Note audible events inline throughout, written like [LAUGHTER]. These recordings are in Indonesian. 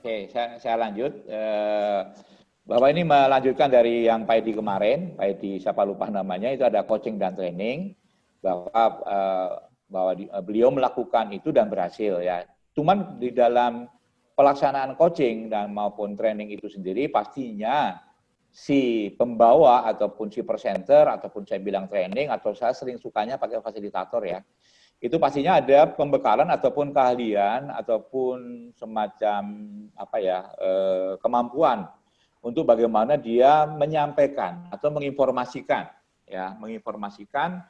Oke, saya, saya lanjut. Eh, bahwa ini melanjutkan dari yang Pak Edi kemarin, Pak Edi siapa lupa namanya, itu ada coaching dan training, bahwa eh, bahwa eh, beliau melakukan itu dan berhasil ya. Cuman di dalam pelaksanaan coaching dan maupun training itu sendiri pastinya si pembawa ataupun si presenter ataupun saya bilang training atau saya sering sukanya pakai fasilitator ya itu pastinya ada pembekalan ataupun keahlian ataupun semacam apa ya eh, kemampuan untuk bagaimana dia menyampaikan atau menginformasikan ya. Menginformasikan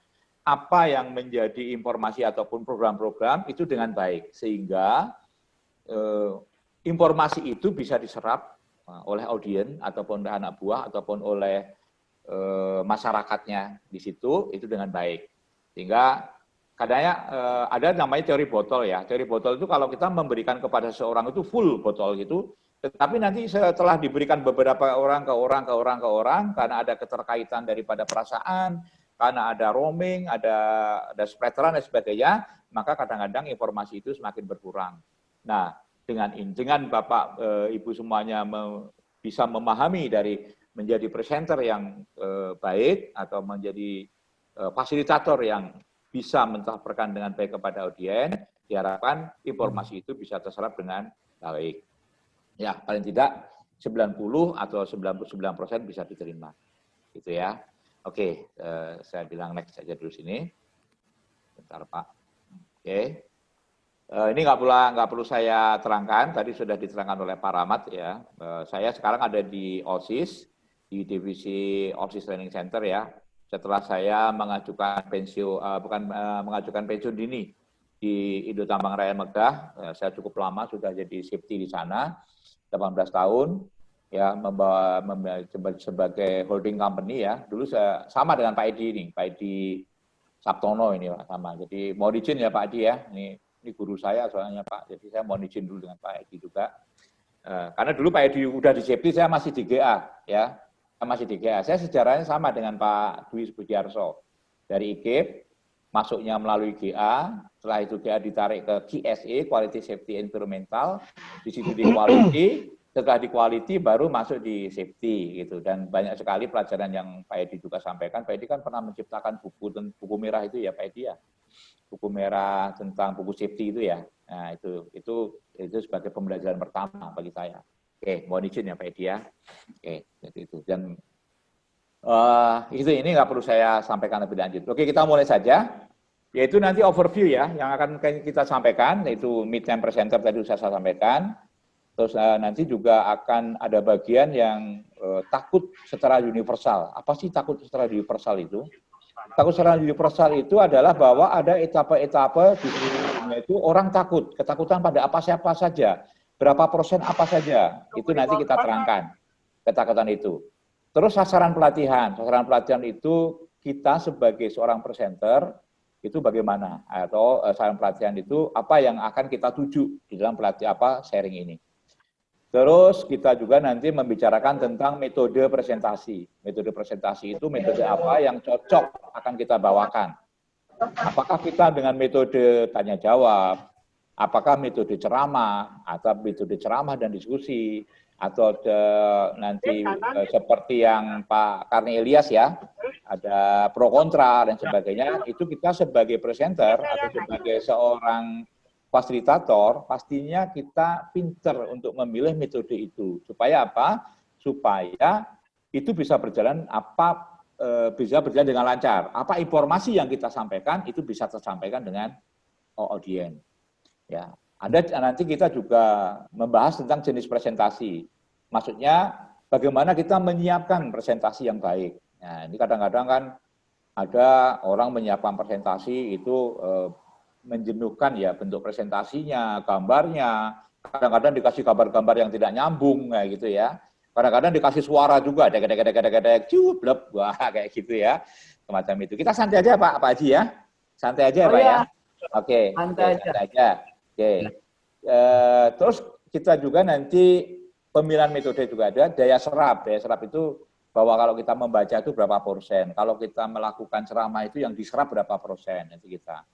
apa yang menjadi informasi ataupun program-program itu dengan baik. Sehingga eh, informasi itu bisa diserap eh, oleh audiens ataupun anak buah ataupun oleh eh, masyarakatnya di situ itu dengan baik. Sehingga kadangnya uh, ada namanya teori botol ya. Teori botol itu kalau kita memberikan kepada seorang itu full botol gitu, tetapi nanti setelah diberikan beberapa orang ke orang ke orang ke orang karena ada keterkaitan daripada perasaan, karena ada roaming, ada ada splateran dan sebagainya, maka kadang-kadang informasi itu semakin berkurang. Nah, dengan dengan Bapak e, Ibu semuanya me, bisa memahami dari menjadi presenter yang e, baik atau menjadi e, fasilitator yang bisa mencaparkan dengan baik kepada audiens, diharapkan informasi itu bisa terserap dengan baik. Ya, paling tidak 90 atau 99 persen bisa diterima. Gitu ya. Oke, eh, saya bilang next saja dulu sini. Bentar Pak. Oke. Eh, ini nggak perlu nggak perlu saya terangkan, tadi sudah diterangkan oleh Pak Rahmat ya. Eh, saya sekarang ada di OSIS, di divisi OSIS Training Center ya setelah saya mengajukan pensiun uh, bukan uh, mengajukan pensiun dini di Indo Tambang Raya Megah, uh, saya cukup lama sudah jadi safety di sana, 18 tahun, ya membawa, membawa sebagai holding company ya. Dulu saya sama dengan Pak Edi ini, Pak Edi Sabtono ini Pak sama. Jadi mau izin ya Pak Edi ya, ini ini guru saya soalnya Pak. Jadi saya mau izin dulu dengan Pak Edi juga. Uh, karena dulu Pak Edi udah di safety, saya masih di GA ya masih di GA. Saya sejarahnya sama dengan Pak Dwi Budiarso. Dari IKIP, masuknya melalui GA, setelah itu GA ditarik ke QSE, Quality Safety Environmental, di situ di Quality, setelah di Quality baru masuk di Safety gitu. Dan banyak sekali pelajaran yang Pak Edi juga sampaikan. Pak Edi kan pernah menciptakan buku buku merah itu ya Pak Edi ya. Buku merah tentang buku safety itu ya. Nah, itu itu itu sebagai pembelajaran pertama bagi saya. Oke, mohon izin ya Pak Edi ya. Oke, jadi itu. Dan uh, itu ini nggak perlu saya sampaikan lebih lanjut. Oke, kita mulai saja. Yaitu nanti overview ya, yang akan kita sampaikan, yaitu mid time presenter tadi sudah saya sampaikan. Terus uh, nanti juga akan ada bagian yang uh, takut secara universal. Apa sih takut secara universal itu? Takut secara universal itu adalah bahwa ada etapa-etapa di itu orang takut, ketakutan pada apa siapa saja berapa persen apa saja, itu nanti kita terangkan ketakutan itu. Terus sasaran pelatihan, sasaran pelatihan itu kita sebagai seorang presenter itu bagaimana atau sasaran pelatihan itu apa yang akan kita tuju di dalam pelatihan apa sharing ini. Terus kita juga nanti membicarakan tentang metode presentasi. Metode presentasi itu metode apa yang cocok akan kita bawakan. Apakah kita dengan metode tanya jawab, apakah metode ceramah atau metode ceramah dan diskusi atau de, nanti uh, seperti yang Pak Karni Ilyas ya ada pro kontra dan sebagainya itu kita sebagai presenter atau sebagai seorang fasilitator pastinya kita pinter untuk memilih metode itu. Supaya apa? Supaya itu bisa berjalan apa e, bisa berjalan dengan lancar. Apa informasi yang kita sampaikan itu bisa tersampaikan dengan audiens Ya, ada nanti kita juga membahas tentang jenis presentasi. Maksudnya bagaimana kita menyiapkan presentasi yang baik. Nah, ini kadang-kadang kan ada orang menyiapkan presentasi itu eh, menjenuhkan ya bentuk presentasinya, gambarnya. Kadang-kadang dikasih gambar-gambar yang tidak nyambung kayak gitu ya. Kadang-kadang dikasih suara juga, dek dek dek dek cup [LAUGHS] wah kayak gitu ya. Semacam itu. Kita santai aja Pak, Pak Haji ya. Santai aja oh, Pak ya. ya. Oke, santai, santai aja. aja. Oke. Uh, terus kita juga nanti pemilihan metode juga ada daya serap. Daya serap itu bahwa kalau kita membaca itu berapa persen. Kalau kita melakukan ceramah itu yang diserap berapa persen nanti kita.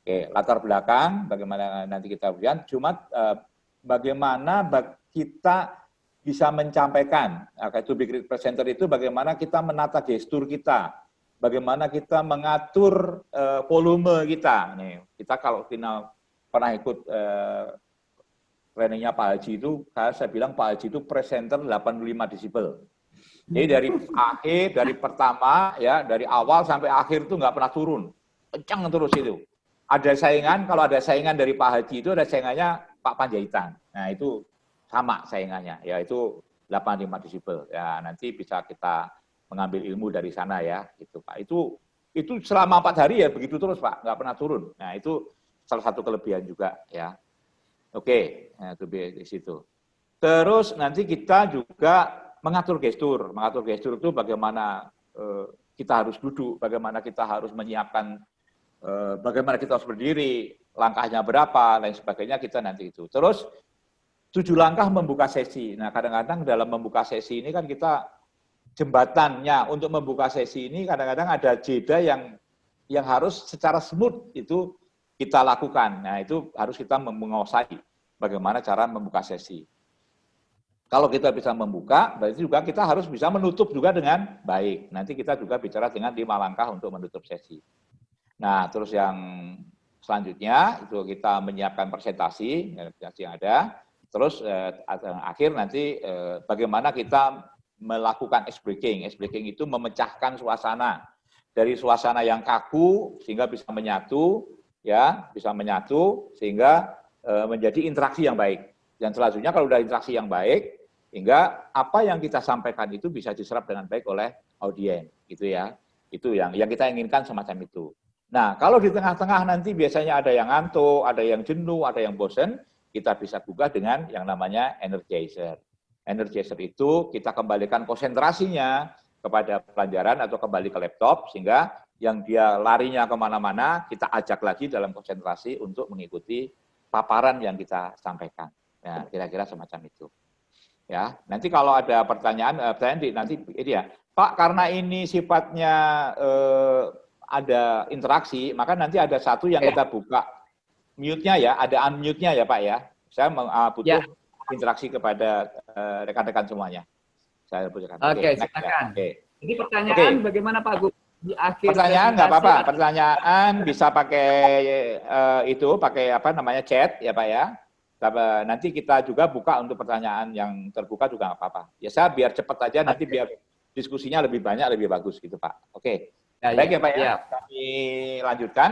Oke, latar belakang bagaimana nanti kita lihat. Cuma uh, bagaimana kita bisa mencapaikan, nah, to be great presenter itu bagaimana kita menata gestur kita, bagaimana kita mengatur uh, volume kita. Nih, kita kalau final pernah ikut uh, trainingnya Pak Haji itu, saya bilang Pak Haji itu presenter 85 desibel. Jadi dari akhir, dari pertama, ya dari awal sampai akhir itu nggak pernah turun. Kencang terus itu. Ada saingan, kalau ada saingan dari Pak Haji itu ada saingannya Pak Panjaitan. Nah itu sama saingannya, yaitu 85 desibel. Ya nanti bisa kita mengambil ilmu dari sana ya, gitu Pak. Itu itu selama empat hari ya begitu terus Pak, nggak pernah turun. Nah itu salah satu kelebihan juga ya. Oke, nah, itu di situ. Terus nanti kita juga mengatur gestur. Mengatur gestur itu bagaimana eh, kita harus duduk, bagaimana kita harus menyiapkan, eh, bagaimana kita harus berdiri, langkahnya berapa, lain sebagainya kita nanti itu. Terus tujuh langkah membuka sesi. Nah kadang-kadang dalam membuka sesi ini kan kita jembatannya untuk membuka sesi ini kadang-kadang ada jeda yang yang harus secara smooth itu kita lakukan. Nah itu harus kita menguasai bagaimana cara membuka sesi. Kalau kita bisa membuka, berarti juga kita harus bisa menutup juga dengan baik. Nanti kita juga bicara dengan lima langkah untuk menutup sesi. Nah, terus yang selanjutnya itu kita menyiapkan presentasi, presentasi yang ada. Terus eh, akhir nanti eh, bagaimana kita melakukan ice breaking. Ice breaking itu memecahkan suasana dari suasana yang kaku sehingga bisa menyatu, ya bisa menyatu sehingga eh, menjadi interaksi yang baik. Dan selanjutnya kalau sudah interaksi yang baik, sehingga apa yang kita sampaikan itu bisa diserap dengan baik oleh audiens, gitu ya. Itu yang yang kita inginkan semacam itu. Nah, kalau di tengah-tengah nanti biasanya ada yang ngantuk, ada yang jenuh, ada yang bosen, kita bisa gugah dengan yang namanya energizer. Energizer itu kita kembalikan konsentrasinya kepada pelajaran atau kembali ke laptop, sehingga yang dia larinya ke mana-mana, kita ajak lagi dalam konsentrasi untuk mengikuti paparan yang kita sampaikan. Nah, kira-kira semacam itu. Ya, nanti kalau ada pertanyaan, eh, pertanyaan di, nanti ini ya, Pak, karena ini sifatnya eh, ada interaksi, maka nanti ada satu yang ya. kita buka mute-nya ya, ada unmute-nya ya Pak ya. Saya uh, butuh ya. interaksi kepada eh, rekan-rekan semuanya. Saya butuhkan. Oke, okay, ya. silakan. Okay. Jadi pertanyaan okay. bagaimana Pak Gu? Di akhir pertanyaan nggak apa-apa, pertanyaan bisa pakai uh, itu, pakai apa namanya chat ya Pak ya nanti kita juga buka untuk pertanyaan yang terbuka juga nggak apa-apa. Ya saya biar cepat aja nanti biar diskusinya lebih banyak lebih bagus gitu Pak. Oke. Ya, Baik ya, ya Pak ya. ya. Kami lanjutkan.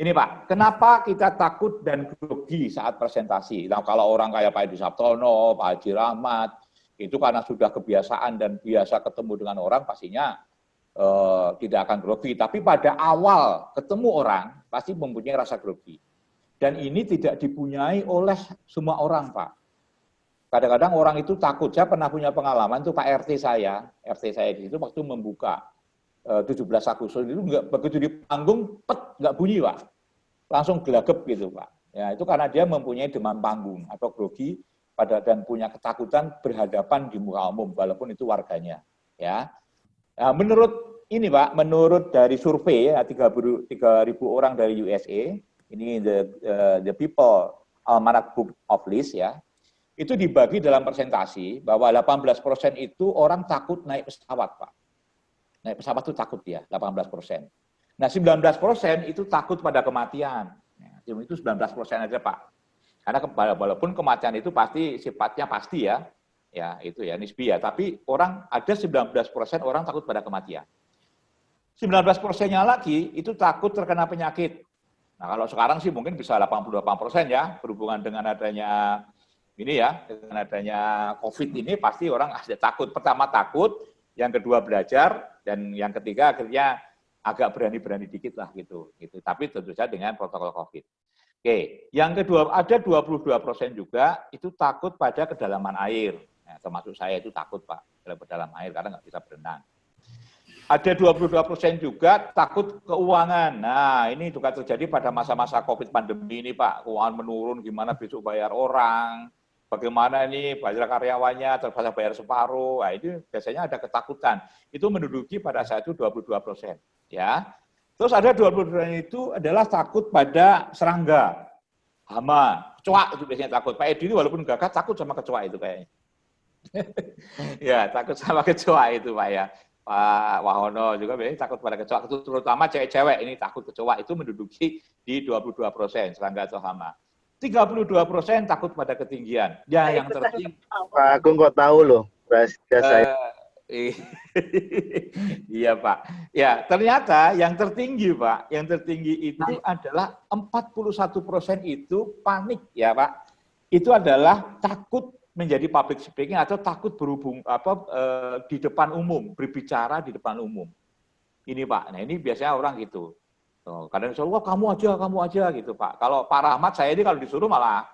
Ini Pak, kenapa kita takut dan grogi saat presentasi? Nah kalau orang kayak Pak Edi Sabtono, Pak Haji Rahmat, itu karena sudah kebiasaan dan biasa ketemu dengan orang pastinya eh, tidak akan grogi. Tapi pada awal ketemu orang pasti mempunyai rasa grogi. Dan ini tidak dipunyai oleh semua orang, Pak. Kadang-kadang orang itu takut. Saya pernah punya pengalaman itu Pak RT saya, RT saya di situ waktu membuka 17 eh, Agustus itu enggak begitu di panggung, pet nggak bunyi, Pak. Langsung gelagep gitu, Pak. Ya, itu karena dia mempunyai demam panggung atau grogi pada dan punya ketakutan berhadapan di muka umum walaupun itu warganya, ya. Nah, menurut ini, Pak, menurut dari survei ya 3.000 orang dari USA, ini the uh, the people almanak book of list ya, itu dibagi dalam presentasi bahwa 18% itu orang takut naik pesawat, Pak. Naik pesawat itu takut ya, 18%. Nah, 19% itu takut pada kematian. Ya, itu 19% aja, Pak. Karena walaupun kematian itu pasti sifatnya pasti ya, ya itu ya nisbi ya, tapi orang ada 19% orang takut pada kematian. 19 persennya lagi itu takut terkena penyakit. Nah kalau sekarang sih mungkin bisa 88 persen ya berhubungan dengan adanya ini ya dengan adanya COVID ini pasti orang ada takut. Pertama takut, yang kedua belajar, dan yang ketiga akhirnya agak berani-berani dikit lah gitu. gitu. Tapi tentu saja dengan protokol COVID. Oke, yang kedua ada 22 persen juga itu takut pada kedalaman air. Nah, termasuk saya itu takut Pak, dalam air karena nggak bisa berenang. Ada 22 persen juga takut keuangan. Nah, ini juga terjadi pada masa-masa COVID pandemi ini, Pak. Keuangan menurun, gimana besok bayar orang, bagaimana ini bayar karyawannya, terpaksa bayar separuh. Nah, itu biasanya ada ketakutan. Itu menduduki pada saat itu 22 persen. Ya. Terus ada 22 persen itu adalah takut pada serangga. hama, kecoa itu biasanya takut. Pak Edi itu walaupun gagah takut sama kecoa itu kayaknya. Ya, takut sama kecoa itu Pak ya. Pak Wahono juga biasanya takut pada kecoa, terutama cewek-cewek ini takut kecoa itu menduduki di 22 persen, serangga atau hama. 32 persen takut pada ketinggian. Ya, nah, yang tertinggi. Pak Agung kok tahu loh, rahasia uh, saya. [LAUGHS] iya Pak. Ya ternyata yang tertinggi Pak, yang tertinggi itu adalah 41 persen itu panik ya Pak. Itu adalah takut menjadi public speaking atau takut berhubung apa eh, di depan umum, berbicara di depan umum. Ini Pak. Nah ini biasanya orang gitu. Oh, kadang disuruh, wah kamu aja, kamu aja gitu Pak. Kalau Pak Rahmat saya ini kalau disuruh malah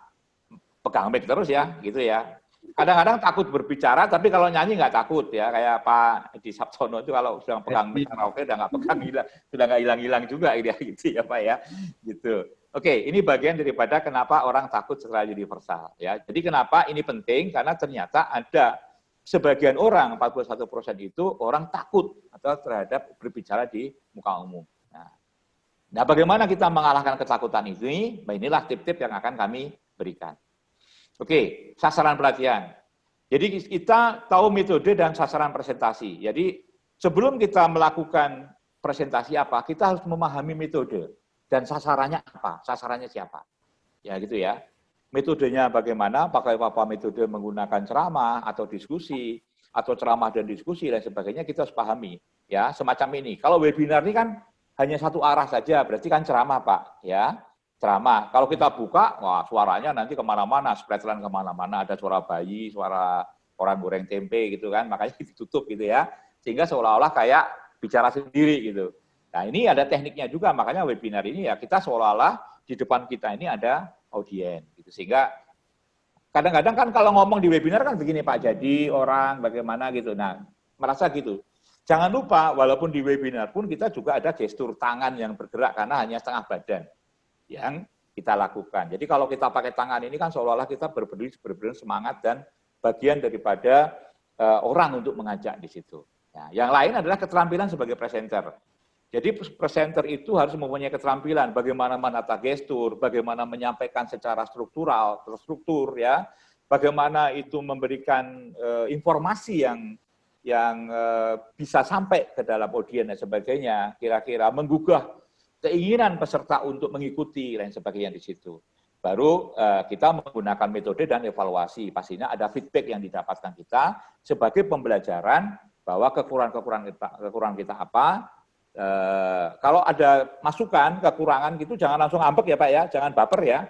pegang mic terus ya, gitu ya kadang-kadang takut berbicara, tapi kalau nyanyi nggak takut ya. Kayak Pak di Sabtono itu kalau sedang pegang karaoke udah nggak pegang hilang, sudah nggak hilang-hilang juga gitu, [LAUGHS] gitu ya Pak ya. Gitu. Oke, ini bagian daripada kenapa orang takut secara universal ya. Jadi kenapa ini penting? Karena ternyata ada sebagian orang 41 persen itu orang takut atau terhadap berbicara di muka umum. Nah, nah bagaimana kita mengalahkan ketakutan ini? Nah, inilah tip-tip yang akan kami berikan. Oke, sasaran pelatihan. Jadi kita tahu metode dan sasaran presentasi. Jadi sebelum kita melakukan presentasi apa, kita harus memahami metode dan sasarannya apa, sasarannya siapa. Ya gitu ya. Metodenya bagaimana, pakai apa metode menggunakan ceramah atau diskusi, atau ceramah dan diskusi dan sebagainya kita harus pahami. Ya, semacam ini. Kalau webinar ini kan hanya satu arah saja, berarti kan ceramah Pak. Ya, ceramah. Kalau kita buka, wah suaranya nanti ke mana-mana, spreadline ke mana-mana, ada suara bayi, suara orang goreng tempe gitu kan, makanya [LAUGHS] ditutup gitu ya. Sehingga seolah-olah kayak bicara sendiri gitu. Nah ini ada tekniknya juga, makanya webinar ini ya kita seolah-olah di depan kita ini ada audien gitu. Sehingga kadang-kadang kan kalau ngomong di webinar kan begini Pak, jadi orang bagaimana gitu. Nah merasa gitu. Jangan lupa, walaupun di webinar pun kita juga ada gestur tangan yang bergerak karena hanya setengah badan yang kita lakukan. Jadi kalau kita pakai tangan ini kan seolah-olah kita berberdiri berberdiri semangat dan bagian daripada uh, orang untuk mengajak di situ. Ya, yang lain adalah keterampilan sebagai presenter. Jadi presenter itu harus mempunyai keterampilan bagaimana menata gestur, bagaimana menyampaikan secara struktural, terstruktur ya, bagaimana itu memberikan uh, informasi yang yang uh, bisa sampai ke dalam audiens dan sebagainya, kira-kira menggugah keinginan peserta untuk mengikuti dan sebagainya di situ. Baru uh, kita menggunakan metode dan evaluasi. Pastinya ada feedback yang didapatkan kita sebagai pembelajaran bahwa kekurangan-kekurangan kita, kekurangan kita apa. Uh, kalau ada masukan, kekurangan gitu jangan langsung ambek ya Pak ya, jangan baper ya.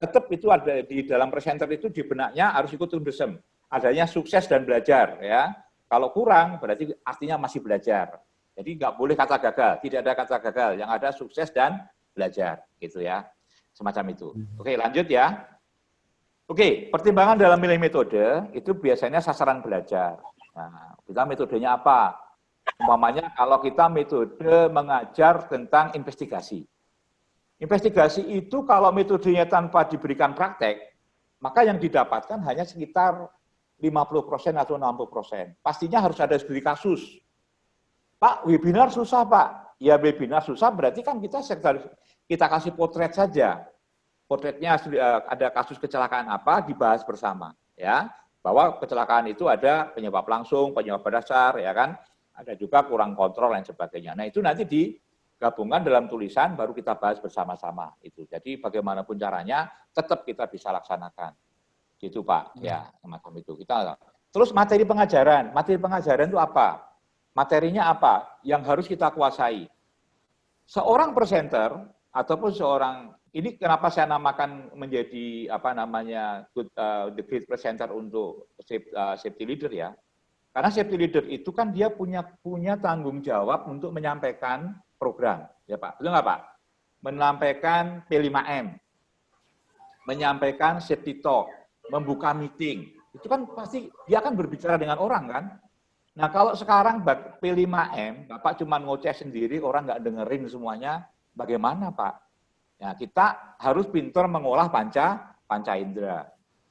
Tetap itu ada di dalam presenter itu di benaknya harus ikut tundesem. Adanya sukses dan belajar ya. Kalau kurang berarti artinya masih belajar. Jadi nggak boleh kata gagal, tidak ada kata gagal, yang ada sukses dan belajar, gitu ya, semacam itu. Hmm. Oke, lanjut ya. Oke, pertimbangan dalam milih metode itu biasanya sasaran belajar. Nah, kita metodenya apa? Umpamanya kalau kita metode mengajar tentang investigasi. Investigasi itu kalau metodenya tanpa diberikan praktek, maka yang didapatkan hanya sekitar 50% atau 60%. Pastinya harus ada studi kasus Pak, webinar susah Pak. Ya webinar susah berarti kan kita sektor, kita kasih potret saja. Potretnya eh, ada kasus kecelakaan apa dibahas bersama, ya. Bahwa kecelakaan itu ada penyebab langsung, penyebab dasar, ya kan. Ada juga kurang kontrol dan sebagainya. Nah itu nanti digabungkan dalam tulisan baru kita bahas bersama-sama itu. Jadi bagaimanapun caranya tetap kita bisa laksanakan. Gitu Pak, ya semacam itu. Kita Terus materi pengajaran, materi pengajaran itu apa? Materinya apa yang harus kita kuasai? Seorang presenter ataupun seorang ini kenapa saya namakan menjadi apa namanya good, uh, the great presenter untuk uh, safety leader ya. Karena safety leader itu kan dia punya punya tanggung jawab untuk menyampaikan program, ya Pak. Betul nggak Pak? Menyampaikan P5M, menyampaikan safety talk, membuka meeting. Itu kan pasti dia akan berbicara dengan orang kan. Nah kalau sekarang P5M, Bapak cuma ngoceh sendiri, orang nggak dengerin semuanya, bagaimana Pak? Ya, kita harus pintar mengolah panca, panca indera.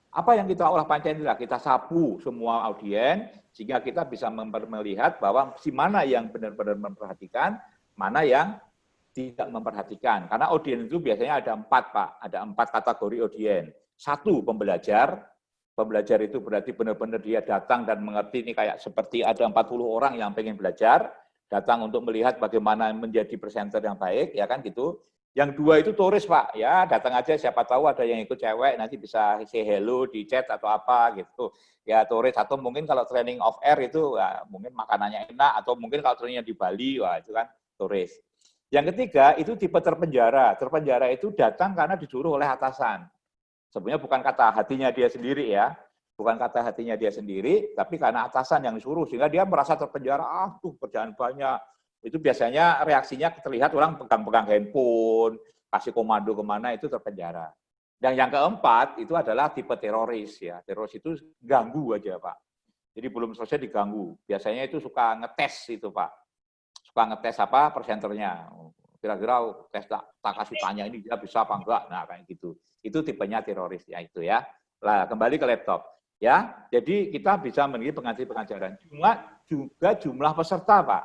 Apa yang kita olah panca indera? Kita sapu semua audien, sehingga kita bisa melihat bahwa si mana yang benar-benar memperhatikan, mana yang tidak memperhatikan. Karena audiens itu biasanya ada empat, Pak. Ada empat kategori audiens. Satu, pembelajar. Pembelajar itu berarti benar-benar dia datang dan mengerti ini kayak seperti ada 40 orang yang pengen belajar, datang untuk melihat bagaimana menjadi presenter yang baik, ya kan gitu. Yang dua itu turis Pak, ya datang aja siapa tahu ada yang ikut cewek nanti bisa say hello di chat atau apa gitu. Ya turis atau mungkin kalau training off air itu ya, mungkin makanannya enak atau mungkin kalau trainingnya di Bali, wah itu kan turis. Yang ketiga itu tipe terpenjara. Terpenjara itu datang karena disuruh oleh atasan. Sebenarnya bukan kata hatinya dia sendiri ya, bukan kata hatinya dia sendiri, tapi karena atasan yang disuruh sehingga dia merasa terpenjara. Ah tuh kerjaan banyak, itu biasanya reaksinya terlihat orang pegang-pegang handphone, kasih komando ke mana itu terpenjara. Dan yang keempat itu adalah tipe teroris ya. Teroris itu ganggu aja Pak. Jadi belum selesai diganggu. Biasanya itu suka ngetes itu Pak. Suka ngetes apa presenternya. Kira-kira tes tak, tak kasih tanya ini dia bisa apa enggak. Nah kayak gitu. Itu tipenya teroris ya itu ya. Lah kembali ke laptop. Ya, jadi kita bisa menjadi pengajar pengajaran. Cuma juga jumlah peserta, Pak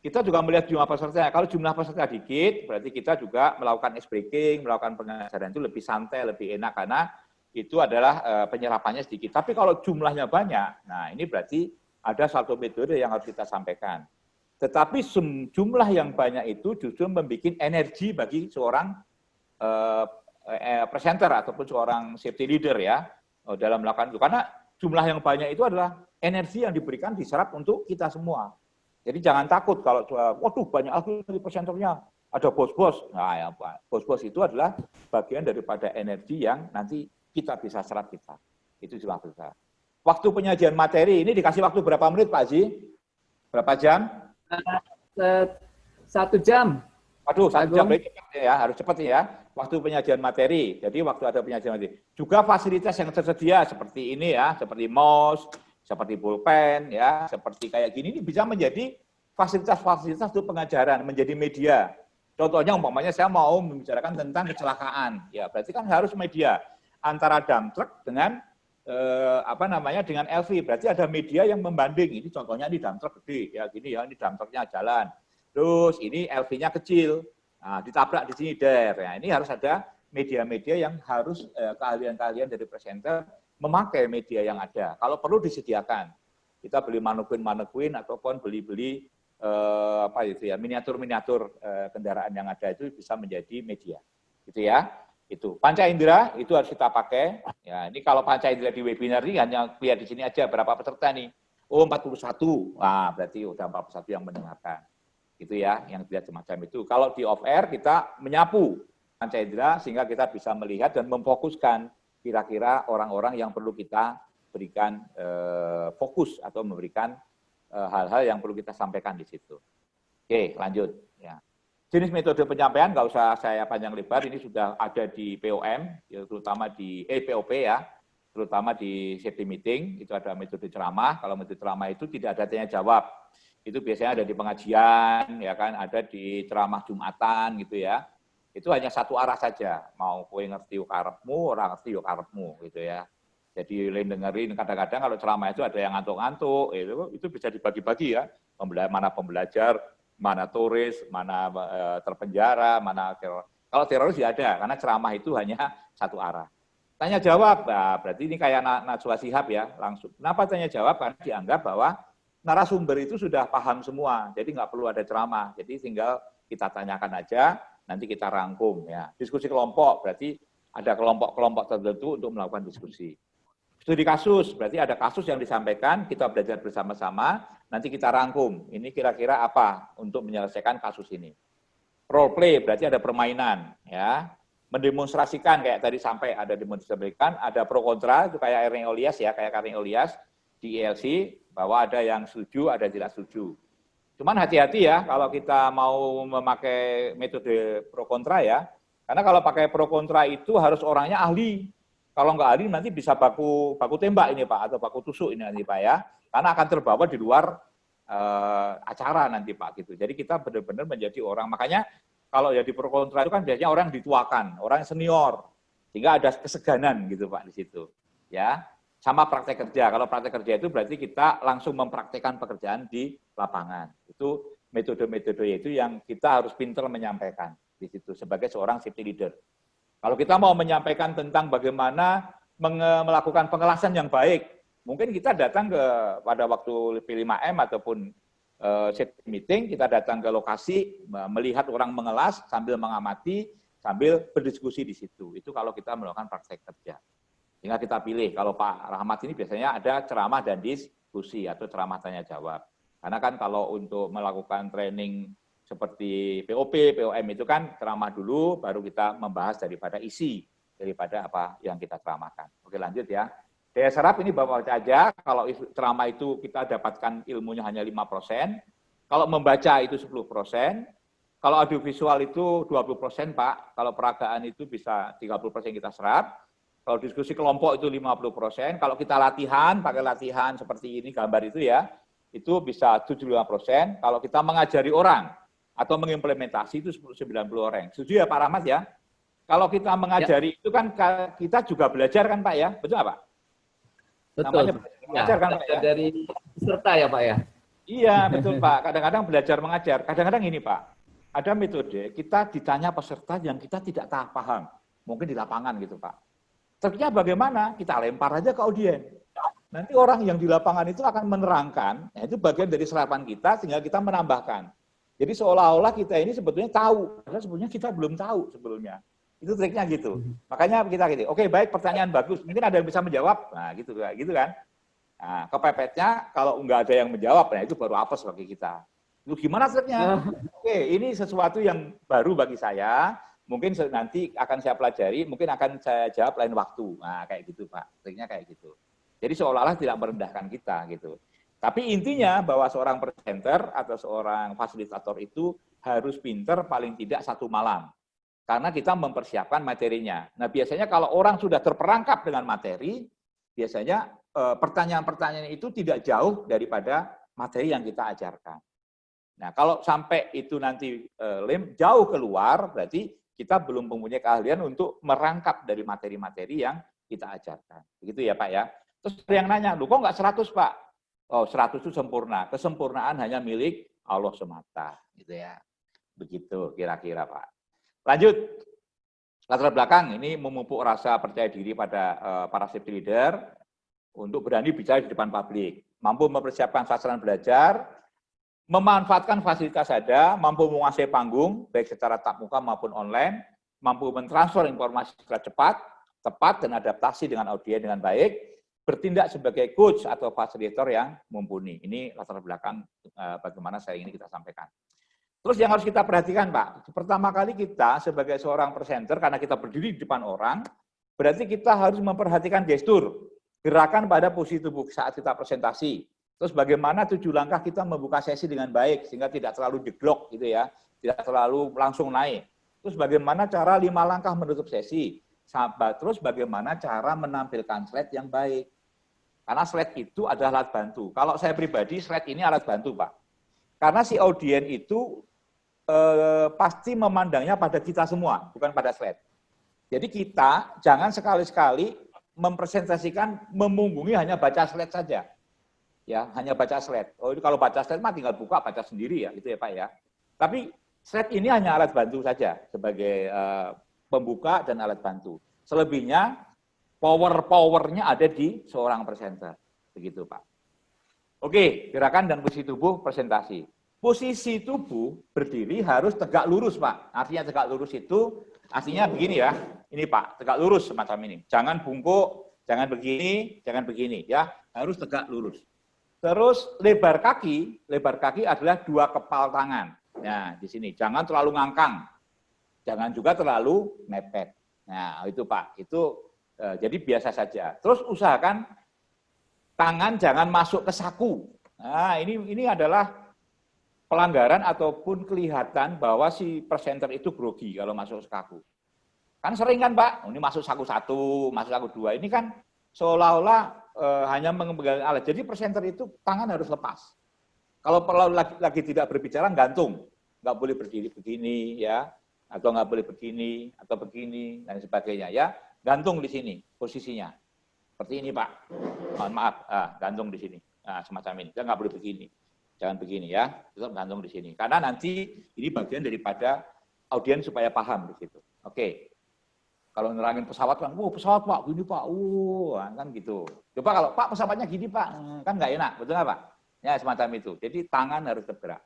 kita juga melihat jumlah peserta. Kalau jumlah peserta dikit, berarti kita juga melakukan ice breaking, melakukan pengajaran itu lebih santai, lebih enak karena itu adalah uh, penyerapannya sedikit. Tapi kalau jumlahnya banyak, nah ini berarti ada satu metode yang harus kita sampaikan. Tetapi jumlah yang banyak itu justru membuat energi bagi seorang uh, uh, presenter ataupun seorang safety leader ya dalam melakukan itu. Karena jumlah yang banyak itu adalah energi yang diberikan diserap untuk kita semua. Jadi jangan takut kalau waduh banyak lagi presenternya, ada bos-bos. Nah, ya bos-bos itu adalah bagian daripada energi yang nanti kita bisa serap kita. Itu cuma besar. Waktu penyajian materi ini dikasih waktu berapa menit Pak Haji? Berapa jam? Satu jam. Waduh, satu jam ya, harus cepat ya. Waktu penyajian materi. Jadi waktu ada penyajian materi. Juga fasilitas yang tersedia seperti ini ya, seperti mouse, seperti pulpen, ya, seperti kayak gini, ini bisa menjadi fasilitas-fasilitas untuk pengajaran, menjadi media. Contohnya umpamanya saya mau membicarakan tentang kecelakaan, ya berarti kan harus media antara dump truck dengan eh, apa namanya dengan LV, berarti ada media yang membanding. Ini contohnya di dump truck gede, ya gini ya, ini dump trucknya jalan. Terus ini LV-nya kecil, nah, ditabrak di sini der. Ya, ini harus ada media-media yang harus eh, keahlian-keahlian dari presenter memakai media yang ada. Kalau perlu disediakan, kita beli manukuin-manukuin ataupun beli-beli eh, apa itu ya miniatur-miniatur eh, kendaraan yang ada itu bisa menjadi media, gitu ya. Itu panca indera itu harus kita pakai. Ya, ini kalau panca indera di webinar ini hanya lihat di sini aja berapa peserta nih. Oh 41. Wah, berarti udah 41 yang mendengarkan. Itu ya, yang dilihat semacam itu. Kalau di off air kita menyapu panca indera sehingga kita bisa melihat dan memfokuskan kira-kira orang-orang yang perlu kita berikan eh, fokus atau memberikan eh, hal-hal eh, yang perlu kita sampaikan di situ. Oke, lanjut. Ya. Jenis metode penyampaian nggak usah saya panjang lebar, ini sudah ada di POM, ya, terutama di eh, ya, terutama di safety meeting, itu ada metode ceramah. Kalau metode ceramah itu tidak ada tanya jawab. Itu biasanya ada di pengajian, ya kan, ada di ceramah Jumatan gitu ya itu hanya satu arah saja. Mau kue ngerti yuk karepmu, orang ngerti yuk karepmu gitu ya. Jadi lain dengerin kadang-kadang kalau ceramah itu ada yang ngantuk-ngantuk, itu itu bisa dibagi-bagi ya. Mana pembelajar, mana turis, mana e, terpenjara, mana teror. Kalau teroris ya ada, karena ceramah itu hanya satu arah. Tanya jawab, nah, berarti ini kayak Najwa Sihab ya, langsung. Kenapa tanya jawab? Karena dianggap bahwa narasumber itu sudah paham semua, jadi nggak perlu ada ceramah. Jadi tinggal kita tanyakan aja, nanti kita rangkum ya. Diskusi kelompok berarti ada kelompok-kelompok tertentu untuk melakukan diskusi. Studi kasus berarti ada kasus yang disampaikan, kita belajar bersama-sama, nanti kita rangkum. Ini kira-kira apa untuk menyelesaikan kasus ini. Role play berarti ada permainan ya. Mendemonstrasikan kayak tadi sampai ada demonstrasikan, ada pro kontra itu kayak Ering Olias ya, kayak Karing Olias di ILC bahwa ada yang setuju, ada yang tidak setuju. Cuman hati-hati ya kalau kita mau memakai metode pro kontra ya. Karena kalau pakai pro kontra itu harus orangnya ahli. Kalau nggak ahli nanti bisa baku baku tembak ini Pak atau baku tusuk ini nanti Pak ya. Karena akan terbawa di luar uh, acara nanti Pak gitu. Jadi kita benar-benar menjadi orang. Makanya kalau jadi pro kontra itu kan biasanya orang dituakan, orang senior. Sehingga ada keseganan gitu Pak di situ. Ya sama praktek kerja. Kalau praktek kerja itu berarti kita langsung mempraktekkan pekerjaan di lapangan. Itu metode-metode itu yang kita harus pintar menyampaikan di situ sebagai seorang safety leader. Kalau kita mau menyampaikan tentang bagaimana melakukan pengelasan yang baik, mungkin kita datang ke pada waktu P5M ataupun uh, meeting, kita datang ke lokasi, melihat orang mengelas sambil mengamati, sambil berdiskusi di situ. Itu kalau kita melakukan praktek kerja. Sehingga kita pilih, kalau Pak Rahmat ini biasanya ada ceramah dan diskusi atau ceramah tanya jawab. Karena kan kalau untuk melakukan training seperti POP, POM itu kan ceramah dulu, baru kita membahas daripada isi daripada apa yang kita ceramahkan. Oke lanjut ya. Daya serap ini bapak baca aja, kalau ceramah itu kita dapatkan ilmunya hanya 5%, kalau membaca itu 10%, kalau audiovisual itu 20% Pak, kalau peragaan itu bisa 30% kita serap, kalau diskusi kelompok itu 50%, kalau kita latihan, pakai latihan seperti ini gambar itu ya, itu bisa 75%, kalau kita mengajari orang atau mengimplementasi itu 90 orang. Setuju ya Pak Rahmat ya? Kalau kita mengajari ya. itu kan kita juga belajar kan Pak ya, betul Pak? Betul. Namanya belajar ya, kan Pak ya? Dari peserta ya Pak ya? Iya [LAUGHS] betul Pak. Kadang-kadang belajar mengajar. Kadang-kadang ini Pak, ada metode kita ditanya peserta yang kita tidak tahu paham, mungkin di lapangan gitu Pak. Terusnya bagaimana? Kita lempar aja ke audien. Nanti orang yang di lapangan itu akan menerangkan, ya itu bagian dari serapan kita sehingga kita menambahkan. Jadi seolah-olah kita ini sebetulnya tahu, padahal sebetulnya kita belum tahu sebelumnya. Itu triknya gitu. Hmm. Makanya kita gitu. Oke, baik pertanyaan bagus. Mungkin ada yang bisa menjawab. Nah, gitu gitu kan. Nah, kepepetnya kalau nggak ada yang menjawab, nah itu baru apa bagi kita. Itu gimana triknya? Oke, ini sesuatu yang baru bagi saya. Mungkin nanti akan saya pelajari, mungkin akan saya jawab lain waktu. Nah, kayak gitu, Pak. Triknya kayak gitu. Jadi seolah-olah tidak merendahkan kita gitu. Tapi intinya bahwa seorang presenter atau seorang fasilitator itu harus pinter paling tidak satu malam karena kita mempersiapkan materinya. Nah, biasanya kalau orang sudah terperangkap dengan materi, biasanya eh, pertanyaan-pertanyaan itu tidak jauh daripada materi yang kita ajarkan. Nah, kalau sampai itu nanti eh, lem jauh keluar, berarti kita belum mempunyai keahlian untuk merangkap dari materi-materi yang kita ajarkan. Begitu ya, Pak ya. Terus yang nanya, lu kok nggak 100, Pak? Oh, 100 itu sempurna. Kesempurnaan hanya milik Allah semata, gitu ya. Begitu kira-kira, Pak. Lanjut, latar belakang ini memupuk rasa percaya diri pada uh, para safety leader untuk berani bicara di depan publik, mampu mempersiapkan sasaran belajar, memanfaatkan fasilitas ada, mampu menguasai panggung, baik secara tatap muka maupun online, mampu mentransfer informasi secara cepat, tepat, dan adaptasi dengan audiens dengan baik, bertindak sebagai coach atau fasilitator yang mumpuni. Ini latar belakang uh, bagaimana saya ingin kita sampaikan. Terus yang harus kita perhatikan Pak, pertama kali kita sebagai seorang presenter, karena kita berdiri di depan orang, berarti kita harus memperhatikan gestur, gerakan pada posisi tubuh saat kita presentasi. Terus bagaimana tujuh langkah kita membuka sesi dengan baik, sehingga tidak terlalu jeglok gitu ya, tidak terlalu langsung naik. Terus bagaimana cara lima langkah menutup sesi, sahabat. Terus bagaimana cara menampilkan slide yang baik. Karena slide itu adalah alat bantu. Kalau saya pribadi, slide ini alat bantu Pak. Karena si audien itu eh, pasti memandangnya pada kita semua, bukan pada slide. Jadi kita jangan sekali-sekali mempresentasikan, memunggungi hanya baca slide saja. Ya, hanya baca slide. Oh, ini kalau baca slide mah tinggal buka, baca sendiri ya, gitu ya Pak ya. Tapi slide ini hanya alat bantu saja sebagai uh, pembuka dan alat bantu. Selebihnya power-powernya ada di seorang presenter. Begitu Pak. Oke, gerakan dan posisi tubuh presentasi posisi tubuh berdiri harus tegak lurus, Pak. Artinya tegak lurus itu artinya begini ya. Ini Pak, tegak lurus semacam ini. Jangan bungkuk, jangan begini, jangan begini ya. Harus tegak lurus. Terus lebar kaki, lebar kaki adalah dua kepal tangan. Nah, di sini jangan terlalu ngangkang. Jangan juga terlalu mepet. Nah, itu Pak. Itu jadi biasa saja. Terus usahakan tangan jangan masuk ke saku. Nah, ini ini adalah pelanggaran ataupun kelihatan bahwa si presenter itu grogi kalau masuk saku. Kan sering kan Pak, ini masuk saku satu, masuk saku dua. Ini kan seolah-olah e, hanya mengembangkan alat. Jadi presenter itu tangan harus lepas. Kalau perlu lagi, lagi tidak berbicara, gantung. Nggak boleh berdiri begini, ya, atau nggak boleh begini, atau begini, dan sebagainya. ya Gantung di sini posisinya. Seperti ini Pak. Mohon maaf, ah, gantung di sini. Nah, semacam ini. Kita nggak boleh begini. Jangan begini ya, tetap gantung di sini. Karena nanti ini bagian daripada audiens supaya paham di situ. Oke. Kalau nerangin pesawat kan, "Wah, pesawat Pak, gini Pak." Uh, kan gitu. Coba kalau Pak pesawatnya gini Pak, hmm, kan nggak enak, betul nggak Pak? Ya, semacam itu. Jadi tangan harus bergerak.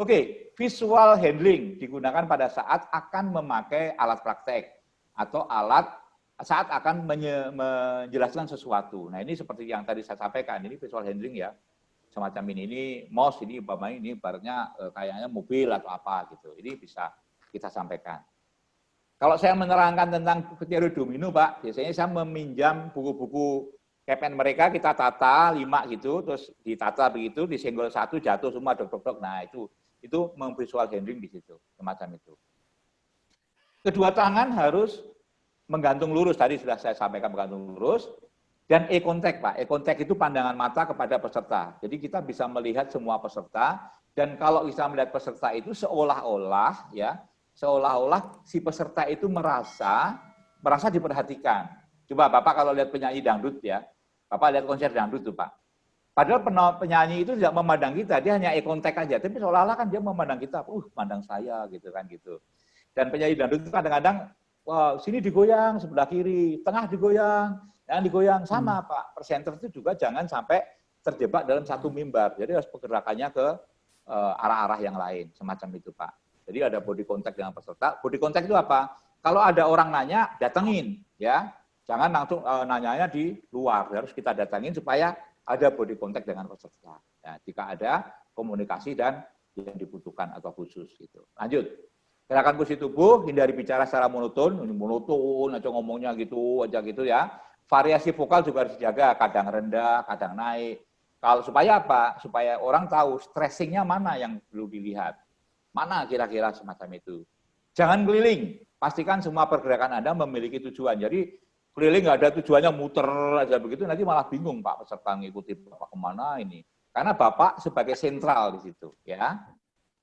Oke, visual handling digunakan pada saat akan memakai alat praktek atau alat saat akan menjelaskan sesuatu. Nah, ini seperti yang tadi saya sampaikan, ini visual handling ya semacam ini. Ini mouse, ini umpamanya ini barunya e, kayaknya mobil atau apa gitu. Ini bisa kita sampaikan. Kalau saya menerangkan tentang teori domino, Pak, biasanya saya meminjam buku-buku kepen mereka, kita tata lima gitu, terus ditata begitu, disenggol satu, jatuh semua, dok, dok, dok. Nah, itu itu memvisual handling di situ, semacam itu. Kedua tangan harus menggantung lurus, tadi sudah saya sampaikan menggantung lurus, dan e contact Pak, e contact itu pandangan mata kepada peserta. Jadi kita bisa melihat semua peserta dan kalau bisa melihat peserta itu seolah-olah ya, seolah-olah si peserta itu merasa merasa diperhatikan. Coba Bapak kalau lihat penyanyi dangdut ya, Bapak lihat konser dangdut tuh Pak. Padahal penyanyi itu tidak memandang kita, dia hanya e contact aja, tapi seolah-olah kan dia memandang kita, uh, pandang saya gitu kan gitu. Dan penyanyi dangdut itu kadang-kadang, wah sini digoyang sebelah kiri, tengah digoyang, yang digoyang sama hmm. Pak, presenter itu juga jangan sampai terjebak dalam satu mimbar. Jadi harus pergerakannya ke eh, arah-arah uh, yang lain, semacam itu Pak. Jadi ada body contact dengan peserta. Body contact itu apa? Kalau ada orang nanya, datengin ya. Jangan langsung uh, nanyanya di luar, harus kita datangin supaya ada body contact dengan peserta. Ya, jika ada komunikasi dan yang dibutuhkan atau khusus gitu. Lanjut. Gerakan posisi tubuh, hindari bicara secara monoton, monoton aja ngomongnya gitu aja gitu ya variasi vokal juga harus dijaga, kadang rendah, kadang naik. Kalau supaya apa? Supaya orang tahu stressingnya mana yang perlu dilihat. Mana kira-kira semacam itu. Jangan keliling. Pastikan semua pergerakan Anda memiliki tujuan. Jadi keliling nggak ada tujuannya muter aja begitu, nanti malah bingung Pak peserta ngikuti Bapak ke mana ini. Karena Bapak sebagai sentral di situ. ya.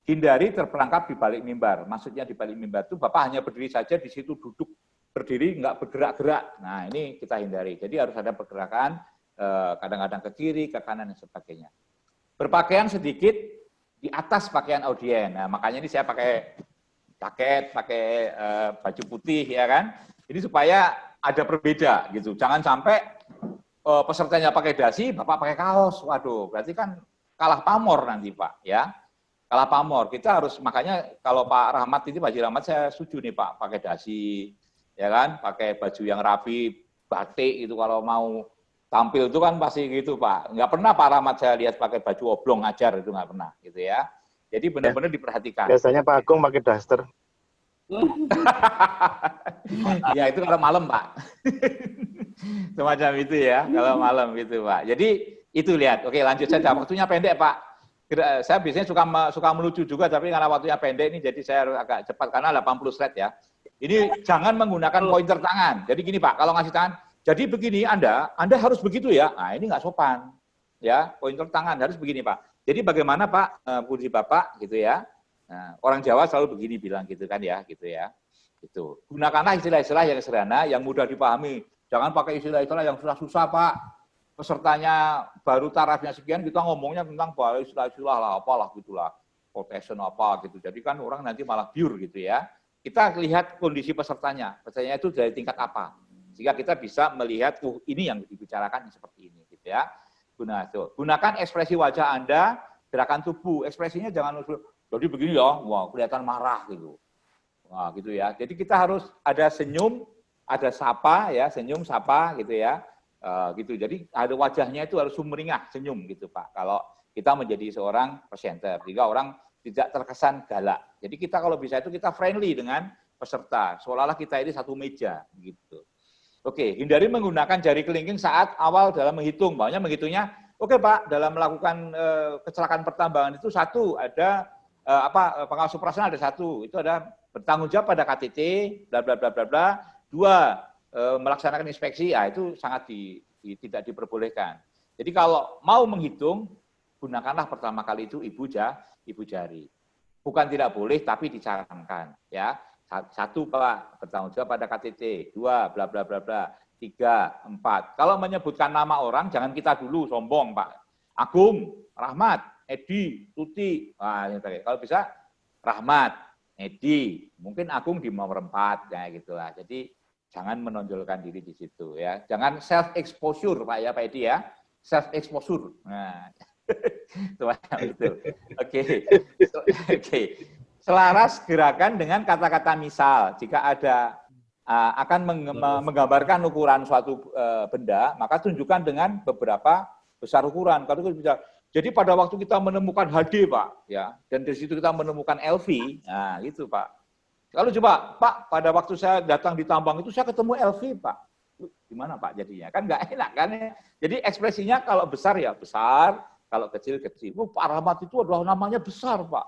Hindari terperangkap di balik mimbar. Maksudnya di balik mimbar itu Bapak hanya berdiri saja di situ duduk berdiri nggak bergerak-gerak. Nah ini kita hindari. Jadi harus ada pergerakan eh, kadang-kadang ke kiri, ke kanan dan sebagainya. Berpakaian sedikit di atas pakaian audien. Nah makanya ini saya pakai jaket, pakai uh, baju putih ya kan. Ini supaya ada perbeda gitu. Jangan sampai uh, pesertanya pakai dasi, bapak pakai kaos. Waduh, berarti kan kalah pamor nanti pak ya. Kalah pamor. Kita harus makanya kalau Pak Rahmat ini Pak Rahmat saya setuju nih Pak pakai dasi ya kan, pakai baju yang rapi, batik itu kalau mau tampil itu kan pasti gitu Pak. Nggak pernah Pak Rahmat saya lihat pakai baju oblong ngajar itu nggak pernah gitu ya. Jadi benar-benar diperhatikan. Biasanya Pak Agung pakai daster. [LAUGHS] ya itu kalau malam Pak. [LAUGHS] Semacam itu ya, kalau malam gitu Pak. Jadi itu lihat. Oke lanjut saja. Waktunya pendek Pak. Saya biasanya suka suka melucu juga, tapi karena waktunya pendek ini jadi saya harus agak cepat karena 80 slide ya. Ini jangan menggunakan pointer tangan. Jadi gini Pak, kalau ngasih tangan, jadi begini Anda, Anda harus begitu ya. Nah ini nggak sopan. Ya, pointer tangan harus begini Pak. Jadi bagaimana Pak, Puji eh, Bapak gitu ya. Nah, orang Jawa selalu begini bilang gitu kan ya, gitu ya. Itu. Gunakanlah istilah-istilah yang sederhana, yang mudah dipahami. Jangan pakai istilah-istilah yang susah-susah Pak. Pesertanya baru tarafnya sekian, kita ngomongnya tentang istilah-istilah lah, apalah gitulah. Quotation apa gitu. Jadi kan orang nanti malah biur gitu ya kita lihat kondisi pesertanya. Pesertanya itu dari tingkat apa. Sehingga kita bisa melihat, uh, ini yang dibicarakan seperti ini. gitu ya. Guna, itu. Gunakan ekspresi wajah Anda, gerakan tubuh. Ekspresinya jangan jadi begini ya, wah kelihatan marah gitu. Wah gitu ya. Jadi kita harus ada senyum, ada sapa ya, senyum, sapa gitu ya. Uh, gitu. Jadi ada wajahnya itu harus sumringah, senyum gitu Pak. Kalau kita menjadi seorang presenter, sehingga orang tidak terkesan galak. Jadi kita kalau bisa itu kita friendly dengan peserta, seolah-olah kita ini satu meja gitu. Oke, hindari menggunakan jari kelingking saat awal dalam menghitung. Banyak menghitungnya, oke Pak, dalam melakukan e, kecelakaan pertambangan itu satu ada e, apa pengawas operasional ada satu, itu ada bertanggung jawab pada KTT, bla bla bla bla bla. Dua, melaksanakan inspeksi, ya itu sangat di, di, tidak diperbolehkan. Jadi kalau mau menghitung, gunakanlah pertama kali itu ibu ja, ibu jari. Bukan tidak boleh, tapi disarankan. Ya, satu pak bertanggung jawab pada KTT, dua bla bla bla bla, tiga empat. Kalau menyebutkan nama orang, jangan kita dulu sombong pak. Agung, Rahmat, Edi, Tuti. Wah, kalau bisa Rahmat, Edi, mungkin Agung di nomor empat, ya gitulah. Jadi jangan menonjolkan diri di situ ya. Jangan self exposure Pak ya Pak Edi ya. Self exposure. Nah. [LAUGHS] itu. Oke. Oke. Selaras gerakan dengan kata-kata misal. Jika ada uh, akan menggambarkan ukuran suatu uh, benda, maka tunjukkan dengan beberapa besar ukuran. Kalau bisa jadi pada waktu kita menemukan HD, Pak, ya, dan dari situ kita menemukan LV, nah gitu, Pak. Kalau coba, Pak, pada waktu saya datang di tambang itu saya ketemu LV, Pak. Gimana, Pak, jadinya? Kan nggak enak, kan? Ya? Jadi ekspresinya kalau besar ya besar, kalau kecil kecil. Oh, Pak Rahmat itu adalah namanya besar, Pak.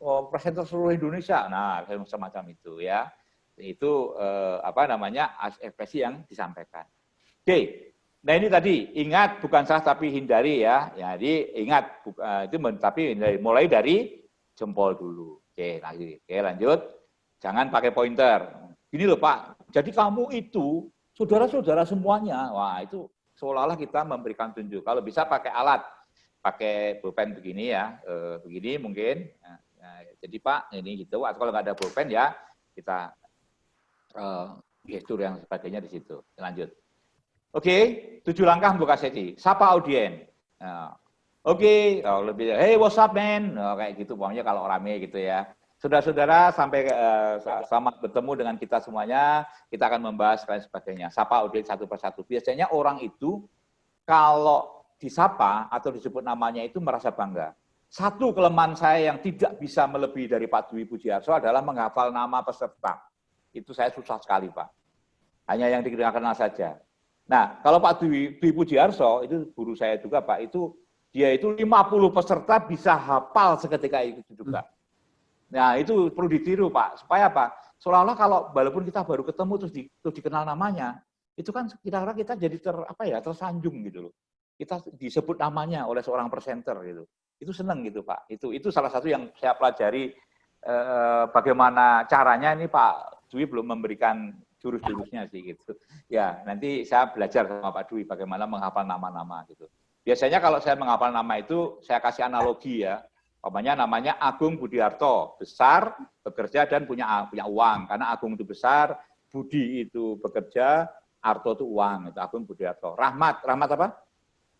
Oh, presenter seluruh Indonesia. Nah, semacam itu ya. Itu eh, apa namanya ekspresi yang disampaikan. Oke, Nah ini tadi ingat bukan salah tapi hindari ya. Jadi ingat uh, itu tapi mulai dari jempol dulu. Oke, lagi. Oke, lanjut. Jangan pakai pointer. Gini loh Pak. Jadi kamu itu saudara-saudara semuanya. Wah, itu seolah-olah kita memberikan tunjuk. Kalau bisa pakai alat, pakai pulpen begini ya, uh, begini mungkin. Nah, nah, jadi Pak, ini gitu. Atau kalau nggak ada pulpen ya kita uh, gestur yang sebagainya di situ. Lanjut. Oke, tujuh langkah untuk kasih Sapa audien. Nah, Oke, okay. oh, lebih, hey what's up man? Kayak gitu, pokoknya kalau rame gitu ya. Saudara-saudara, sampai uh, selamat bertemu dengan kita semuanya. Kita akan membahas dan sebagainya. Sapa audien satu persatu. Biasanya orang itu kalau disapa atau disebut namanya itu merasa bangga. Satu kelemahan saya yang tidak bisa melebihi dari Pak Dwi Pujiarso adalah menghafal nama peserta. Itu saya susah sekali, Pak. Hanya yang dikenal saja. Nah, kalau Pak Dwi, Dwi Pujiarso, itu guru saya juga Pak, itu dia itu 50 peserta bisa hafal seketika itu juga. Nah, itu perlu ditiru Pak, supaya apa? Seolah-olah kalau walaupun kita baru ketemu terus, di, terus dikenal namanya, itu kan kira-kira kita jadi ter apa ya tersanjung gitu loh. Kita disebut namanya oleh seorang presenter gitu. Itu seneng gitu Pak. Itu itu salah satu yang saya pelajari eh, bagaimana caranya ini Pak Dwi belum memberikan jurus-jurusnya sih gitu. Ya, nanti saya belajar sama Pak Dwi bagaimana menghafal nama-nama gitu. Biasanya kalau saya menghafal nama itu, saya kasih analogi ya. Umpamanya namanya Agung Budiarto, besar, bekerja dan punya punya uang. Karena Agung itu besar, Budi itu bekerja, Arto itu uang, itu Agung Budiarto. Rahmat, rahmat apa?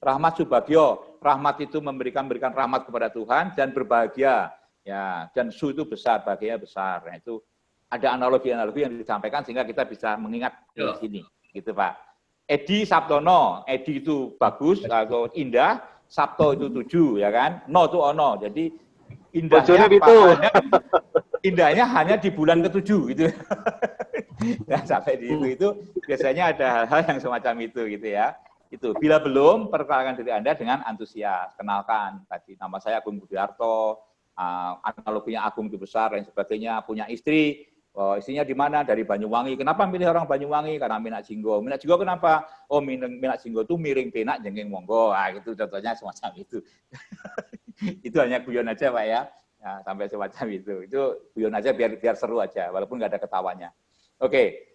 Rahmat Subagio, rahmat itu memberikan berikan rahmat kepada Tuhan dan berbahagia. Ya, dan su itu besar, bahagia besar. Nah, itu ada analogi-analogi yang disampaikan sehingga kita bisa mengingat di sini, gitu Pak. Edi Sabtono, Edi itu bagus atau indah, Sabto itu tujuh, ya kan? No itu ono, jadi indahnya itu. Hanya, indahnya hanya di bulan ketujuh, gitu. nah, [LAUGHS] sampai di itu, itu biasanya ada hal-hal yang semacam itu, gitu ya. Itu bila belum perkenalkan diri Anda dengan antusias, kenalkan tadi nama saya Agung Budiarto, uh, analoginya Agung itu besar dan sebagainya, punya istri, Oh, istrinya di mana? Dari Banyuwangi. Kenapa milih orang Banyuwangi? Karena minat jinggo. Minat jinggo kenapa? Oh, minat, jinggo itu miring penak jengking monggo. Ah, itu contohnya semacam itu. [LAUGHS] itu hanya guyon aja, Pak ya. ya. Sampai semacam itu. Itu guyon aja biar biar seru aja, walaupun nggak ada ketawanya. Oke.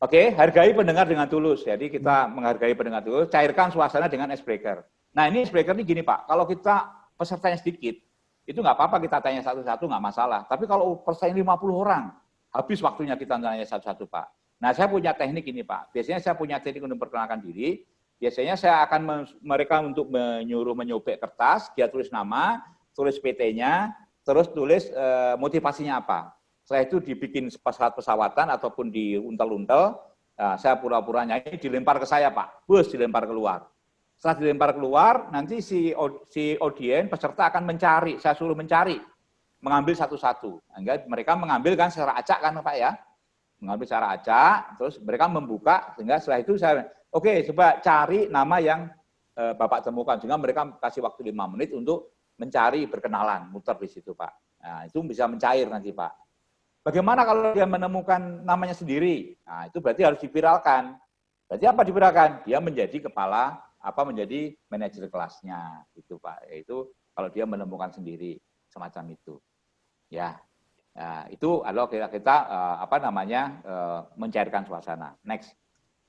Oke, hargai pendengar dengan tulus. Jadi kita menghargai pendengar tulus, cairkan suasana dengan icebreaker. Nah, ini icebreaker ini gini, Pak. Kalau kita pesertanya sedikit, itu nggak apa-apa kita tanya satu-satu, nggak masalah. Tapi kalau peserta 50 orang, habis waktunya kita nanya satu-satu Pak. Nah saya punya teknik ini Pak, biasanya saya punya teknik untuk memperkenalkan diri, biasanya saya akan mereka untuk menyuruh menyobek kertas, dia tulis nama, tulis PT-nya, terus tulis e, motivasinya apa. Setelah itu dibikin pesawat pesawatan ataupun di untel-untel, nah, saya pura-pura nyanyi, dilempar ke saya Pak, bus dilempar keluar. Setelah dilempar keluar, nanti si, si audien, peserta akan mencari, saya suruh mencari mengambil satu-satu. Mereka mengambil kan secara acak kan Pak ya. Mengambil secara acak, terus mereka membuka, sehingga setelah itu saya, oke okay, coba cari nama yang e, Bapak temukan. Sehingga mereka kasih waktu lima menit untuk mencari berkenalan, muter di situ Pak. Nah, itu bisa mencair nanti Pak. Bagaimana kalau dia menemukan namanya sendiri? Nah, itu berarti harus diviralkan. Berarti apa diviralkan? Dia menjadi kepala, apa menjadi manajer kelasnya, gitu Pak. Yaitu kalau dia menemukan sendiri semacam itu. Ya, nah, itu adalah kita, kita uh, apa namanya uh, mencairkan suasana. Next,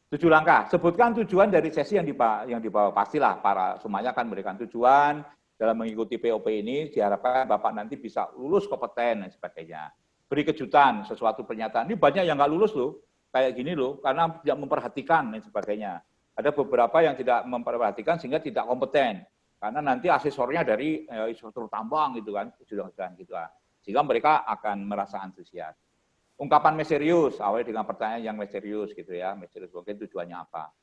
tujuh langkah. Sebutkan tujuan dari sesi yang dibawa, yang dibawa pastilah para semuanya akan memberikan tujuan dalam mengikuti POP ini diharapkan Bapak nanti bisa lulus kompeten dan sebagainya. Beri kejutan, sesuatu pernyataan. Ini banyak yang nggak lulus loh, kayak gini loh, karena tidak memperhatikan dan sebagainya. Ada beberapa yang tidak memperhatikan sehingga tidak kompeten. Karena nanti asesornya dari eh, instruktur tambang gitu kan, sudah gitu lah. Sehingga mereka akan merasa antusias. Ungkapan misterius, awalnya dengan pertanyaan yang misterius gitu ya, misterius mungkin tujuannya apa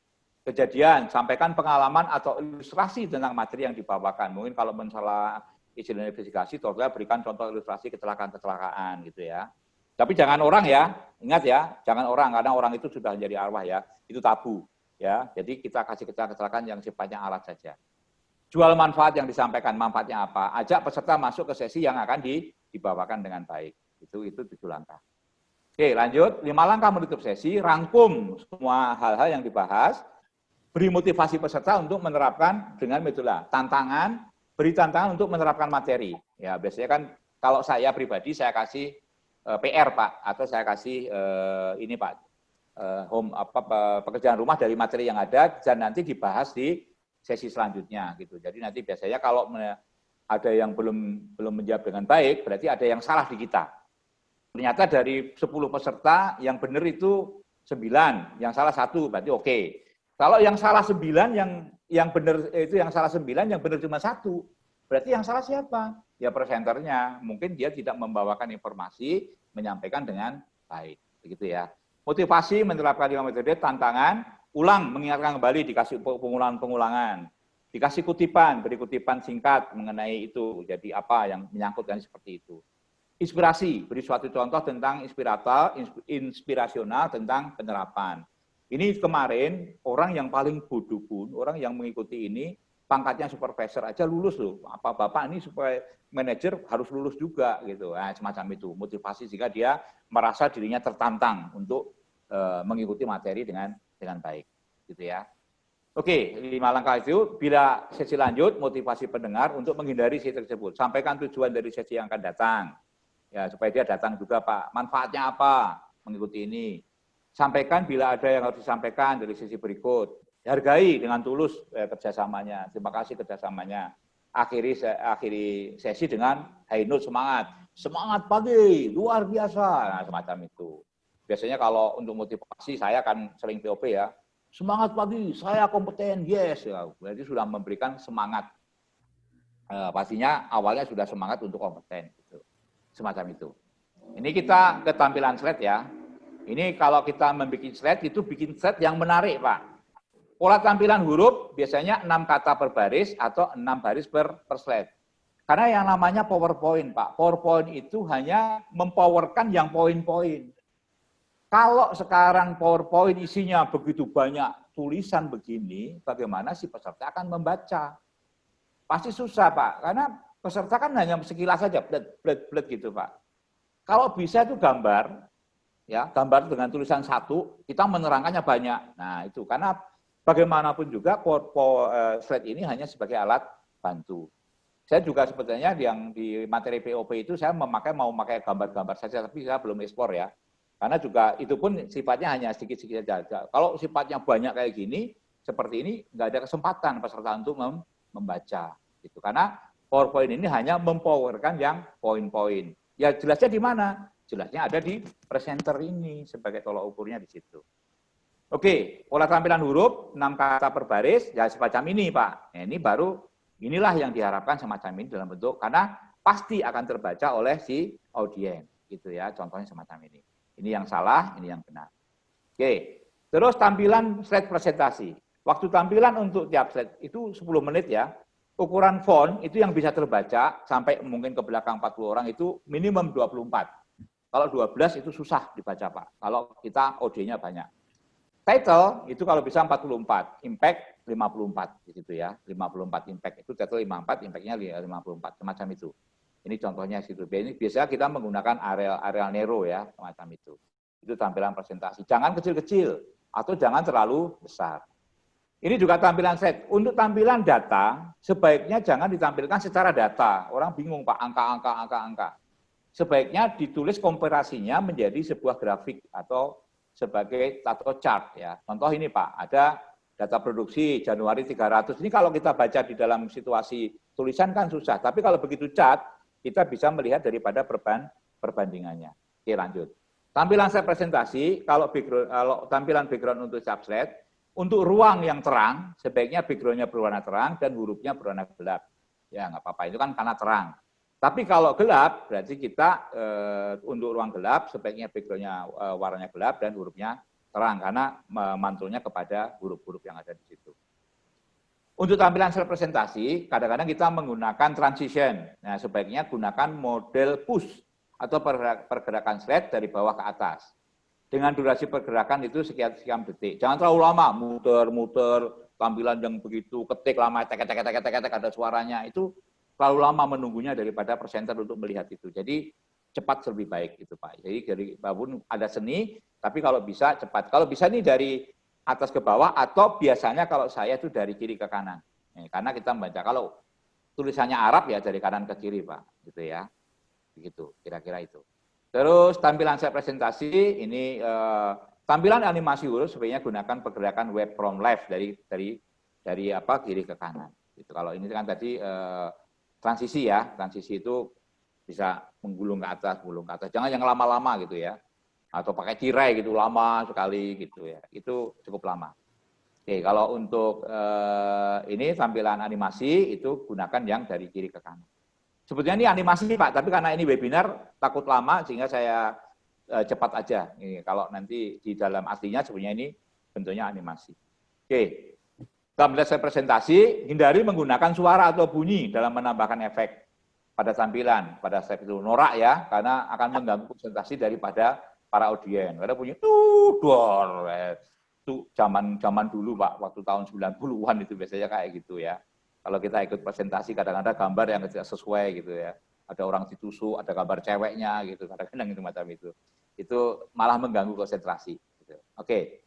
kejadian, sampaikan pengalaman atau ilustrasi tentang materi yang dibawakan. Mungkin kalau masalah izin investigasi, tolong berikan contoh ilustrasi kecelakaan-kecelakaan gitu ya. Tapi jangan orang ya, ingat ya, jangan orang, karena orang itu sudah menjadi arwah ya, itu tabu ya. Jadi kita kasih kecelakaan yang sifatnya alat saja. Jual manfaat yang disampaikan, manfaatnya apa? Ajak peserta masuk ke sesi yang akan dibawakan dengan baik. Itu itu tujuh langkah. Oke, lanjut. Lima langkah menutup sesi, rangkum semua hal-hal yang dibahas, beri motivasi peserta untuk menerapkan dengan metode tantangan, beri tantangan untuk menerapkan materi. Ya, biasanya kan kalau saya pribadi saya kasih eh, PR Pak atau saya kasih uh, ini Pak uh, home apa pekerjaan rumah dari materi yang ada dan nanti dibahas di sesi selanjutnya gitu. Jadi nanti biasanya kalau ada yang belum belum menjawab dengan baik, berarti ada yang salah di kita. Ternyata dari 10 peserta yang benar itu 9, yang salah satu, berarti oke. Okay. Kalau yang salah sembilan, yang yang benar itu yang salah sembilan, yang benar cuma satu. Berarti yang salah siapa? Ya presenternya. Mungkin dia tidak membawakan informasi, menyampaikan dengan baik. Begitu ya. Motivasi menerapkan lima metode, tantangan, ulang, mengingatkan kembali, dikasih pengulangan-pengulangan. Dikasih kutipan, beri kutipan singkat mengenai itu. Jadi apa yang menyangkut dan seperti itu. Inspirasi, beri suatu contoh tentang inspirator, inspirasional tentang penerapan ini kemarin orang yang paling bodoh pun, orang yang mengikuti ini, pangkatnya supervisor aja lulus loh. Apa Bapak ini supaya manajer harus lulus juga gitu. Nah, semacam itu, motivasi jika dia merasa dirinya tertantang untuk uh, mengikuti materi dengan dengan baik. Gitu ya. Oke, lima langkah itu. Bila sesi lanjut, motivasi pendengar untuk menghindari sesi tersebut. Sampaikan tujuan dari sesi yang akan datang. Ya, supaya dia datang juga, Pak. Manfaatnya apa mengikuti ini? Sampaikan bila ada yang harus disampaikan dari sisi berikut. Hargai dengan tulus eh, kerjasamanya. Terima kasih kerjasamanya. Akhiri, akhiri sesi dengan high note semangat. Semangat pagi, luar biasa. Nah, semacam itu. Biasanya kalau untuk motivasi, saya akan sering POP ya. Semangat pagi, saya kompeten, yes. Ya, berarti sudah memberikan semangat. Eh, pastinya awalnya sudah semangat untuk kompeten. Gitu. Semacam itu. Ini kita ketampilan slide ya. Ini kalau kita membuat slide, itu bikin slide yang menarik, Pak. Pola tampilan huruf biasanya 6 kata per baris atau 6 baris per, per slide. Karena yang namanya PowerPoint, Pak. PowerPoint itu hanya mempowerkan yang poin-poin. Kalau sekarang PowerPoint isinya begitu banyak tulisan begini, bagaimana si peserta akan membaca? Pasti susah, Pak. Karena peserta kan hanya sekilas saja, bled gitu, Pak. Kalau bisa itu gambar, ya gambar dengan tulisan satu kita menerangkannya banyak nah itu karena bagaimanapun juga PowerPoint eh, slide ini hanya sebagai alat bantu saya juga sebetulnya yang di materi POP itu saya memakai mau memakai gambar-gambar saja tapi saya belum ekspor ya karena juga itu pun sifatnya hanya sedikit-sedikit saja kalau sifatnya banyak kayak gini seperti ini nggak ada kesempatan peserta untuk mem membaca gitu karena PowerPoint ini hanya mempowerkan yang poin-poin ya jelasnya di mana Jelasnya ada di presenter ini sebagai tolak ukurnya di situ. Oke, pola tampilan huruf, 6 kata per baris, ya semacam ini Pak. Nah, ini baru, inilah yang diharapkan semacam ini dalam bentuk, karena pasti akan terbaca oleh si audiens. Gitu ya, contohnya semacam ini. Ini yang salah, ini yang benar. Oke, terus tampilan slide presentasi. Waktu tampilan untuk tiap slide itu 10 menit ya. Ukuran font itu yang bisa terbaca sampai mungkin ke belakang 40 orang itu minimum 24. Kalau 12 itu susah dibaca Pak, kalau kita OD-nya banyak. Title itu kalau bisa 44, impact 54 gitu ya. 54 impact itu title 54, impact-nya 54 semacam itu. Ini contohnya situ. Ini biasanya kita menggunakan areal areal Nero ya, semacam itu. Itu tampilan presentasi. Jangan kecil-kecil atau jangan terlalu besar. Ini juga tampilan set. Untuk tampilan data, sebaiknya jangan ditampilkan secara data. Orang bingung Pak, angka-angka, angka-angka sebaiknya ditulis komparasinya menjadi sebuah grafik atau sebagai atau chart ya. Contoh ini Pak, ada data produksi Januari 300. Ini kalau kita baca di dalam situasi Tulisan kan susah, tapi kalau begitu cat, kita bisa melihat daripada perban, perbandingannya. Oke, lanjut. Tampilan saya presentasi, kalau, background, kalau tampilan background untuk subslide, untuk ruang yang terang, sebaiknya backgroundnya berwarna terang dan hurufnya berwarna gelap. Ya, nggak apa-apa, itu kan karena terang. Tapi kalau gelap, berarti kita e, untuk ruang gelap, sebaiknya backgroundnya e, warnanya gelap dan hurufnya terang, karena mantulnya kepada huruf-huruf yang ada di situ. Untuk tampilan slide presentasi, kadang-kadang kita menggunakan transition. Nah, sebaiknya gunakan model push atau pergerakan slide dari bawah ke atas. Dengan durasi pergerakan itu sekian-sekian detik. Jangan terlalu lama, muter-muter, tampilan yang begitu, ketik lama, tek tek tek tek tek ada suaranya. Itu terlalu lama menunggunya daripada presenter untuk melihat itu. Jadi cepat lebih baik itu Pak. Jadi dari babun ada seni, tapi kalau bisa cepat. Kalau bisa nih dari atas ke bawah atau biasanya kalau saya itu dari kiri ke kanan. Ya, karena kita membaca kalau tulisannya Arab ya dari kanan ke kiri Pak, gitu ya. Begitu, kira-kira itu. Terus tampilan saya presentasi ini eh, tampilan animasi huruf sebenarnya gunakan pergerakan web from left dari dari dari apa kiri ke kanan. Gitu. Kalau ini kan tadi eh, transisi ya, transisi itu bisa menggulung ke atas, menggulung ke atas. Jangan yang lama-lama gitu ya atau pakai tirai gitu lama sekali gitu ya. Itu cukup lama. Oke kalau untuk eh, ini tampilan animasi itu gunakan yang dari kiri ke kanan. Sebetulnya ini animasi pak tapi karena ini webinar takut lama sehingga saya eh, cepat aja. Ini kalau nanti di dalam aslinya sebenarnya ini bentuknya animasi. Oke dalam saya presentasi hindari menggunakan suara atau bunyi dalam menambahkan efek pada tampilan pada step itu norak ya karena akan mengganggu presentasi daripada para audien. Karena punya tuh dor. Itu zaman zaman dulu Pak, waktu tahun 90-an itu biasanya kayak gitu ya. Kalau kita ikut presentasi kadang-kadang gambar yang tidak sesuai gitu ya. Ada orang ditusuk, ada gambar ceweknya gitu, kadang-kadang itu macam itu. Itu malah mengganggu konsentrasi. Gitu. Oke.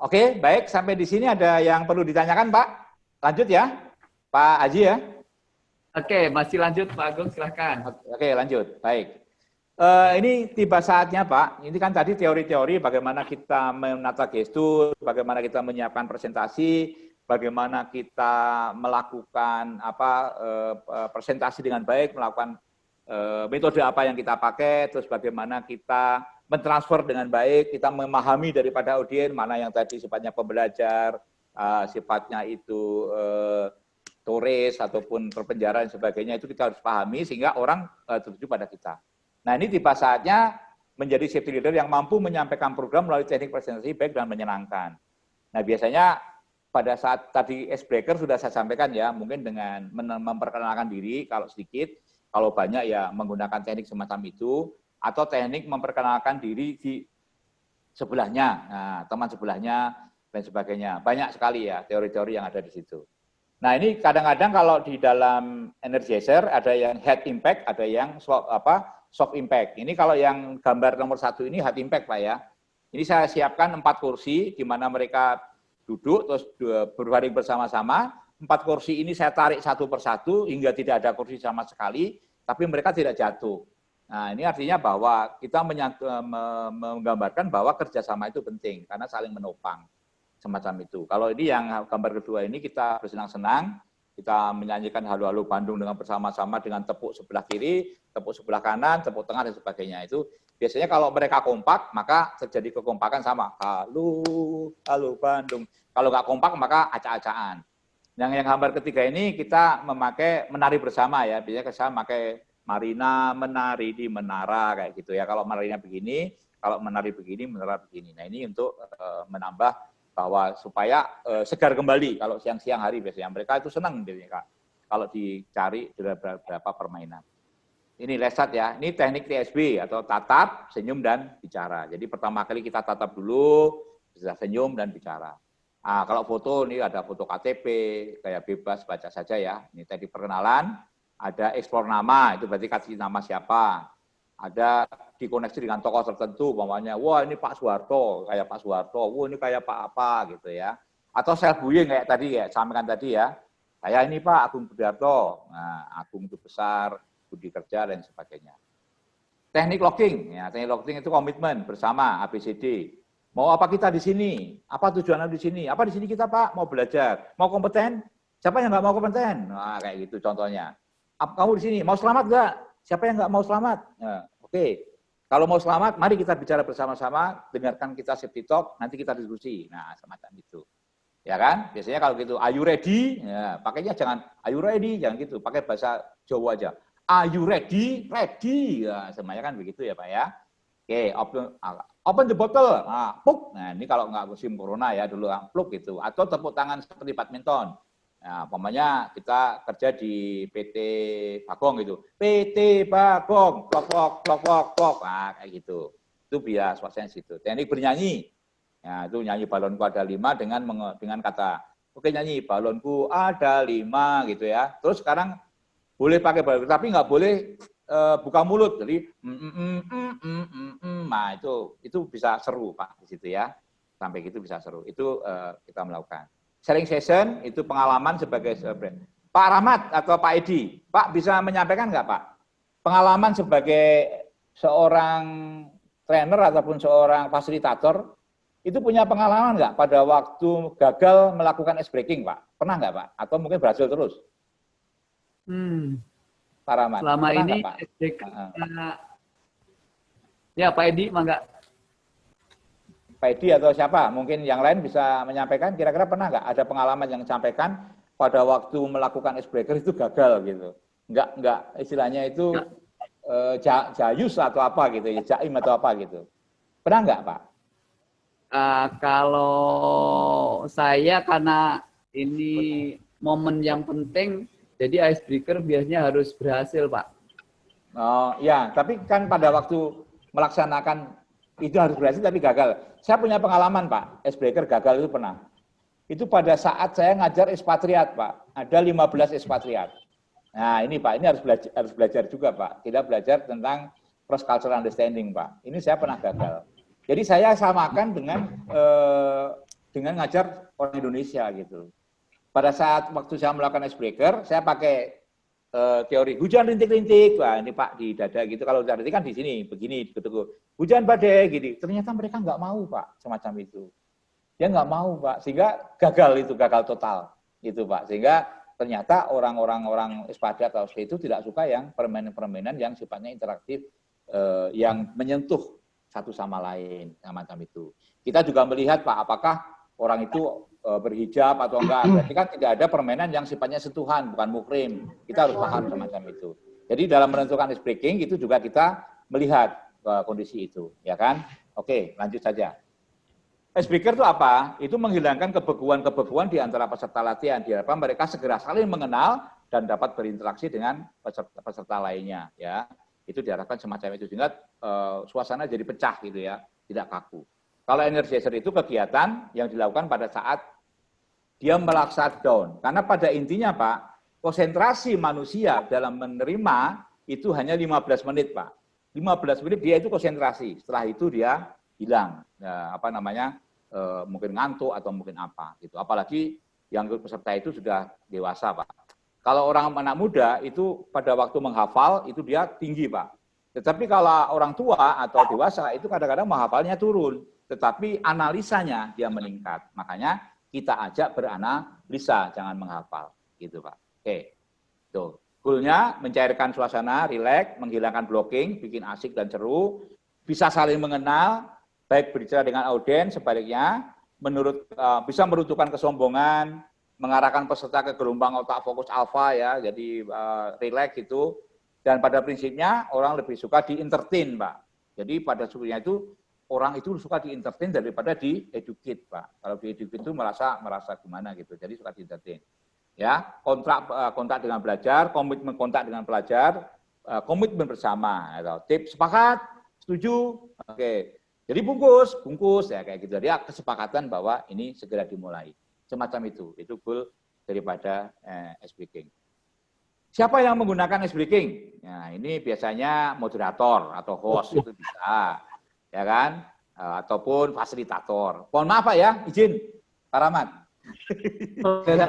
Oke, baik. Sampai di sini ada yang perlu ditanyakan Pak? Lanjut ya, Pak Aji ya. Oke, masih lanjut Pak Agung, silahkan. Oke, lanjut. Baik. Uh, ini tiba saatnya Pak, ini kan tadi teori-teori bagaimana kita menata gestur, bagaimana kita menyiapkan presentasi, bagaimana kita melakukan apa uh, presentasi dengan baik, melakukan uh, metode apa yang kita pakai, terus bagaimana kita mentransfer dengan baik, kita memahami daripada audiens mana yang tadi sifatnya pembelajar, uh, sifatnya itu uh, turis ataupun terpenjara dan sebagainya itu kita harus pahami sehingga orang uh, tertuju pada kita. Nah ini tiba saatnya menjadi safety leader yang mampu menyampaikan program melalui teknik presentasi baik dan menyenangkan. Nah biasanya pada saat tadi breaker sudah saya sampaikan ya, mungkin dengan memperkenalkan diri kalau sedikit, kalau banyak ya menggunakan teknik semacam itu, atau teknik memperkenalkan diri di sebelahnya, nah, teman sebelahnya, dan sebagainya. Banyak sekali ya teori-teori yang ada di situ. Nah ini kadang-kadang kalau di dalam energizer ada yang head impact, ada yang apa soft impact. Ini kalau yang gambar nomor satu ini hard impact Pak ya. Ini saya siapkan empat kursi di mana mereka duduk terus berbaring bersama-sama. Empat kursi ini saya tarik satu persatu hingga tidak ada kursi sama sekali, tapi mereka tidak jatuh. Nah ini artinya bahwa kita menggambarkan bahwa kerjasama itu penting karena saling menopang semacam itu. Kalau ini yang gambar kedua ini kita bersenang-senang, kita menyanyikan halo-halo Bandung dengan bersama-sama dengan tepuk sebelah kiri, tepuk sebelah kanan, tepuk tengah dan sebagainya. Itu biasanya kalau mereka kompak maka terjadi kekompakan sama halo halo Bandung. Kalau nggak kompak maka acak-acakan. Yang yang gambar ketiga ini kita memakai menari bersama ya. Biasanya saya memakai Marina menari di menara kayak gitu ya. Kalau Marina begini, kalau menari begini, menara begini. Nah ini untuk uh, menambah bahwa supaya uh, segar kembali kalau siang-siang hari biasanya mereka itu senang biasanya kalau dicari beberapa permainan. Ini lesat ya, ini teknik TSB atau tatap, senyum, dan bicara. Jadi pertama kali kita tatap dulu, bisa senyum dan bicara. Nah, kalau foto ini ada foto KTP, kayak bebas baca saja ya. Ini tadi perkenalan, ada eksplor nama, itu berarti kasih nama siapa. Ada dikoneksi dengan tokoh tertentu, umpamanya, wah ini Pak Soeharto, kayak Pak Soeharto, wah ini kayak Pak apa gitu ya. Atau self bullying kayak tadi ya, sampaikan tadi ya. Saya ini Pak Agung Budiarto, nah Agung itu besar, budi kerja dan sebagainya. Teknik locking, ya, teknik locking itu komitmen bersama ABCD. Mau apa kita di sini? Apa tujuannya di sini? Apa di sini kita Pak? Mau belajar? Mau kompeten? Siapa yang nggak mau kompeten? Nah, kayak gitu contohnya. Kamu di sini mau selamat nggak? Siapa yang nggak mau selamat? Nah, Oke, okay. kalau mau selamat, mari kita bicara bersama-sama, dengarkan kita safety talk, nanti kita diskusi. Nah, semacam itu. Ya kan? Biasanya kalau gitu, are you ready? Ya, pakainya jangan are you ready, jangan gitu. Pakai bahasa Jawa aja. Are you ready? Ready. Ya, semuanya kan begitu ya Pak ya. Oke, open, open the bottle. Nah, puk. Nah, ini kalau nggak musim corona ya dulu pluk gitu. Atau tepuk tangan seperti badminton. Nah, umpamanya kita kerja di PT Bagong gitu. PT Bagong, plok plok plok plok. Nah, kayak gitu. Itu biar suasana situ. Teknik bernyanyi. Ya, itu nyanyi balonku ada lima dengan dengan kata, oke nyanyi balonku ada lima gitu ya. Terus sekarang boleh pakai balon, tapi nggak boleh uh, buka mulut. Jadi, mm, mm, mm, mm, mm, mm, mm. nah itu itu bisa seru pak di situ ya. Sampai gitu bisa seru. Itu uh, kita melakukan. Sharing session itu pengalaman sebagai Pak Rahmat atau Pak Edi, Pak bisa menyampaikan nggak Pak? Pengalaman sebagai seorang trainer ataupun seorang fasilitator itu punya pengalaman nggak pada waktu gagal melakukan ice breaking, Pak? Pernah nggak, Pak? Atau mungkin berhasil terus? Hmm. Paramat. Selama Pernah ini Pak? SDK, uh, ya Pak Edi, mangga. Pak Edi atau siapa? Mungkin yang lain bisa menyampaikan. Kira-kira pernah nggak ada pengalaman yang disampaikan pada waktu melakukan icebreaker itu gagal gitu? Nggak, nggak istilahnya itu uh, jayus atau apa gitu, ya, jaim atau apa gitu. Pernah nggak Pak? Uh, kalau saya karena ini momen yang penting jadi icebreaker biasanya harus berhasil, Pak. Oh, ya, tapi kan pada waktu melaksanakan itu harus berhasil tapi gagal. Saya punya pengalaman, Pak. Icebreaker gagal itu pernah. Itu pada saat saya ngajar ekspatriat, Pak. Ada 15 ekspatriat. Nah, ini Pak, ini harus belajar, harus belajar juga, Pak. Kita belajar tentang cross cultural understanding, Pak. Ini saya pernah gagal. Jadi saya samakan dengan eh, dengan ngajar orang Indonesia gitu pada saat waktu saya melakukan icebreaker, saya pakai uh, teori hujan rintik-rintik. Wah, ini Pak di dada gitu. Kalau hujan rintik kan di sini, begini, gitu. Hujan badai, gitu. Ternyata mereka nggak mau, Pak, semacam itu. Dia nggak mau, Pak. Sehingga gagal itu, gagal total. Itu, Pak. Sehingga ternyata orang-orang orang ekspatriat atau itu tidak suka yang permainan-permainan yang sifatnya interaktif, eh, yang menyentuh satu sama lain, semacam itu. Kita juga melihat, Pak, apakah orang itu Eh, berhijab atau enggak. [CLEARS THROAT] Berarti kan tidak ada permainan yang sifatnya sentuhan, bukan mukrim. Kita harus paham semacam itu. Jadi dalam menentukan ice breaking itu juga kita melihat uh, kondisi itu, ya kan? Oke, lanjut saja. Icebreaker itu apa? Itu menghilangkan kebeguan-kebeguan di antara peserta latihan. Diharapkan mereka segera saling mengenal dan dapat berinteraksi dengan peserta, peserta lainnya. Ya, itu diharapkan semacam itu sehingga uh, suasana jadi pecah gitu ya, tidak kaku. Kalau energizer itu kegiatan yang dilakukan pada saat dia melaksa down. Karena pada intinya Pak, konsentrasi manusia dalam menerima itu hanya 15 menit Pak. 15 menit dia itu konsentrasi, setelah itu dia hilang. Ya, apa namanya, e, mungkin ngantuk atau mungkin apa. gitu. Apalagi yang peserta itu sudah dewasa Pak. Kalau orang anak muda itu pada waktu menghafal itu dia tinggi Pak. Tetapi kalau orang tua atau dewasa itu kadang-kadang menghafalnya turun tetapi analisanya dia meningkat. Makanya kita ajak beranalisa, jangan menghafal. Gitu Pak. Oke, tuh. Goalnya mencairkan suasana, rileks, menghilangkan blocking, bikin asik dan seru, bisa saling mengenal, baik berbicara dengan audiens, sebaliknya, menurut uh, bisa meruntuhkan kesombongan, mengarahkan peserta ke gelombang otak fokus alfa ya, jadi uh, rileks itu. Dan pada prinsipnya orang lebih suka di entertain, Pak. Jadi pada sukunya itu orang itu suka di daripada di educate, Pak. Kalau di educate itu merasa merasa gimana gitu. Jadi suka di. Ya, kontrak eh, kontak dengan belajar, komitmen kontak dengan pelajar, eh, komitmen bersama. Atau tip sepakat, setuju, oke. Jadi bungkus, bungkus ya kayak gitu. Jadi kesepakatan bahwa ini segera dimulai. Semacam itu. Itu goal daripada eh, S-Breaking. Siapa yang menggunakan S-Breaking? Nah, ini biasanya moderator atau host itu bisa ya kan? Eh, ataupun fasilitator. Mohon maaf Pak ya, izin Pak Rahmat. ya,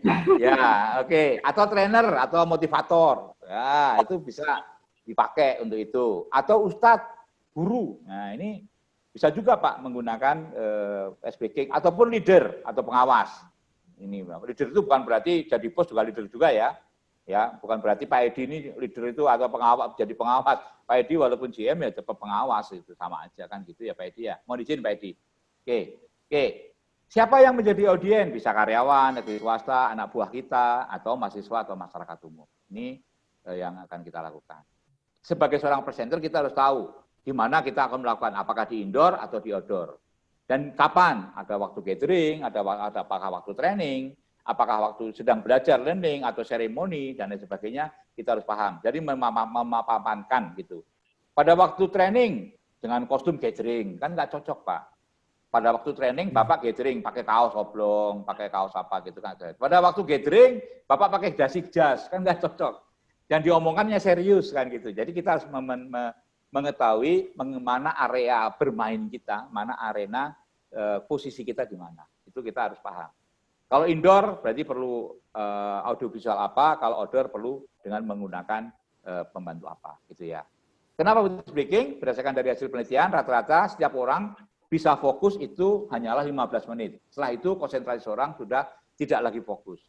[LAUGHS] ya oke. Okay. Atau trainer atau motivator. Ya, itu bisa dipakai untuk itu. Atau ustadz, guru. Nah, ini bisa juga Pak menggunakan eh, SBK ataupun leader atau pengawas. ini leader itu bukan berarti jadi pos juga leader juga ya ya bukan berarti Pak Edi ini leader itu atau pengawat jadi pengawas Pak Edi walaupun GM ya tetap pengawas itu sama aja kan gitu ya Pak Edi ya. Mau izin Pak Edi. Oke oke. Siapa yang menjadi audien bisa karyawan negeri swasta anak buah kita atau mahasiswa atau masyarakat umum. Ini eh, yang akan kita lakukan. Sebagai seorang presenter kita harus tahu di mana kita akan melakukan apakah di indoor atau di outdoor. Dan kapan? Ada waktu gathering ada ada apakah waktu training apakah waktu sedang belajar learning atau seremoni dan lain sebagainya kita harus paham. Jadi memapamankan gitu. Pada waktu training dengan kostum gathering kan nggak cocok pak. Pada waktu training hmm. bapak gathering pakai kaos oblong, pakai kaos apa gitu kan. Pada waktu gathering bapak pakai dasi jas kan nggak cocok. Dan diomongkannya serius kan gitu. Jadi kita harus mengetahui mana area bermain kita, mana arena eh, posisi kita di mana. Itu kita harus paham. Kalau indoor berarti perlu uh, audiovisual apa, kalau outdoor perlu dengan menggunakan uh, pembantu apa, gitu ya. Kenapa begitu speaking? Berdasarkan dari hasil penelitian, rata-rata setiap orang bisa fokus itu hanyalah 15 menit. Setelah itu konsentrasi seorang sudah tidak lagi fokus.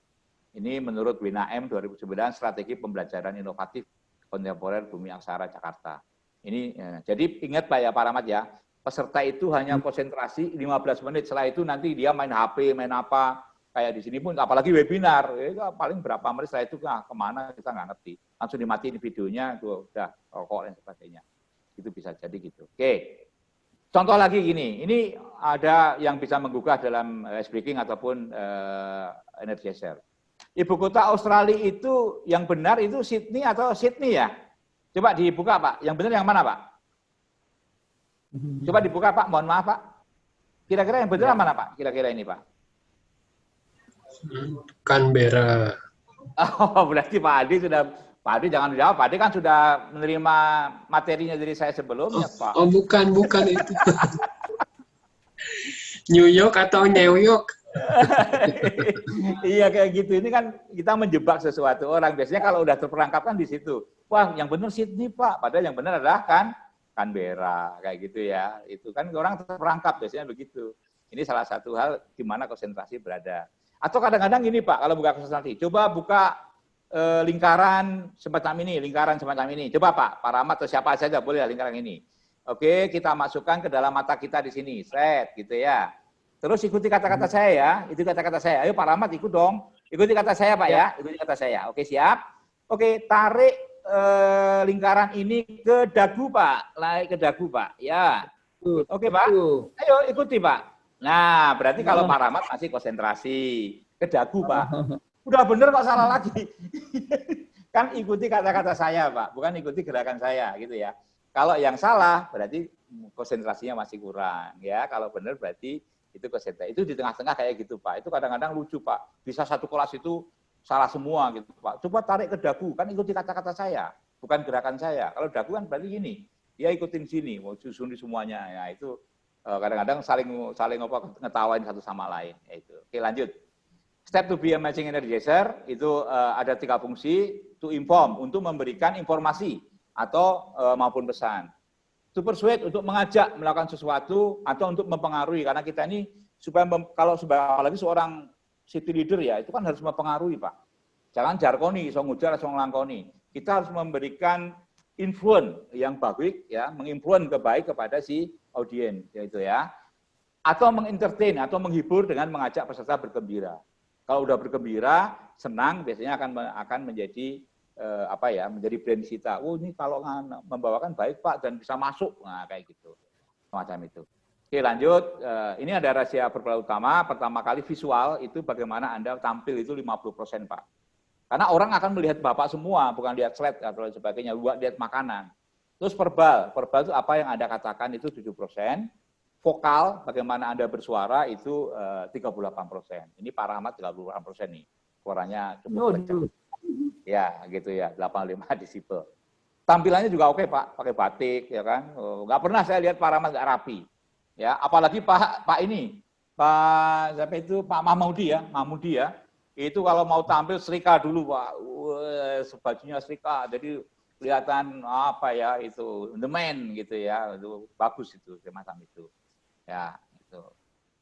Ini menurut WNAM 2009 strategi pembelajaran inovatif kontemporer bumi aksara Jakarta. Ini ya, jadi ingat Pak ya Pak Rahmat ya, peserta itu hanya konsentrasi 15 menit. Setelah itu nanti dia main HP, main apa, kayak di sini pun apalagi webinar. Ya, paling berapa menit setelah itu nah, ke mana? Kita nggak ngerti. Langsung dimatiin videonya itu udah rokok dan sebagainya. Itu bisa jadi gitu. Oke. Contoh lagi gini. Ini ada yang bisa menggugah dalam speaking ataupun uh, energizer ibu kota Australia itu yang benar itu Sydney atau Sydney ya? Coba dibuka pak. Yang benar yang mana pak? Coba dibuka pak. Mohon maaf pak. Kira-kira yang benar ya. mana pak? Kira-kira ini pak Canberra. Oh, berarti Pak Adi sudah Pak Adi jangan dijawab. Pak Adi kan sudah menerima materinya dari saya sebelumnya, oh, Pak. Oh, bukan, bukan itu. [LAUGHS] New York atau New York? [LAUGHS] iya kayak gitu. Ini kan kita menjebak sesuatu orang. Biasanya kalau udah terperangkap kan di situ. Wah, yang benar Sydney, Pak. Padahal yang benar adalah kan Canberra kayak gitu ya. Itu kan orang terperangkap biasanya begitu. Ini salah satu hal di mana konsentrasi berada. Atau kadang-kadang gini Pak, kalau buka konsultasi, coba buka e, lingkaran semacam ini, lingkaran semacam ini. Coba Pak, Pak Rahmat atau siapa saja boleh lingkaran ini. Oke, kita masukkan ke dalam mata kita di sini, set gitu ya. Terus ikuti kata-kata saya ya, itu kata-kata saya. Ayo Pak Rahmat ikut dong. Ikuti kata saya Pak ya, ya. ikuti kata saya. Oke, siap. Oke, tarik e, lingkaran ini ke dagu Pak, naik ke dagu Pak. Ya. Oke Pak. Ayo ikuti Pak. Nah, berarti kalau Pak Rahmat masih konsentrasi ke dagu, Pak. Udah bener kok salah lagi. [LAUGHS] kan ikuti kata-kata saya, Pak, bukan ikuti gerakan saya, gitu ya. Kalau yang salah berarti konsentrasinya masih kurang, ya. Kalau benar berarti itu konsentrasi. Itu di tengah-tengah kayak gitu, Pak. Itu kadang-kadang lucu, Pak. Bisa satu kelas itu salah semua gitu, Pak. Coba tarik ke dagu, kan ikuti kata-kata saya, bukan gerakan saya. Kalau dagu kan berarti gini, dia ikutin sini, mau susun di semuanya. Ya, itu kadang-kadang saling saling apa ngetawain satu sama lain itu. Oke lanjut. Step to be a matching energizer itu uh, ada tiga fungsi to inform untuk memberikan informasi atau uh, maupun pesan. To persuade untuk mengajak melakukan sesuatu atau untuk mempengaruhi karena kita ini supaya mem, kalau apalagi seorang city leader ya itu kan harus mempengaruhi pak. Jangan jarkoni, so ngujar, so ngelangkoni. Kita harus memberikan influence yang baik ya, menginfluence kebaik kepada si audien yaitu ya atau mengentertain atau menghibur dengan mengajak peserta bergembira. Kalau udah bergembira, senang biasanya akan akan menjadi eh, apa ya, menjadi brand cita. Oh, ini kalau membawakan baik Pak dan bisa masuk. Nah, kayak gitu. Semacam itu. Oke, lanjut. Eh, ini ada rahasia berperan utama. Pertama kali visual itu bagaimana Anda tampil itu 50% Pak. Karena orang akan melihat Bapak semua, bukan lihat slide atau sebagainya, buat lihat makanan. Terus verbal, verbal itu apa yang Anda katakan itu 7%. Vokal, bagaimana Anda bersuara itu uh, eh, 38%. Ini Pak Rahmat 38% nih. Suaranya cukup kencang. Ya, gitu ya, 85 [LAUGHS] disipel. Tampilannya juga oke Pak, pakai batik ya kan. Oh, nggak pernah saya lihat Pak Rahmat nggak rapi. Ya, apalagi Pak Pak ini, Pak siapa itu Pak Mahmudi ya, Mahmudi ya. Itu kalau mau tampil serika dulu Pak. Wah, bajunya serika. Jadi kelihatan apa ya itu the man gitu ya itu bagus itu semacam itu ya itu oke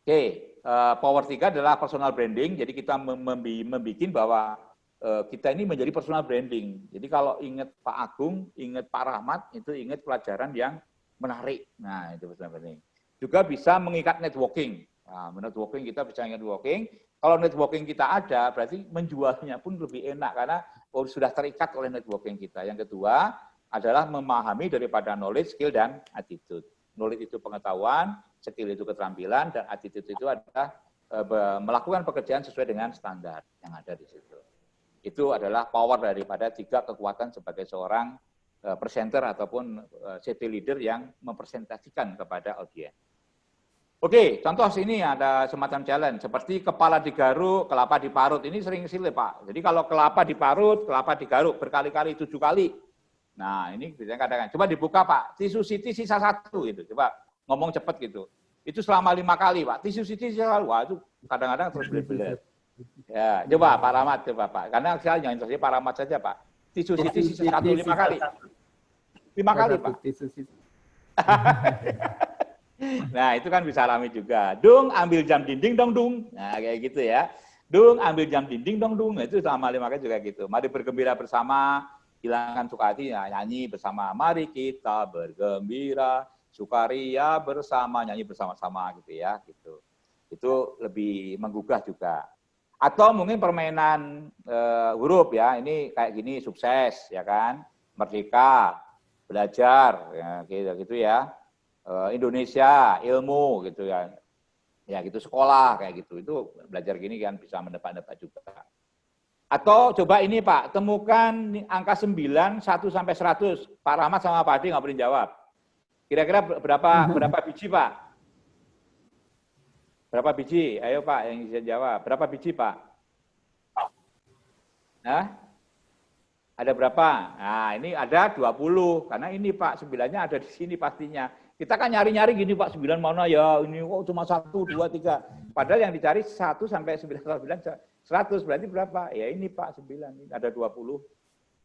Oke, uh, power 3 adalah personal branding. Jadi kita membuat bahwa uh, kita ini menjadi personal branding. Jadi kalau ingat Pak Agung, ingat Pak Rahmat, itu ingat pelajaran yang menarik. Nah, itu personal branding. Juga bisa mengikat networking. Nah, networking kita bisa networking. Kalau networking kita ada, berarti menjualnya pun lebih enak karena oh, sudah terikat oleh networking kita. Yang kedua adalah memahami daripada knowledge, skill, dan attitude. Knowledge itu pengetahuan, skill itu keterampilan, dan attitude itu adalah e, melakukan pekerjaan sesuai dengan standar yang ada di situ. Itu adalah power daripada tiga kekuatan sebagai seorang e, presenter ataupun city leader yang mempresentasikan kepada audiens. Oke, contoh sini ada semacam challenge, seperti kepala digaruk, kelapa diparut. Ini sering silih Pak. Jadi kalau kelapa diparut, kelapa digaruk berkali-kali, tujuh kali. Nah, ini bisa katakan. Coba dibuka Pak, tisu siti sisa satu gitu. Coba ngomong cepat gitu. Itu selama lima kali Pak. Tisu siti sisa satu. Wah, itu kadang-kadang terus belet-belet. Ya, coba Pak Rahmat, coba Pak. Karena saya jangan terus Pak Rahmat saja Pak. Tisu siti sisa satu lima kali. Lima kali Pak. Tisu siti. [LAUGHS] Nah, itu kan bisa alami juga. Dung, ambil jam dinding dong, Dung. Nah, kayak gitu ya. Dung, ambil jam dinding dong, Dung. Nah, itu sama lima kali juga gitu. Mari bergembira bersama, hilangkan suka hati, nah, nyanyi bersama. Mari kita bergembira, sukaria bersama, nyanyi bersama-sama gitu ya. gitu. Itu lebih menggugah juga. Atau mungkin permainan uh, huruf ya, ini kayak gini, sukses, ya kan. Merdeka, belajar, ya, gitu, gitu ya Indonesia, ilmu gitu ya. Ya gitu sekolah kayak gitu. Itu belajar gini kan bisa mendapat-dapat juga. Atau coba ini Pak, temukan angka 9, 1 sampai 100. Pak Rahmat sama Pak Adi nggak boleh jawab. Kira-kira berapa berapa biji Pak? Berapa biji? Ayo Pak yang bisa jawab. Berapa biji Pak? Nah, ada berapa? Nah, ini ada 20. Karena ini Pak, sembilannya ada di sini pastinya. Kita kan nyari-nyari gini Pak, sembilan mana ya, ini kok cuma satu, dua, tiga. Padahal yang dicari satu sampai sembilan, sembilan, seratus berarti berapa? Ya ini Pak, sembilan, ada dua puluh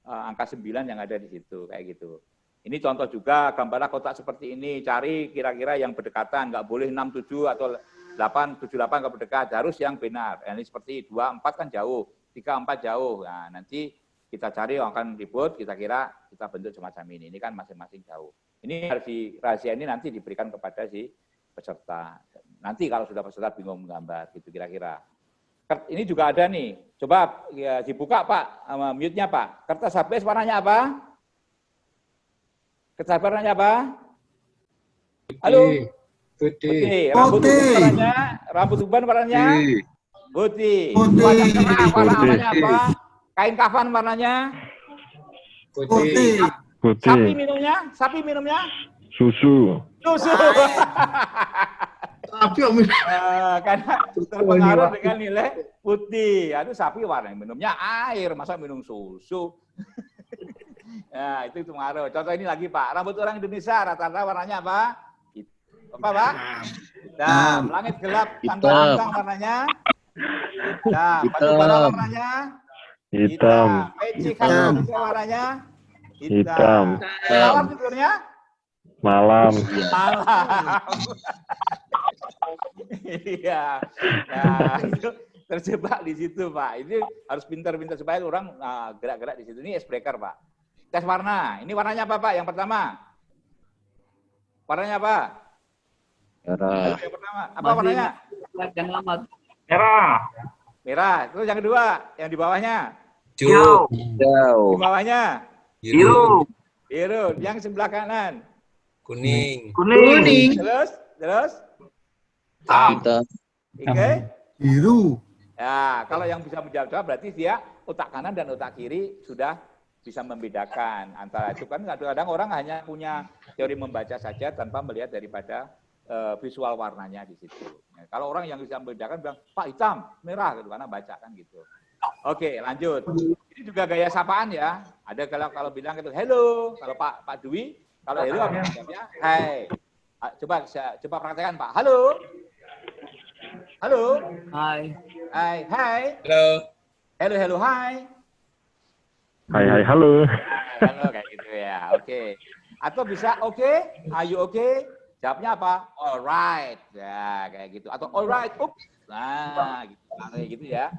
uh, angka sembilan yang ada di situ, kayak gitu. Ini contoh juga, gambarlah kotak seperti ini, cari kira-kira yang berdekatan, nggak boleh enam tujuh atau delapan tujuh delapan nggak berdekat, harus yang benar. Ini seperti dua empat kan jauh, tiga empat jauh. Nah, nanti kita cari akan ribut, kita kira kita bentuk semacam ini. Ini kan masing-masing jauh. Ini harus di rahasia ini nanti diberikan kepada si peserta. Nanti kalau sudah peserta bingung menggambar, gitu kira-kira. Ini juga ada nih. Coba ya, dibuka Pak, mute-nya Pak. Kertas HP warnanya apa? Kertas warnanya apa? Halo? Putih. Rambut uban warnanya? Rambut uban warnanya? Putih. Putih. Warna apa? Kain kafan warnanya? Putih. Putih. Sapi minumnya? Sapi minumnya? Susu. Susu. [LAUGHS] sapi minum. Uh, karena terpengaruh dengan nilai putih. Aduh sapi warna minumnya air, masa minum susu? nah, [LAUGHS] itu itu pengaruh. Contoh ini lagi Pak, rambut orang Indonesia rata-rata warnanya apa? Apa Pak? Hitam. Langit gelap bintang warnanya? Hitam. Batu bara warnanya? Hitam. Peci khas warnanya? Hitam. Malam tidurnya? Malam. Malam. Iya. nah, itu terjebak di situ, Pak. Ini harus pintar-pintar supaya orang nah, gerak-gerak di situ. Ini icebreaker, Pak. Tes warna. Ini warnanya apa, Pak? Yang pertama. Warnanya apa? Merah. Yang pertama. Apa Masih warnanya? Yang lama. Merah. Merah. Terus yang kedua, yang di bawahnya? Hijau. Di bawahnya? Biru. Biru. Yang sebelah kanan. Kuning. Kuning. Terus, terus. Hitam. Oke. Biru. Ya, kalau yang bisa menjawab berarti dia otak kanan dan otak kiri sudah bisa membedakan antara itu kan kadang-kadang orang hanya punya teori membaca saja tanpa melihat daripada uh, visual warnanya di situ. Ya, kalau orang yang bisa membedakan bilang Pak hitam, merah gitu karena baca kan gitu. Oke, lanjut. Ini juga gaya sapaan ya. Ada kalau kalau bilang itu hello, kalau Pak Pak Dwi, kalau hello apa jawabnya? Hai. Ah, coba coba praktekkan Pak. Halo. Halo. Hai. Hai, hai. Halo. Hello, hello, hai. Hai, hai, halo. Halo kayak gitu ya. Oke. Atau bisa oke, okay, are you okay? Jawabnya apa? Alright. Ya, kayak gitu. Atau alright, ups. Nah, gitu. Nah, kayak gitu ya.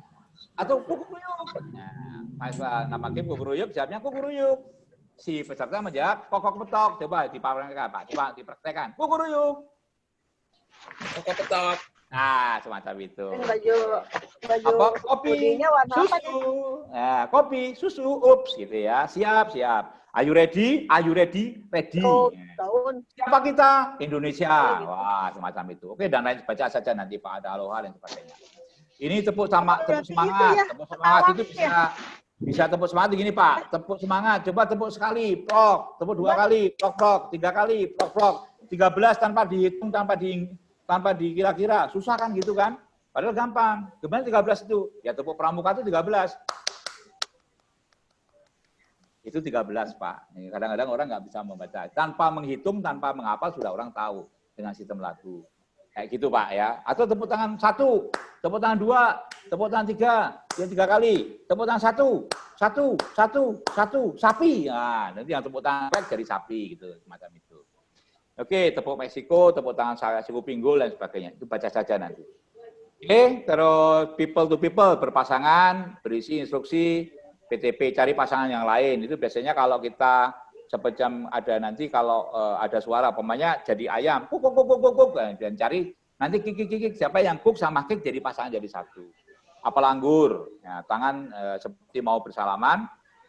Atau kukuruyuk. Nah, masa nama game kukuruyuk, jawabnya kukuruyuk. Si peserta menjawab kokok petok. Coba dipraktekkan, Pak. Coba dipraktekkan. Kukuruyuk. Kokok petok. Nah, semacam itu. Baju baju Apa? Kopi, warna apa susu. Nah, kopi, susu, ups gitu ya. Siap, siap. Are you ready? Are you ready? Ready. Oh, tahun. Siapa kita? Indonesia. Wah, semacam itu. Oke, dan lain baca saja nanti Pak ada aloha dan sebagainya. Ini tepuk sama tepuk semangat, ya. tepuk semangat itu bisa bisa tepuk semangat begini Pak. Tepuk semangat, coba tepuk sekali, prok, tepuk dua kali, prok prok, tiga kali, prok prok, tiga belas tanpa dihitung, tanpa di tanpa dikira-kira, susah kan gitu kan? Padahal gampang. Gimana 13 itu? Ya tepuk pramuka itu 13 itu 13 Pak. Kadang-kadang orang nggak bisa membaca. Tanpa menghitung, tanpa menghafal sudah orang tahu dengan sistem lagu. Kayak gitu Pak ya. Atau tepuk tangan satu, tepuk tangan dua, tepuk tangan tiga, yang tiga kali, tepuk tangan satu, satu, satu, satu, sapi. Nah, nanti yang tepuk tangan baik dari sapi gitu, semacam itu. Oke, tepuk Meksiko, tepuk tangan saya suku pinggul dan sebagainya. Itu baca saja nanti. Oke, terus people to people berpasangan, berisi instruksi, PTP cari pasangan yang lain itu biasanya kalau kita sepejam ada nanti kalau uh, ada suara pemainnya jadi ayam kuk kuk kuk kuk kuk dan cari nanti kik kik kik siapa yang kuk sama kik jadi pasangan jadi satu. Apel anggur ya, tangan uh, seperti mau bersalaman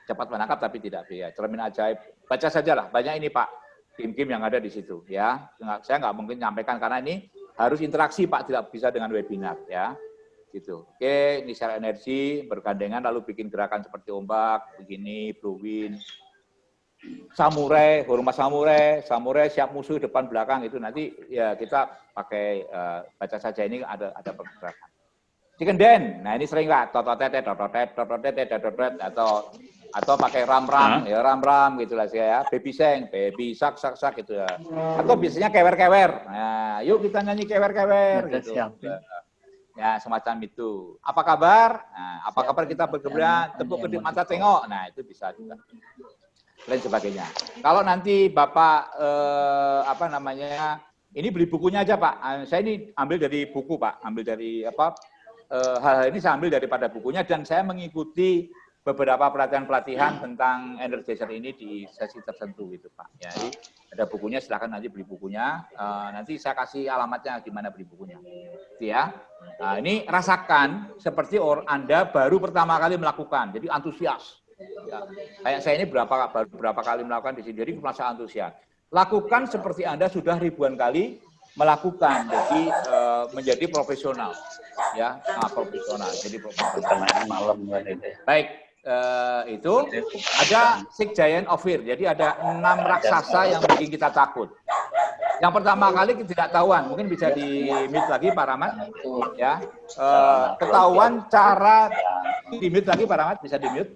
cepat menangkap tapi tidak ya cermin ajaib. Baca saja lah banyak ini pak kim-kim yang ada di situ ya. Saya nggak mungkin nyampaikan karena ini harus interaksi pak tidak bisa dengan webinar ya. Gitu. Oke, ini share energi bergandengan lalu bikin gerakan seperti ombak, begini, blue wind, samurai, hormat samurai, samurai siap musuh depan belakang. Itu nanti ya kita pakai uh, baca saja. Ini ada ada pergerakan. Chicken den, nah ini sering lah. Tototet, tototet, tototet, tototet atau atau pakai ram ram ya ram ram gitulah saya ya. Baby seng baby sak sak sak gitu ya. Atau biasanya kewer kewer nah yuk kita nyanyi kewer kewer gitu. ya semacam itu. Apa kabar? Nah, apa kabar kita bergerak, tepuk kedip mata tengok. Nah, itu bisa juga. Lain sebagainya. Kalau nanti Bapak eh, apa namanya? Ini beli bukunya aja, Pak. Ah, saya ini ambil dari buku, Pak. Ambil dari apa? Eh, hal-hal ini saya ambil daripada bukunya dan saya mengikuti beberapa pelatihan-pelatihan tentang energizer ini di sesi tertentu gitu Pak. Ya, jadi ada bukunya silahkan nanti beli bukunya. Uh, nanti saya kasih alamatnya di mana beli bukunya. Gitu ya. Nah, ini rasakan seperti orang Anda baru pertama kali melakukan. Jadi antusias. Ya. Kayak saya ini berapa berapa kali melakukan di sini. Jadi merasa antusias. Lakukan seperti Anda sudah ribuan kali melakukan. Jadi uh, menjadi profesional. Ya, nah, profesional. Jadi profesional. Malam Baik, uh, itu ada Six Giant of Fear. Jadi ada enam raksasa yang bikin kita takut. Yang pertama kali tidak tahuan, mungkin bisa di mute lagi Pak Rahmat. Ya, uh, ketahuan cara di mute lagi Pak Rahmat, bisa di mute.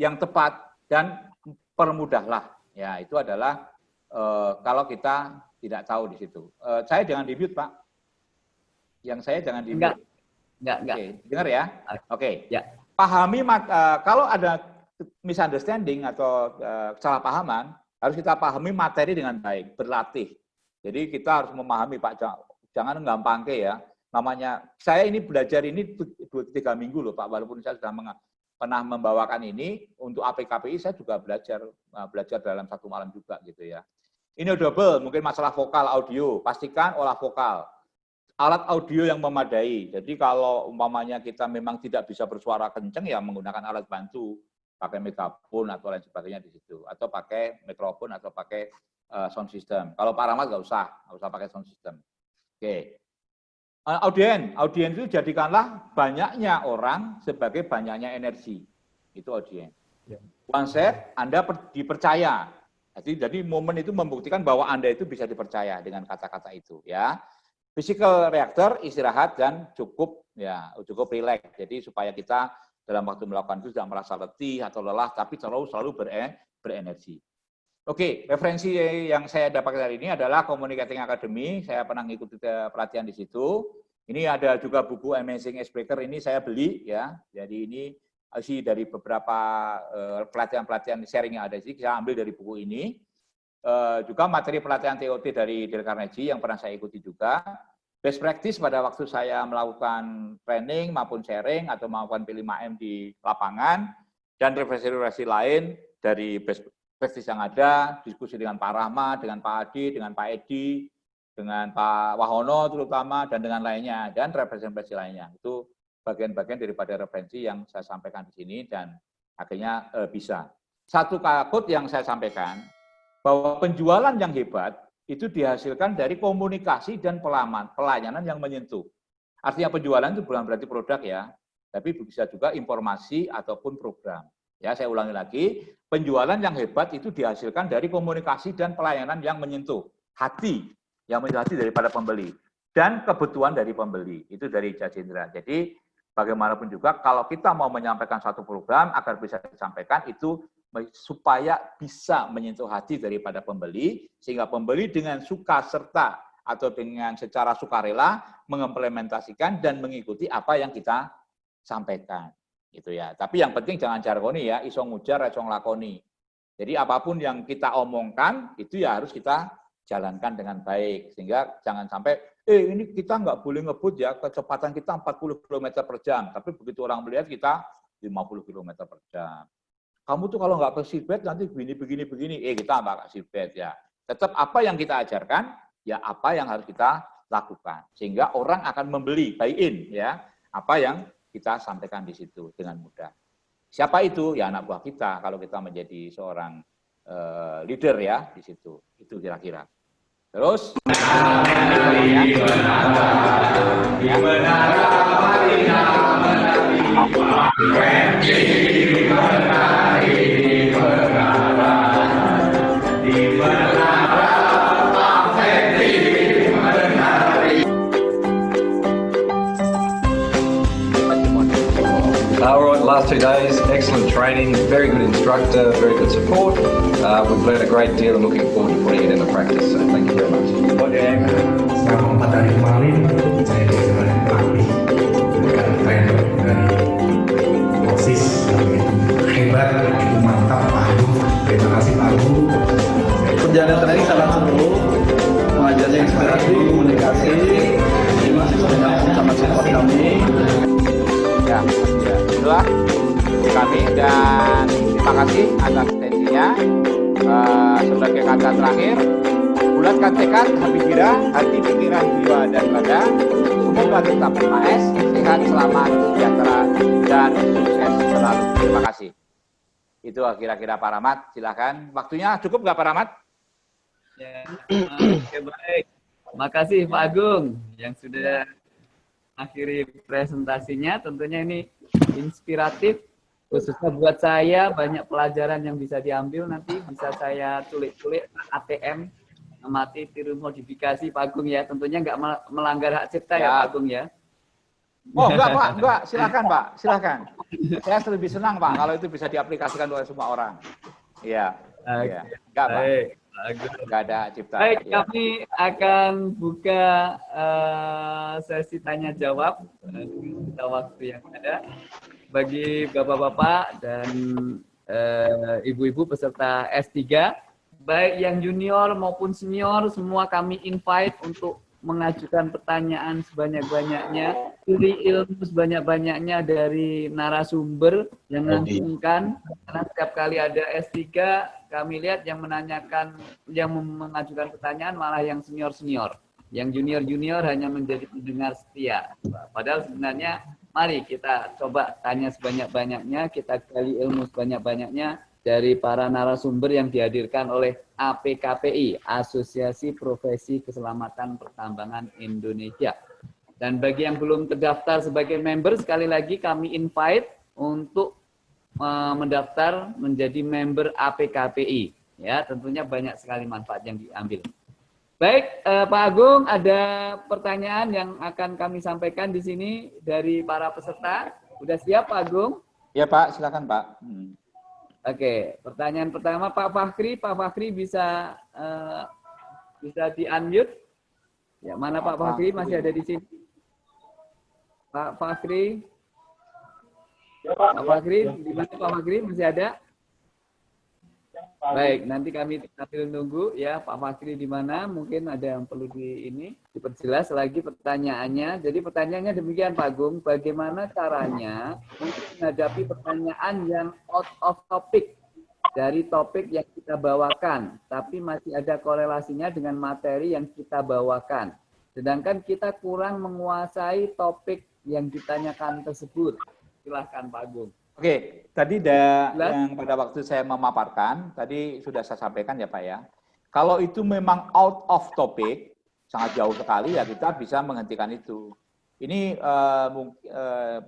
Yang tepat dan permudahlah. Ya, itu adalah uh, kalau kita tidak tahu di situ. Uh, saya jangan di mute Pak. Yang saya jangan di Enggak. Enggak, enggak. Oke, dengar ya? Oke. Okay. Ya. Pahami uh, kalau ada misunderstanding atau uh, kesalahpahaman, harus kita pahami materi dengan baik, berlatih. Jadi kita harus memahami Pak, jangan gampang ke ya. Namanya saya ini belajar ini dua tiga minggu loh Pak, walaupun saya sudah pernah membawakan ini untuk APKPI saya juga belajar uh, belajar dalam satu malam juga gitu ya. Ini double, mungkin masalah vokal audio, pastikan olah vokal alat audio yang memadai. Jadi kalau umpamanya kita memang tidak bisa bersuara kenceng ya menggunakan alat bantu, pakai megafon atau lain sebagainya di situ, atau pakai mikrofon atau pakai uh, sound system. Kalau Pak Rahmat nggak usah, nggak usah pakai sound system. Oke. Uh, eh, audien, audien itu jadikanlah banyaknya orang sebagai banyaknya energi. Itu audien. Yeah. One set, Anda dipercaya. Jadi, jadi momen itu membuktikan bahwa Anda itu bisa dipercaya dengan kata-kata itu. ya physical reactor istirahat dan cukup ya cukup rileks. Jadi supaya kita dalam waktu melakukan itu tidak merasa letih atau lelah, tapi selalu selalu berenergi. Oke, referensi yang saya dapatkan hari ini adalah Communicating Academy. Saya pernah mengikuti pelatihan di situ. Ini ada juga buku Amazing Icebreaker ini saya beli ya. Jadi ini isi dari beberapa eh, pelatihan-pelatihan sharing yang ada di sini, saya ambil dari buku ini. Eh, juga materi pelatihan TOT dari Dale Carnegie yang pernah saya ikuti juga. Best practice pada waktu saya melakukan training maupun sharing atau melakukan P5M di lapangan, dan referensi-referensi lain dari best practice yang ada, diskusi dengan Pak Rahmat, dengan Pak Adi, dengan Pak Edi, dengan Pak Wahono terutama, dan dengan lainnya, dan referensi-referensi lainnya. Itu bagian-bagian daripada referensi yang saya sampaikan di sini dan akhirnya e, bisa. Satu kakut yang saya sampaikan, bahwa penjualan yang hebat itu dihasilkan dari komunikasi dan pelaman, pelayanan yang menyentuh. Artinya penjualan itu bukan berarti produk ya, tapi bisa juga informasi ataupun program. Ya, saya ulangi lagi, penjualan yang hebat itu dihasilkan dari komunikasi dan pelayanan yang menyentuh hati, yang menyentuh hati daripada pembeli dan kebutuhan dari pembeli. Itu dari Jajendra. Jadi bagaimanapun juga kalau kita mau menyampaikan satu program agar bisa disampaikan itu supaya bisa menyentuh hati daripada pembeli sehingga pembeli dengan suka serta atau dengan secara sukarela mengimplementasikan dan mengikuti apa yang kita sampaikan gitu ya. Tapi yang penting jangan jargoni ya, iso ngujar, iso lakoni. Jadi apa pun yang kita omongkan itu ya harus kita jalankan dengan baik. Sehingga jangan sampai eh ini kita nggak boleh ngebut ya kecepatan kita 40 km per jam. Tapi begitu orang melihat kita 50 km per jam. Kamu tuh kalau nggak ke seatbelt nanti begini begini begini. Eh kita nggak ke seatbelt ya. Tetap apa yang kita ajarkan ya apa yang harus kita lakukan. Sehingga orang akan membeli buy in ya. Apa yang kita sampaikan di situ dengan mudah. Siapa itu? Ya anak buah kita. Kalau kita menjadi seorang uh, leader ya di situ. Itu kira-kira. Terus. Training, very good instructor, very good support. Uh, we've learned a great deal and looking forward to putting it into practice. So thank you very much. Kira-kira Pak Rahmat, silahkan. Waktunya cukup nggak Pak Rahmat? Ya, oke baik. Makasih Pak Agung yang sudah akhiri presentasinya. Tentunya ini inspiratif, khususnya buat saya banyak pelajaran yang bisa diambil nanti bisa saya tulis-tulis ATM mati tiru modifikasi Pak Agung ya. Tentunya nggak melanggar hak cipta ya, ya Pak Agung ya. Oh enggak Pak, enggak. Silakan Pak, silakan. Saya lebih senang Pak kalau itu bisa diaplikasikan oleh semua orang. Iya. Iya. Enggak Pak. Enggak ada cipta. Baik, ya. kami akan buka uh, sesi tanya jawab kita waktu yang ada bagi bapak-bapak dan eh, ibu-ibu uh, peserta S3 baik yang junior maupun senior semua kami invite untuk mengajukan pertanyaan sebanyak-banyaknya, curi ilmu sebanyak-banyaknya dari narasumber yang mengajukan karena setiap kali ada S3 kami lihat yang menanyakan yang mengajukan pertanyaan malah yang senior-senior. Yang junior-junior hanya menjadi pendengar setia. Padahal sebenarnya mari kita coba tanya sebanyak-banyaknya, kita gali ilmu sebanyak-banyaknya dari para narasumber yang dihadirkan oleh APKPI, Asosiasi Profesi Keselamatan Pertambangan Indonesia. Dan bagi yang belum terdaftar sebagai member, sekali lagi kami invite untuk Eh, mendaftar menjadi member APKPI. Ya, tentunya banyak sekali manfaat yang diambil. Baik, eh, Pak Agung, ada pertanyaan yang akan kami sampaikan di sini dari para peserta. Sudah siap, Pak Agung? Ya, Pak. Silakan, Pak. Hmm. Oke, pertanyaan pertama Pak Fakri. Pak Fakri bisa eh, bisa di-unmute? Ya, mana Pak, Pak Fakri? Masih ada di sini? Pak Fakri? Pak Fakri, di mana Pak Fakri masih ada? Baik, nanti kami sambil nunggu ya Pak Fakri di mana. Mungkin ada yang perlu di ini diperjelas lagi pertanyaannya. Jadi pertanyaannya demikian Pak Agung, bagaimana caranya untuk menghadapi pertanyaan yang out of topic dari topik yang kita bawakan, tapi masih ada korelasinya dengan materi yang kita bawakan. Sedangkan kita kurang menguasai topik yang ditanyakan tersebut. Silahkan Pak Agung. Oke, tadi da, yang pada waktu saya memaparkan, tadi sudah saya sampaikan ya Pak ya. Kalau itu memang out of topic, sangat jauh sekali ya kita bisa menghentikan itu. Ini uh, uh,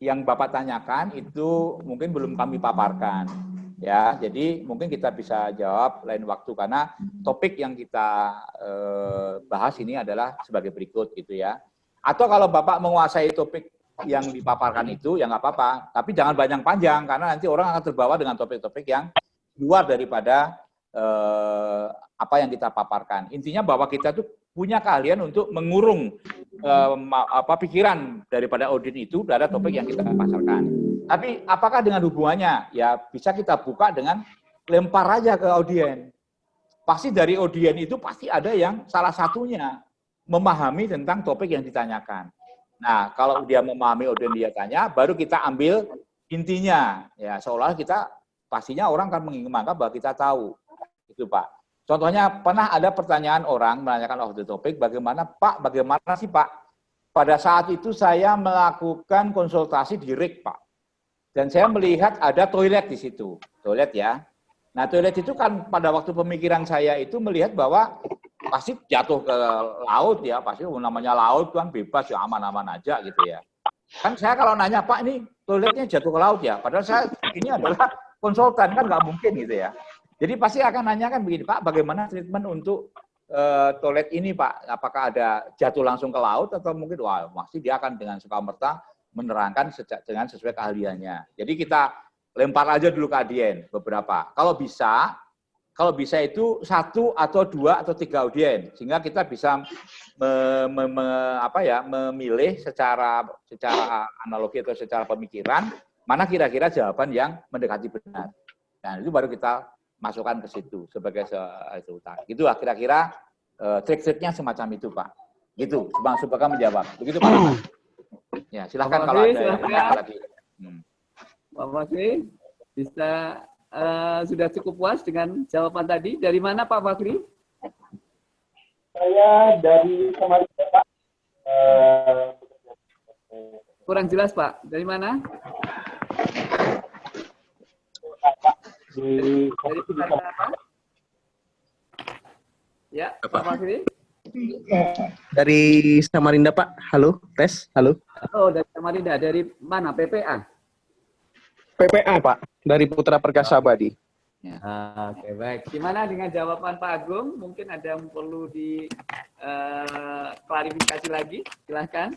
yang Bapak tanyakan itu mungkin belum kami paparkan. Ya, jadi mungkin kita bisa jawab lain waktu karena topik yang kita uh, bahas ini adalah sebagai berikut gitu ya. Atau kalau Bapak menguasai topik yang dipaparkan itu ya nggak apa-apa, tapi jangan banyak panjang karena nanti orang akan terbawa dengan topik-topik yang luar daripada eh, apa yang kita paparkan. Intinya bahwa kita tuh punya keahlian untuk mengurung eh, apa pikiran daripada audien itu pada topik yang kita pasarkan. Tapi apakah dengan hubungannya? Ya bisa kita buka dengan lempar aja ke audien. Pasti dari audien itu pasti ada yang salah satunya memahami tentang topik yang ditanyakan. Nah, kalau dia memahami audien dia tanya, baru kita ambil intinya. Ya, seolah kita pastinya orang akan menganggap bahwa kita tahu. Itu, Pak. Contohnya pernah ada pertanyaan orang menanyakan off the topic, bagaimana Pak, bagaimana sih Pak? Pada saat itu saya melakukan konsultasi di RIK, Pak. Dan saya melihat ada toilet di situ. Toilet ya. Nah, toilet itu kan pada waktu pemikiran saya itu melihat bahwa pasti jatuh ke laut ya, pasti namanya laut kan bebas ya aman-aman aja gitu ya. Kan saya kalau nanya Pak ini toiletnya jatuh ke laut ya, padahal saya ini adalah konsultan kan nggak mungkin gitu ya. Jadi pasti akan nanyakan begini Pak, bagaimana treatment untuk uh, toilet ini Pak? Apakah ada jatuh langsung ke laut atau mungkin wah masih dia akan dengan suka merta menerangkan dengan sesuai keahliannya. Jadi kita lempar aja dulu ke adien beberapa. Kalau bisa kalau bisa itu satu atau dua atau tiga audien sehingga kita bisa me, me, me, apa ya memilih secara secara analogi atau secara pemikiran mana kira-kira jawaban yang mendekati benar. Dan itu baru kita masukkan ke situ sebagai se itu Gitu lah kira-kira uh, trik-triknya semacam itu Pak. Gitu, Bang Subaka menjawab. Begitu Pak. Ya, silahkan kalau ada yang lagi. Hmm. Pak Masih bisa uh, sudah cukup puas dengan jawaban tadi. Dari mana Pak Fakri? Saya dari kemarin Pak. Uh, Kurang jelas Pak. Dari mana? Di, dari, dari apa? Ya, Pak Fakri. Dari Samarinda Pak. Halo, tes. Halo. Oh, dari Samarinda. Dari mana? PPA? PPA Pak, dari Putra Perkasa Abadi. Ya. Oke, baik. Gimana dengan jawaban Pak Agung? Mungkin ada yang perlu di uh, klarifikasi lagi? Silahkan.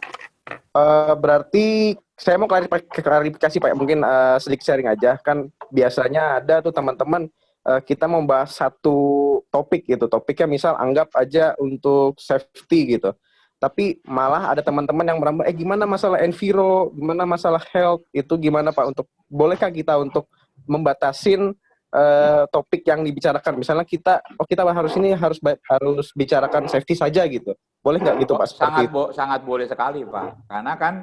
Uh, berarti saya mau klarifikasi Pak, mungkin uh, sedikit sharing aja. Kan biasanya ada tuh teman-teman uh, kita membahas satu topik gitu. Topiknya misal anggap aja untuk safety gitu tapi malah ada teman-teman yang merambah, eh gimana masalah enviro, gimana masalah health, itu gimana Pak? Untuk, bolehkah kita untuk membatasin uh, topik yang dibicarakan, misalnya kita, oh kita harus ini harus harus bicarakan safety saja gitu, boleh nggak gitu Pak? Sangat bo sangat boleh sekali Pak, karena kan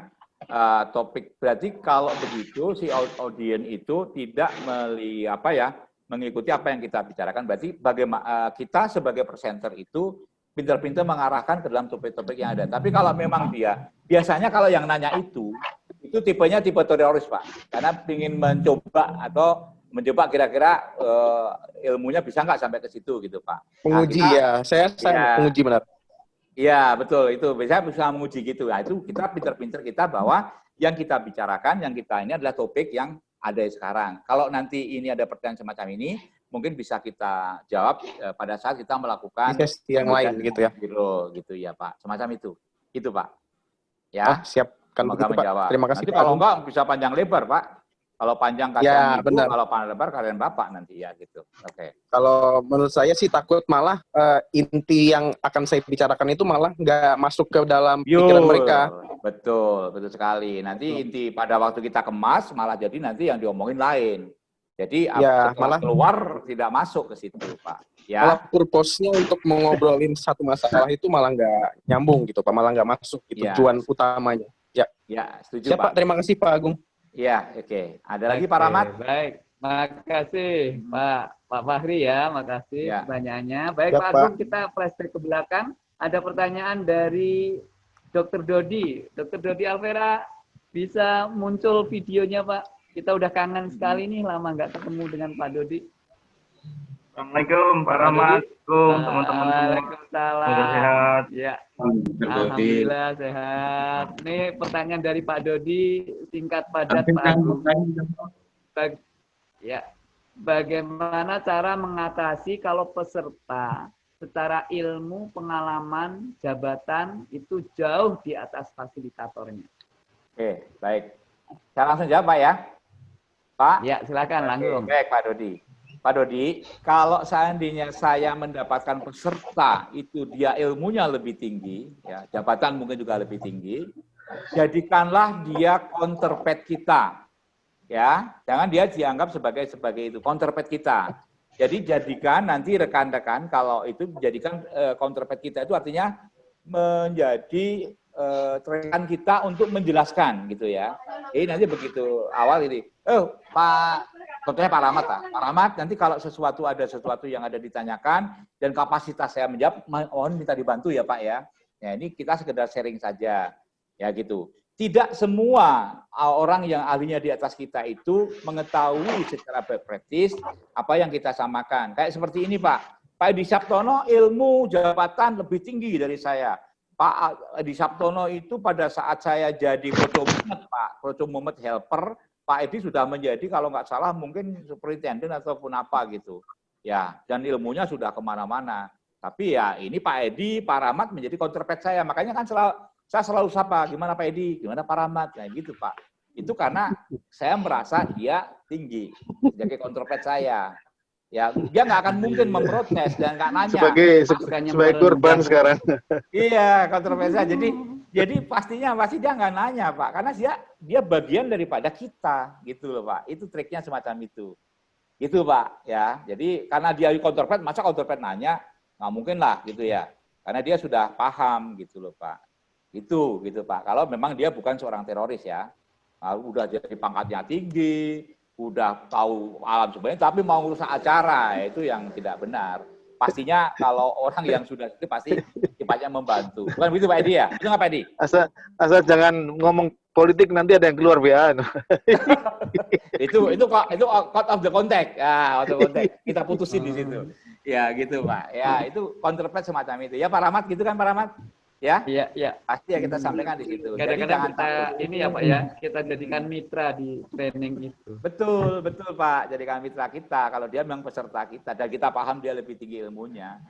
uh, topik berarti kalau begitu si audien itu tidak meli apa ya mengikuti apa yang kita bicarakan, berarti bagaimana uh, kita sebagai presenter itu pintar-pintar mengarahkan ke dalam topik-topik yang ada. Tapi kalau memang dia, biasanya kalau yang nanya itu, itu tipenya tipe teroris, Pak. Karena ingin mencoba atau mencoba kira-kira uh, ilmunya bisa nggak sampai ke situ gitu, Pak. Menguji nah, kita, ya, saya, saya ya, menguji benar. Iya, betul. Itu bisa bisa menguji gitu. Nah, itu kita pintar-pintar kita bahwa yang kita bicarakan, yang kita ini adalah topik yang ada sekarang. Kalau nanti ini ada pertanyaan semacam ini, mungkin bisa kita jawab eh, pada saat kita melakukan yang lain gitu ya. Biro gitu ya Pak. Semacam itu. Itu Pak. Ya. Ah, siap. Begitu, Pak. Terima kasih nanti Pak. kalau enggak bisa panjang lebar Pak. Kalau panjang kalian ya, ibu, benar. kalau panjang lebar kalian bapak nanti ya gitu. Oke. Okay. Kalau menurut saya sih takut malah uh, inti yang akan saya bicarakan itu malah nggak masuk ke dalam pikiran mereka. Betul, betul sekali. Nanti inti pada waktu kita kemas malah jadi nanti yang diomongin lain. Jadi Ya, malah- keluar tidak masuk ke situ, Pak. Malah Ya, purpose-nya untuk mengobrolin satu masalah itu malah nggak nyambung gitu, Pak. Malah nggak masuk gitu, Ya. tujuan utamanya. Ya, ya, setuju, siap Pak. Pak. Terima kasih Pak Agung. Ya, oke. Ada lagi Pak Rahmat? Baik, makasih Pak Pak Fahri ya, makasih Ya. pertanyaannya. Baik Ya, Pak Pak. Agung, kita flashback ke belakang. Ada pertanyaan dari Dr. Dodi. Dr. Dodi Alvera, bisa muncul videonya Pak? Kita udah kangen sekali nih, lama nggak ketemu dengan Pak Dodi. Assalamualaikum Pak Rahmat, Assalamualaikum teman-teman semua. Waalaikumsalam. Semoga sehat. Ya. Alhamdulillah sehat. Nih pertanyaan dari Pak Dodi, singkat padat Pak Agung. Bag- ya, bagaimana cara mengatasi kalau peserta secara ilmu, pengalaman, jabatan itu jauh di atas fasilitatornya? Oke, baik. Saya langsung jawab, Pak ya. Pak? Ya, silakan langsung. Oke, Baik, Pak Dodi. Pak Dodi, kalau seandainya saya mendapatkan peserta itu dia ilmunya lebih tinggi, ya, jabatan mungkin juga lebih tinggi, jadikanlah dia counterpart kita. Ya, jangan dia dianggap sebagai sebagai itu counterpart kita. Jadi jadikan nanti rekan-rekan kalau itu jadikan eh, counterpart kita itu artinya menjadi rekan kita untuk menjelaskan gitu ya. Jadi nanti begitu awal ini, oh Pak, contohnya Pak Rahmat lah. Pak Rahmat nanti kalau sesuatu ada sesuatu yang ada ditanyakan dan kapasitas saya menjawab, mohon minta dibantu ya Pak ya. Ya ini kita sekedar sharing saja, ya gitu. Tidak semua uh, orang yang ahlinya di atas kita itu mengetahui secara practice apa yang kita samakan. Kayak seperti ini Pak, Pak Edi Sabtono ilmu jabatan lebih tinggi dari saya. Pak Edi Sabtono itu pada saat saya jadi procomumet Pak, procomumet helper, Pak Edi sudah menjadi kalau nggak salah mungkin superintendent ataupun apa gitu. Ya, dan ilmunya sudah ke mana-mana. Tapi ya ini Pak Edi, Pak Rahmat menjadi counterpart saya. Makanya kan selalu, saya selalu sapa, gimana Pak Edi, gimana Pak Rahmat, nah gitu Pak. Itu karena saya merasa dia tinggi sebagai counterpart saya. Ya, dia nggak akan mungkin memprotes dan nggak nanya. Sebagai se- sebagai korban sekarang. [LAUGHS] Iya, kontroversial. Jadi jadi pastinya pasti dia nggak nanya, Pak. Karena dia dia bagian daripada kita, gitu loh, Pak. Itu triknya semacam itu. Itu, Pak, ya. Jadi karena dia counterpart, masa counterpart nanya? Nggak mungkin lah, gitu ya. Karena dia sudah paham, gitu loh, Pak. Itu, gitu, Pak. Kalau memang dia bukan seorang teroris, ya. Nah, udah jadi pangkatnya tinggi, udah tahu alam sebenarnya, tapi mau ngurus acara, itu yang tidak benar pastinya kalau orang yang sudah itu pasti sifatnya membantu. Bukan begitu Pak Edi ya? Itu nggak Pak Edi? Asal asal jangan ngomong politik nanti ada yang keluar ya. [LAUGHS] itu itu kok itu out of the contact. Ya, out of the contact. Kita putusin di situ. [LAUGHS] Ya gitu Pak. Ya itu counterpart semacam itu. Ya Pak Rahmat gitu kan Pak Rahmat? Ya? Iya, iya. Pasti ya kita sampaikan di situ. Kadang-kadang kita takut. ini ya Pak ya, kita jadikan mitra di training itu. Betul, betul Pak. Jadikan mitra kita. Kalau dia memang peserta kita dan kita paham dia lebih tinggi ilmunya.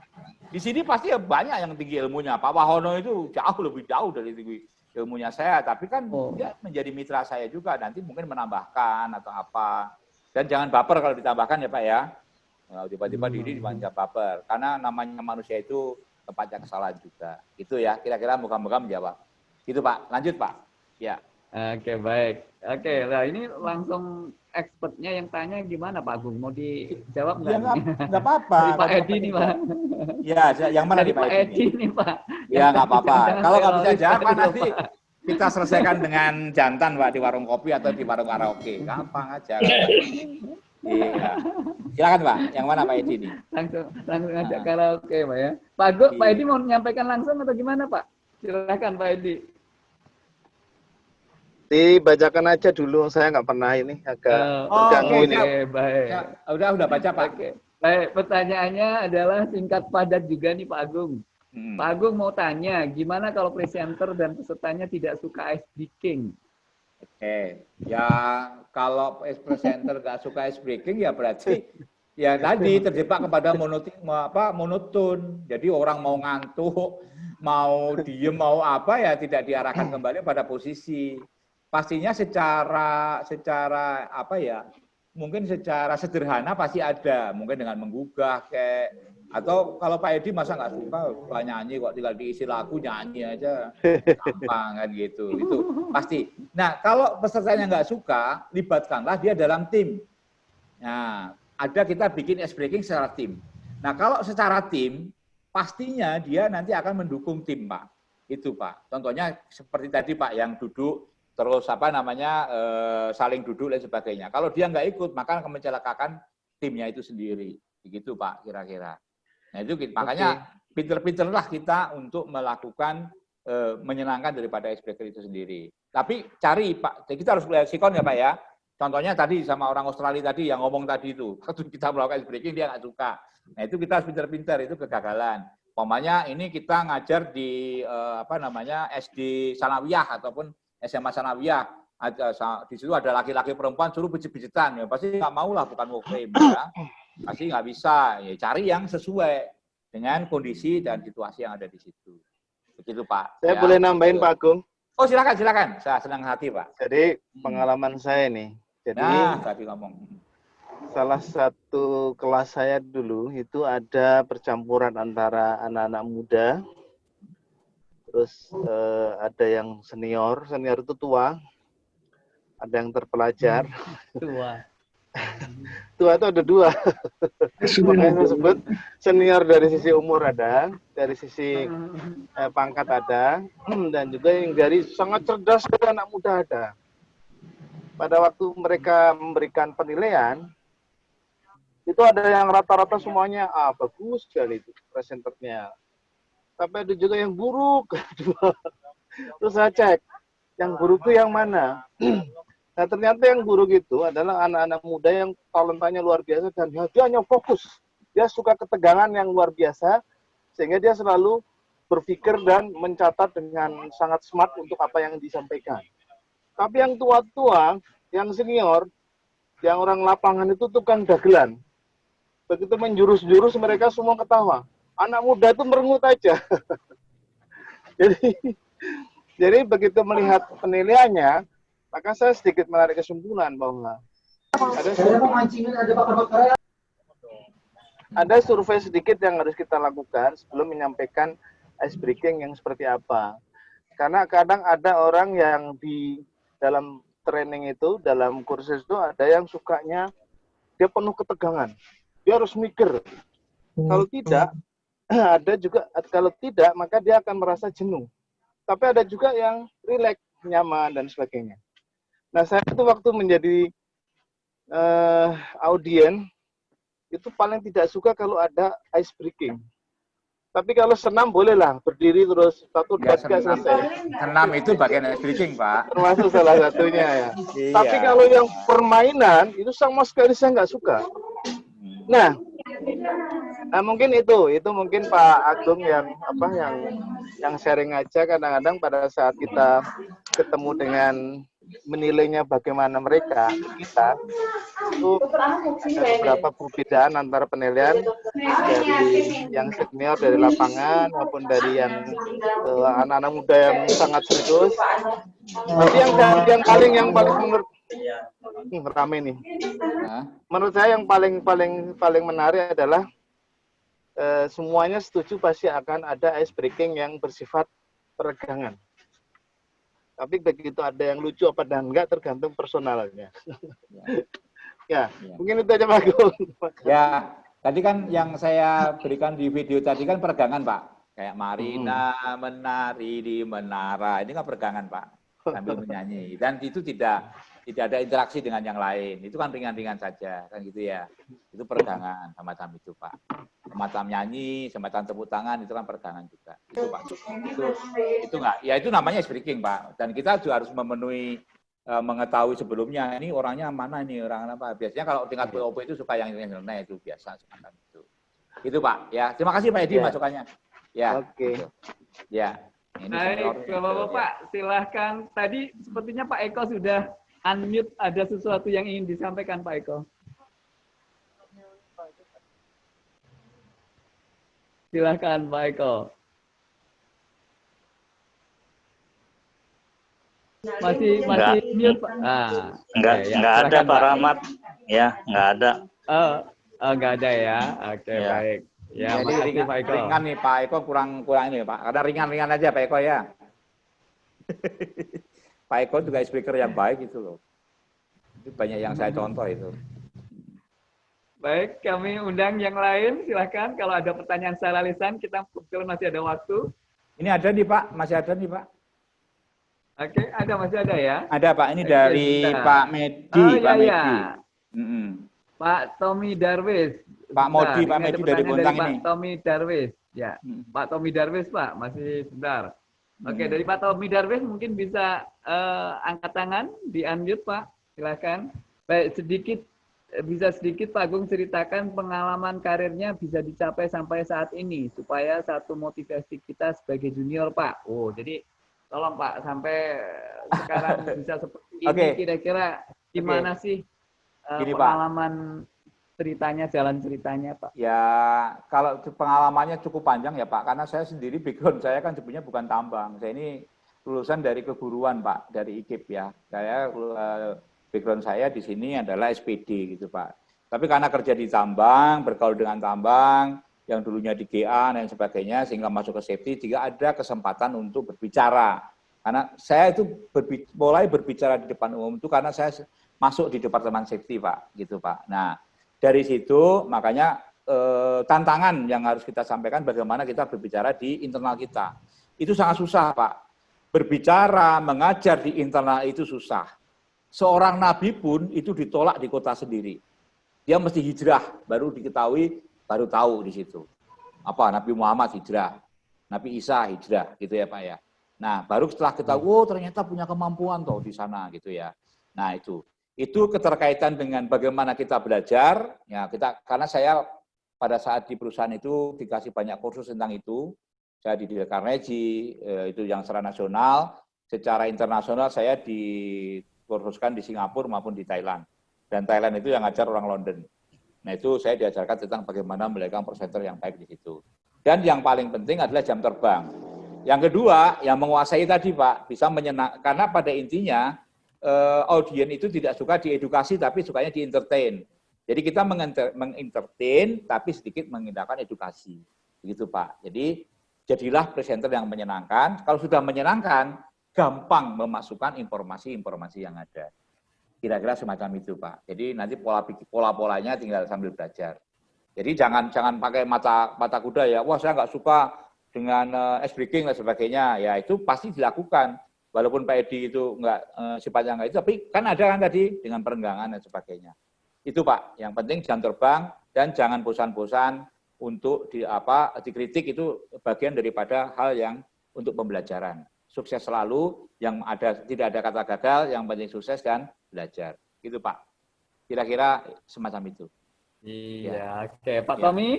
Di sini pasti ya banyak yang tinggi ilmunya. Pak Wahono itu jauh lebih jauh dari tinggi ilmunya saya. Tapi kan Oh. dia menjadi mitra saya juga. Nanti mungkin menambahkan atau apa. Dan jangan baper kalau ditambahkan ya Pak ya. Tiba-tiba diri dipanjang baper. Karena namanya manusia itu tempatnya kesalahan juga. Itu ya. Kira-kira moga-moga menjawab. Itu Pak. Lanjut Pak. Ya. Oke, baik. Oke, nah ini langsung expertnya yang tanya gimana Pak Agung? Mau dijawab Ya nggak? nggak nggak apa-apa. Dari Pak Edi nih Pak. Ya, yang mana Dari nih Pak Pak Edi? Edi nih Pak. Ya nggak apa-apa. [LAUGHS] Kalau nggak bisa jawab tadi loh, nanti Pak. kita selesaikan dengan jantan Pak di warung kopi atau di warung karaoke. Gampang aja. [LAUGHS] Iya. Silakan Pak. Yang mana Pak Edi nih? langsung langsung ngajak Ah. karaoke Pak ya. Pak Agung, Pak Iya. Edi mau menyampaikan langsung atau gimana Pak? Silakan Pak Edi. Dibacakan aja dulu, saya nggak pernah ini agak Oh, terganggu oke, ini. Oke, baik. Ya, udah udah baca Pak. Oke. Baik, pertanyaannya adalah singkat padat juga nih Pak Agung. Hmm. Pak Agung mau tanya, gimana kalau presenter dan pesertanya tidak suka ice breaking? Oke. Ya kalau presenter nggak suka ice breaking ya berarti ya tadi terjebak kepada monoton apa monoton. Jadi orang mau ngantuk, mau diem, mau apa ya tidak diarahkan kembali pada posisi. Pastinya secara secara apa ya? Mungkin secara sederhana pasti ada, mungkin dengan menggugah kayak Atau kalau Pak Edi masa nggak suka Pak nyanyi kok tinggal diisi lagu nyanyi aja gampang kan gitu. Itu pasti. Nah kalau pesertanya nggak suka, libatkanlah dia dalam tim. Nah ada kita bikin ice breaking secara tim. Nah kalau secara tim, pastinya dia nanti akan mendukung tim Pak. Itu Pak. Contohnya seperti tadi Pak yang duduk terus apa namanya eh, saling duduk dan sebagainya. Kalau dia nggak ikut maka akan mencelakakan timnya itu sendiri. Begitu Pak kira-kira. Nah itu kita- makanya pinter-pinterlah kita untuk melakukan eh, menyenangkan daripada icebreaker itu sendiri. Tapi cari Pak, kita harus lihat sikon ya Pak ya. Contohnya tadi sama orang Australia tadi yang ngomong tadi itu, [LAUGHS] waktu kita melakukan icebreaking dia nggak suka. Nah itu kita harus pinter-pinter, itu kegagalan. Umpamanya ini kita ngajar di eh, apa namanya SD Sanawiyah ataupun SMA Sanawiyah. Ada, di situ ada laki-laki perempuan suruh bejit-bejitan ya pasti nggak mau lah bukan mau frame ya [CLEARS THROAT] pasti nggak bisa. Ya cari yang sesuai dengan kondisi dan situasi yang ada di situ. Begitu Pak. Saya Ya, boleh nambahin begitu. Pak Agung. oh silakan silakan. Saya senang hati Pak. Jadi pengalaman saya nih. Jadi nah tadi ngomong. salah satu kelas saya dulu itu ada percampuran antara anak-anak muda, terus eh, ada yang senior, senior itu tua, ada yang terpelajar, Tua. [LAUGHS] tua itu ada dua. Makanya saya sebut senior dari sisi umur ada, dari sisi eh, pangkat ada, dan juga yang dari sangat cerdas dari anak muda ada. Pada waktu mereka memberikan penilaian, itu ada yang rata-rata semuanya ah bagus sekali itu presenternya. Tapi ada juga yang buruk. [LAUGHS] Terus saya cek, yang buruk itu yang mana? [CLEARS THROAT] Nah ternyata yang buruk itu adalah anak-anak muda yang talentanya luar biasa dan dia hanya fokus. Dia suka ketegangan yang luar biasa sehingga dia selalu berpikir dan mencatat dengan sangat smart untuk apa yang disampaikan. Tapi yang tua-tua, yang senior, yang orang lapangan itu tukang dagelan. Begitu menjurus-jurus mereka semua ketawa. Anak muda itu merengut aja. [LAUGHS] jadi jadi begitu melihat penilaiannya, maka saya sedikit menarik kesimpulan bahwa ada ada survei sedikit yang harus kita lakukan sebelum menyampaikan ice breaking yang seperti apa. Karena kadang ada orang yang di dalam training itu, dalam kursus itu ada yang sukanya dia penuh ketegangan. Dia harus mikir. Kalau tidak, [CLEARS THROAT] ada juga kalau tidak maka dia akan merasa jenuh. Tapi ada juga yang rileks, nyaman dan sebagainya. Nah, saya itu waktu menjadi eh, audien itu paling tidak suka kalau ada ice breaking. Tapi kalau senam bolehlah berdiri terus satu dua Ya, tiga senam. selesai. senam itu bagian ice breaking Pak Termasuk salah satunya ya. Iya. Tapi kalau yang permainan itu sama sekali saya nggak suka. Nah, nah mungkin itu, itu mungkin Pak Agung yang apa yang yang sharing aja kadang-kadang pada saat kita ketemu dengan menilainya bagaimana mereka kita itu ada beberapa perbedaan antara penilaian dari yang senior dari lapangan maupun dari yang eh, anak-anak muda yang sangat serius. Tapi yang yang paling yang paling menurut Hmm, rame nih. Menurut saya yang paling paling paling menarik adalah eh, semuanya setuju pasti akan ada ice breaking yang bersifat peregangan. Tapi begitu ada yang lucu apa dan enggak tergantung personalnya. [LAUGHS] ya, mungkin itu aja Pak Agung. Ya, tadi kan yang saya berikan di video tadi kan peregangan, Pak. Kayak Marina menari di menara. Ini kan peregangan, Pak. Sambil menyanyi. Dan itu tidak tidak ada interaksi dengan yang lain. Itu kan ringan-ringan saja, kan gitu ya. Itu peregangan semacam itu, Pak. Semacam nyanyi, semacam tepuk tangan itu kan peregangan juga. Itu, Pak. Itu itu enggak. Ya itu namanya speaking, Pak. Dan kita juga harus memenuhi eh, mengetahui sebelumnya ini orangnya mana ini orang apa biasanya kalau tingkat POP itu suka yang nyeleneh itu biasa semacam itu itu pak ya terima kasih pak Edi Ya. masukannya ya Oke. ya ini Baik. Bapak-Bapak, silahkan. Tadi sepertinya Pak Eko sudah unmute, ada sesuatu yang ingin disampaikan Pak Eko. Silahkan Pak Eko. Masih masih mute Pak. Ah, Enggak, ya, enggak ada Pak Rahmat. Ya, enggak ada. Oh, oh, enggak ada ya. Oke, Ya. baik. Ya, Jadi makasih ringan, Pak Eko. ringan nih Pak Eko kurang kurang ini Pak. Karena ringan-ringan aja Pak Eko ya. [LAUGHS] Pak Eko juga speaker yang baik itu loh. Itu banyak yang saya contoh itu. Baik, kami undang yang lain. Silahkan kalau ada pertanyaan secara lisan, kita kebetulan masih ada waktu. Ini ada nih Pak, masih ada nih Pak. Oke, ada masih ada ya? Ada Pak, ini Oke, dari sebentar. Pak Medi, Oh, Pak iya, Medi. iya. Mm-mm. Pak Tommy Darwis. Pak Modi, Pak Medi dari Bontang Pak ini. Tommy Darwis. Ya, Pak Tommy Darwis Pak, masih sebentar. Oke, dari Pak Tommy Darwis mungkin bisa eh, angkat tangan, di unmute Pak, silakan. Baik, sedikit bisa sedikit Pak Agung ceritakan pengalaman karirnya bisa dicapai sampai saat ini supaya satu motivasi kita sebagai junior Pak. Oh, jadi tolong Pak sampai sekarang [LAUGHS] bisa seperti ini Oke. kira-kira gimana sih eh, Gini, Pak. Ceritanya, jalan ceritanya Pak? Ya, kalau pengalamannya cukup panjang ya Pak, karena saya sendiri [LAUGHS] background saya kan sebenarnya bukan tambang. Saya ini lulusan dari keguruan Pak, dari IKIP ya. Saya eh, background saya di sini adalah SPD gitu Pak. Tapi karena kerja di tambang, bergaul dengan tambang, yang dulunya di GA dan sebagainya, sehingga masuk ke safety, juga ada kesempatan untuk berbicara. Karena saya itu berbi- mulai berbicara di depan umum itu karena saya masuk di departemen safety Pak, gitu Pak. Nah, dari situ makanya eh, tantangan yang harus kita sampaikan bagaimana kita berbicara di internal kita. Itu sangat susah, Pak. Berbicara, mengajar di internal itu susah. Seorang nabi pun itu ditolak di kota sendiri. Dia mesti hijrah, baru diketahui, baru tahu di situ. Apa Nabi Muhammad hijrah, Nabi Isa hijrah, gitu ya Pak ya. Nah, baru setelah kita, oh ternyata punya kemampuan toh di sana gitu ya. Nah, itu itu keterkaitan dengan bagaimana kita belajar. Ya kita karena saya pada saat di perusahaan itu dikasih banyak kursus tentang itu. Saya di Carnegie eh, itu yang secara nasional. Secara internasional saya dikursuskan di Singapura maupun di Thailand. Dan Thailand itu yang ngajar orang London. Nah itu saya diajarkan tentang bagaimana melegang presenter yang baik di situ. Dan yang paling penting adalah jam terbang. Yang kedua yang menguasai tadi Pak bisa menyenang karena pada intinya eh, audien itu tidak suka diedukasi tapi sukanya di entertain. Jadi kita mengenter- mengentertain tapi sedikit mengindahkan edukasi. Begitu Pak. Jadi jadilah presenter yang menyenangkan. Kalau sudah menyenangkan, gampang memasukkan informasi-informasi yang ada. Kira-kira semacam itu Pak. Jadi nanti pola pola-polanya tinggal sambil belajar. Jadi jangan jangan pakai mata mata kuda ya. Wah saya nggak suka dengan uh, ice breaking dan sebagainya. Ya itu pasti dilakukan walaupun Pak Edi itu enggak eh, sifatnya enggak itu, tapi kan ada kan tadi dengan perenggangan dan sebagainya. Itu Pak, yang penting jam terbang dan jangan bosan-bosan untuk di apa dikritik itu bagian daripada hal yang untuk pembelajaran. Sukses selalu, yang ada tidak ada kata gagal, yang penting sukses dan belajar. Gitu Pak. Kira-kira semacam itu. Iya, oke. Pak Ya. Tommy,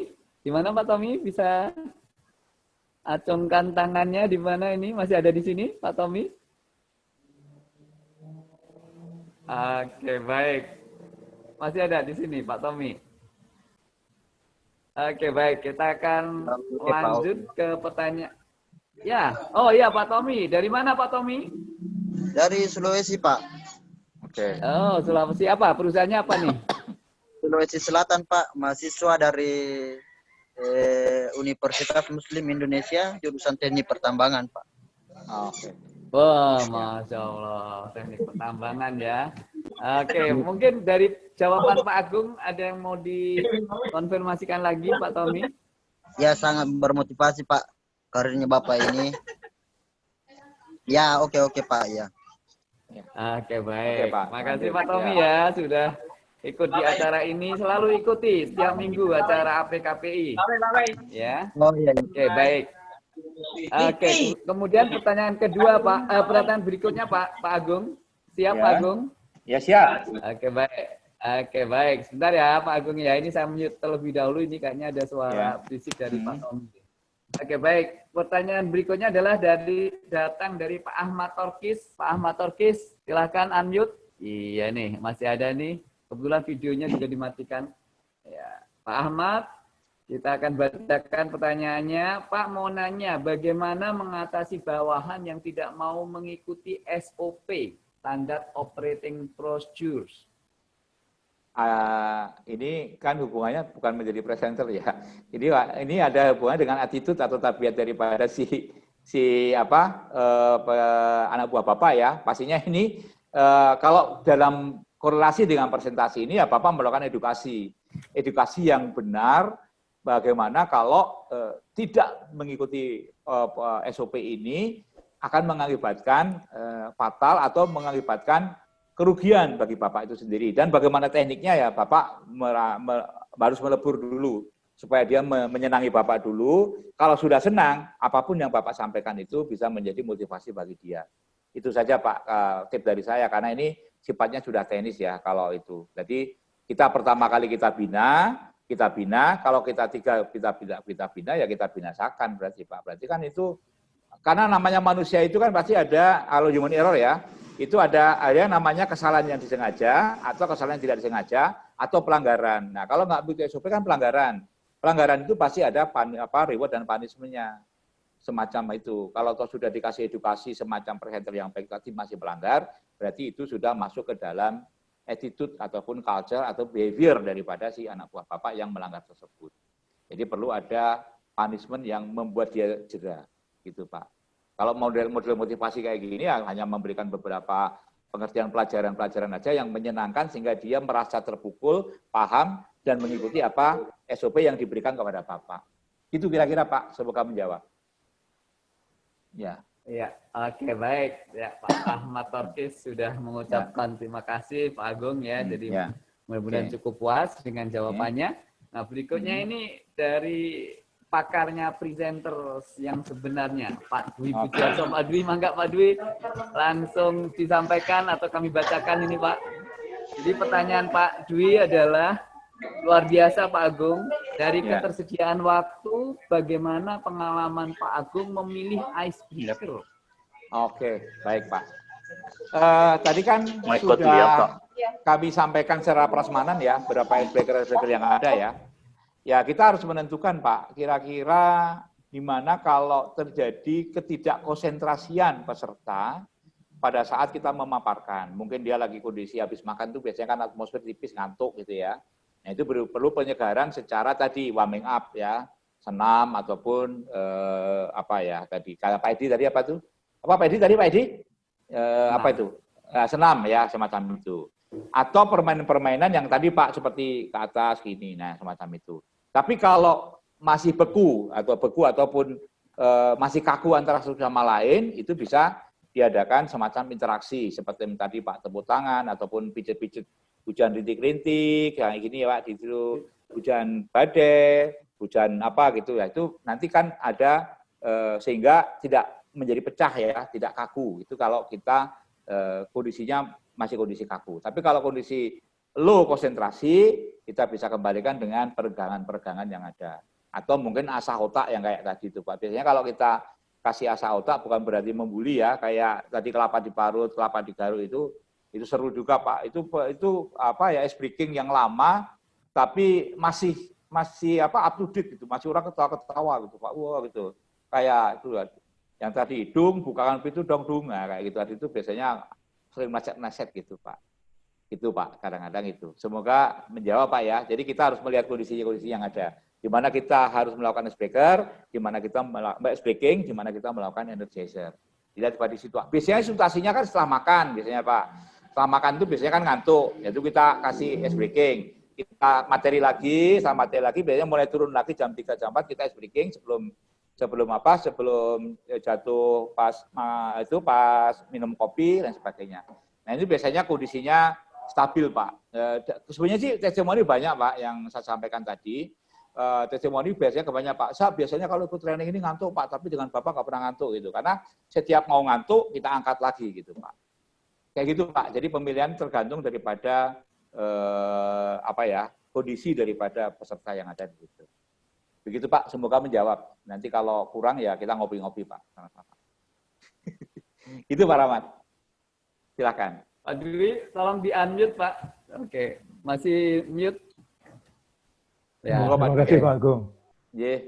gimana Pak Tommy bisa acungkan tangannya di mana ini? Masih ada di sini, Pak Tommy? Oke, baik. Masih ada di sini, Pak Tommy. Oke, baik. Kita akan lanjut ke pertanyaan. Ya, oh iya Pak Tommy. Dari mana Pak Tommy? Dari Sulawesi, Pak. Oke. Oh, Sulawesi apa? Perusahaannya apa nih? [LAUGHS] Sulawesi Selatan, Pak. Mahasiswa dari eh, Universitas Muslim Indonesia, jurusan Teknik Pertambangan, Pak. Oke. Wah, masya Allah, teknik pertambangan ya. Oke, mungkin dari jawaban Pak Agung ada yang mau dikonfirmasikan lagi, Pak Tommy? Ya, sangat bermotivasi, Pak. Karirnya Bapak ini. Ya, oke, oke, Pak. Ya. Oke, baik. Oke, Pak. Makasih Lanjut. Pak Tommy ya sudah ikut di acara ini. Selalu ikuti setiap minggu acara APKPI. Ya. Oh, iya. iya. Oke, baik. Oke, kemudian pertanyaan kedua, Pak. Eh, pertanyaan berikutnya, Pak, Pak Agung. Siap, Ya. Pak Agung? Ya siap. Oke, baik. Oke, baik. Sebentar ya, Pak Agung ya. Ini saya mute terlebih dahulu. Ini kayaknya ada suara Ya. berisik dari Pak Hmm. Tommy. Oke, baik. Pertanyaan berikutnya adalah dari datang dari Pak Ahmad Torkis. Pak Ahmad Torkis, silahkan unmute. Iya nih, masih ada nih. Kebetulan videonya juga dimatikan. Ya, Pak Ahmad, kita akan bacakan pertanyaannya. Pak mau nanya, bagaimana mengatasi bawahan yang tidak mau mengikuti SOP, Standard Operating Procedures? uh, ini kan hubungannya bukan menjadi presenter ya. Ini ini ada hubungan dengan attitude atau tabiat daripada si si apa uh, anak buah bapak ya. Pastinya ini uh, kalau dalam korelasi dengan presentasi ini ya bapak melakukan edukasi, edukasi yang benar. Bagaimana kalau uh, tidak mengikuti uh, SOP ini akan mengakibatkan uh, fatal atau mengakibatkan kerugian bagi Bapak itu sendiri. Dan bagaimana tekniknya ya Bapak harus melebur dulu supaya dia me, menyenangi Bapak dulu. Kalau sudah senang, apa pun yang Bapak sampaikan itu bisa menjadi motivasi bagi dia. Itu saja Pak uh, tip dari saya karena ini sifatnya sudah teknis ya kalau itu. Jadi kita pertama kali kita bina, kita bina, kalau kita tiga kita kita kita bina ya kita binasakan berarti Pak. Berarti kan itu karena namanya manusia itu kan pasti ada kalau human error ya itu ada ada namanya kesalahan yang disengaja atau kesalahan yang tidak disengaja atau pelanggaran. Nah, kalau nggak begitu SOP kan pelanggaran. Pelanggaran itu pasti ada pan, apa reward dan punishment-nya. Semacam itu. Kalau toh sudah dikasih edukasi semacam presenter yang baik tadi masih pelanggar, berarti itu sudah masuk ke dalam attitude ataupun culture atau behavior daripada si anak buah bapak yang melanggar tersebut. Jadi perlu ada punishment yang membuat dia jera, gitu Pak. Kalau model-model motivasi kayak gini ya hanya memberikan beberapa pengertian pelajaran-pelajaran aja yang menyenangkan sehingga dia merasa terpukul, paham, dan mengikuti apa SOP yang diberikan kepada Bapak. Itu kira-kira Pak, semoga menjawab. Ya. Ya, oke okay, baik. Ya, Pak Ahmad Torkis sudah mengucapkan ya. terima kasih Pak Agung ya. Hmm, Jadi ya. mudah-mudahan okay. cukup puas dengan jawabannya. Nah, berikutnya hmm. ini dari pakarnya presenter yang sebenarnya Pak Dwi Pujiaso. Pak Dwi, mangga Pak Dwi langsung disampaikan atau kami bacakan ini Pak. Jadi pertanyaan Pak Dwi adalah luar biasa Pak Agung. Dari ya. ketersediaan waktu, bagaimana pengalaman Pak Agung memilih icebreaker? Oke, baik Pak. Uh, tadi kan sudah kami sampaikan secara prasmanan ya, berapa icebreaker-icebreaker yang ada ya. Ya kita harus menentukan Pak, kira-kira di mana kalau terjadi ketidakkonsentrasian peserta pada saat kita memaparkan. Mungkin dia lagi kondisi habis makan tuh biasanya kan atmosfer tipis ngantuk gitu ya. Nah itu perlu, penyegaran secara tadi warming up ya, senam ataupun eh, apa ya tadi. Kalau Pak Edi tadi apa tuh? Apa Pak Edi tadi Pak Edi? Eh, apa itu? Eh, senam ya semacam itu. Atau permainan-permainan yang tadi Pak seperti ke atas gini, nah semacam itu. Tapi kalau masih beku atau beku ataupun e, masih kaku antara satu sama lain, itu bisa diadakan semacam interaksi seperti tadi Pak tepuk tangan ataupun pijet-pijet hujan rintik-rintik kayak gini ya Pak itu hujan badai, hujan apa gitu ya itu nanti kan ada e, sehingga tidak menjadi pecah ya, tidak kaku. Itu kalau kita e, kondisinya masih kondisi kaku. Tapi kalau kondisi low konsentrasi, kita bisa kembalikan dengan peregangan-peregangan yang ada. Atau mungkin asah otak yang kayak tadi itu Pak. Biasanya kalau kita kasih asah otak bukan berarti membuli ya, kayak tadi kelapa diparut, kelapa digaruk itu itu seru juga Pak. Itu itu apa ya ice breaking yang lama tapi masih masih apa up to date gitu. Masih orang ketawa-ketawa gitu Pak. Wah gitu. Kayak itu yang tadi hidung bukakan pintu dong dong nah, kayak gitu tadi itu biasanya sering nasihat-nasihat gitu Pak. Itu Pak, kadang-kadang itu. Semoga menjawab Pak ya. Jadi kita harus melihat kondisi-kondisi yang ada. Di mana kita harus melakukan speaker, di mana kita melakukan speaking, di mana kita melakukan energizer. Dilihat pada situ. Biasanya situasinya kan setelah makan, biasanya Pak. Setelah makan itu biasanya kan ngantuk, yaitu kita kasih ice breaking. Kita materi lagi, sama materi lagi, biasanya mulai turun lagi jam 3, jam 4, kita ice breaking sebelum sebelum apa sebelum jatuh pas itu pas minum kopi dan sebagainya. Nah ini biasanya kondisinya stabil Pak. Eh, sebenarnya sih testimoni banyak Pak yang saya sampaikan tadi. Eh, testimoni biasanya kebanyakan Pak, saya biasanya kalau ikut training ini ngantuk Pak, tapi dengan Bapak nggak pernah ngantuk gitu. Karena setiap mau ngantuk kita angkat lagi gitu Pak. Kayak gitu Pak. Jadi pemilihan tergantung daripada eh, apa ya kondisi daripada peserta yang ada di situ. Begitu Pak, semoga menjawab. Nanti kalau kurang ya kita ngopi-ngopi Pak. Sama-sama. [LAUGHS] Itu Pak Rahmat. Silakan. Pak Dwi, tolong di-unmute, Pak. Oke, masih mute. Ya. Terima kasih Pak Agung. Yeah.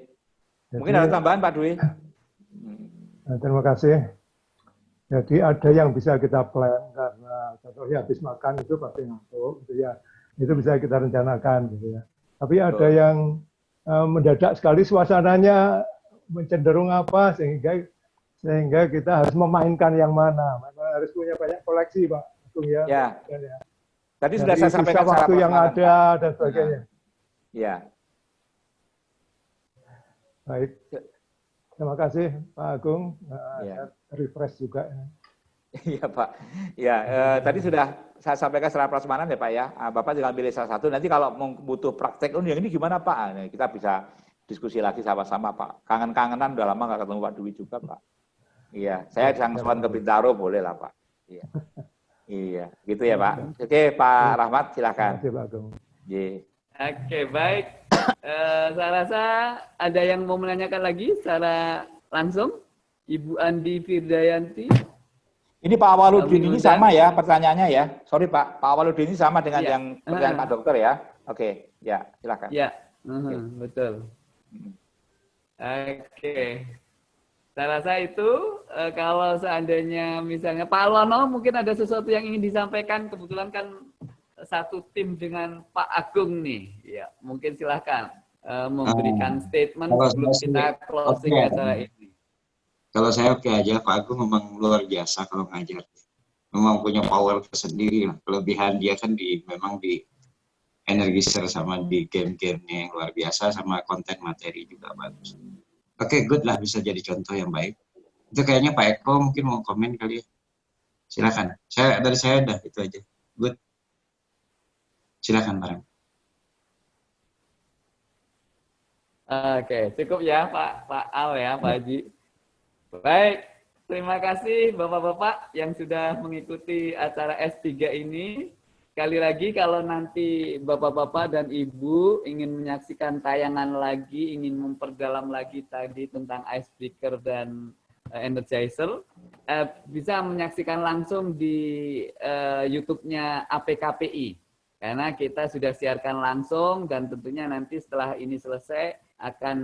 Mungkin ada tambahan Pak Dwi. Nah, terima kasih. Jadi ada yang bisa kita plan karena contohnya habis makan itu pasti ngantuk, gitu ya. itu bisa kita rencanakan gitu ya. Tapi ada yang uh, mendadak sekali suasananya mencenderung apa sehingga sehingga kita harus memainkan yang mana. Maka harus punya banyak koleksi, Pak Agung ya. Ya. ya. Tadi sudah saya sampaikan waktu yang ada dan sebagainya. Ya. Baik. Terima kasih Pak Agung. Nah, Ya. refresh juga. Iya Pak. Ya, eh, tadi sudah saya sampaikan secara prasmanan ya Pak ya. Ah, Bapak tinggal pilih salah satu. Nanti kalau butuh praktek, oh yang ini gimana Pak? Ah, nah, kita bisa diskusi lagi sama-sama Pak. Kangen-kangenan udah lama nggak ketemu Pak Dwi juga Pak. Iya, saya sangsuan ke Bintaro boleh lah Pak. Iya. [LAUGHS] Iya, gitu ya Pak. Oke Pak Rahmat silakan. Terima kasih Pak Agung. Oke, baik. Eh, saya rasa ada yang mau menanyakan lagi secara langsung? Ibu Andi Firdayanti. Ini Pak Awaludin ini sama ya pertanyaannya ya. Sorry Pak, Pak Awaludin ini sama dengan Iya. yang pertanyaan Ah. Pak Dokter ya. Oke, ya silakan. Ya, mhm, betul. Oke. Saya rasa itu eh, kalau seandainya misalnya Pak Alwano mungkin ada sesuatu yang ingin disampaikan. Kebetulan kan satu tim dengan Pak Agung nih. Ya, mungkin silahkan eh, memberikan statement kalau sebelum kita closing oke. acara ini. Kalau saya oke aja, Pak Agung memang luar biasa kalau ngajar. Memang punya power tersendiri lah. Kelebihan dia kan di memang di energizer sama di game-gamenya yang luar biasa sama konten materi juga bagus. Oke, good lah bisa jadi contoh yang baik. Itu kayaknya Pak Eko mungkin mau komen kali ya. Silakan. Saya dari saya dah itu aja. Good. Silakan Pak. Oke, cukup ya Pak Pak Al ya Pak Haji. Baik, terima kasih Bapak-bapak yang sudah mengikuti acara S3 ini. Sekali lagi kalau nanti Bapak-bapak dan Ibu ingin menyaksikan tayangan lagi, ingin memperdalam lagi tadi tentang icebreaker dan eh, energizer, eh, bisa menyaksikan langsung di eh, YouTube-nya APKPI. Karena kita sudah siarkan langsung dan tentunya nanti setelah ini selesai akan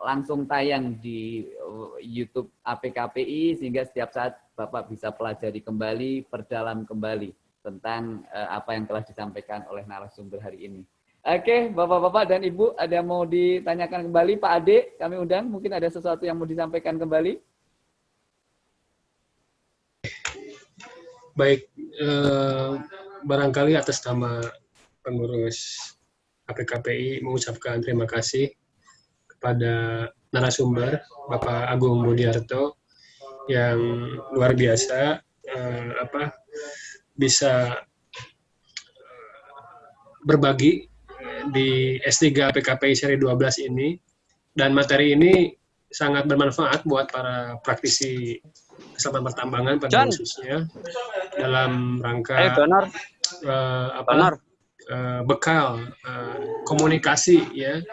langsung tayang di uh, YouTube APKPI sehingga setiap saat Bapak bisa pelajari kembali, perdalam kembali tentang uh, apa yang telah disampaikan oleh narasumber hari ini. Oke, Bapak-bapak dan Ibu, ada yang mau ditanyakan kembali? Pak Ade, kami undang, mungkin ada sesuatu yang mau disampaikan kembali? Baik, eh, barangkali atas nama pengurus APKPI mengucapkan terima kasih kepada narasumber Bapak Agung Budiarto yang luar biasa eh, apa bisa berbagi eh, di S3 PKPI seri 12 ini dan materi ini sangat bermanfaat buat para praktisi keselamatan pertambangan pada John. khususnya dalam rangka Eh, apa? Donar. eh, bekal eh, komunikasi ya.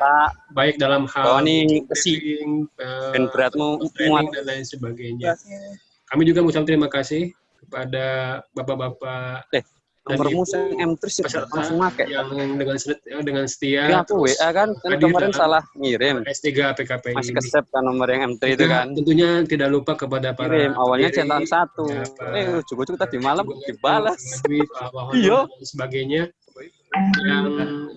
Baik dalam hal briefing, eh, Dan beratmu training dan lain sebagainya. Kami juga mengucapkan terima kasih kepada bapak-bapak dan Nomormu yang M3 sih peserta langsung make. yang dengan set- dengan setia Ini aku terus WA kan, kan kemarin salah ngirim. S3 PKPI Masih kesep kan nomor yang M3 itu kan. Tentunya tidak lupa kepada para Kirim, awalnya centang satu. ya, Eh, ujung-ujung tadi malam dibalas. [LAUGHS] Iya. sebagainya yang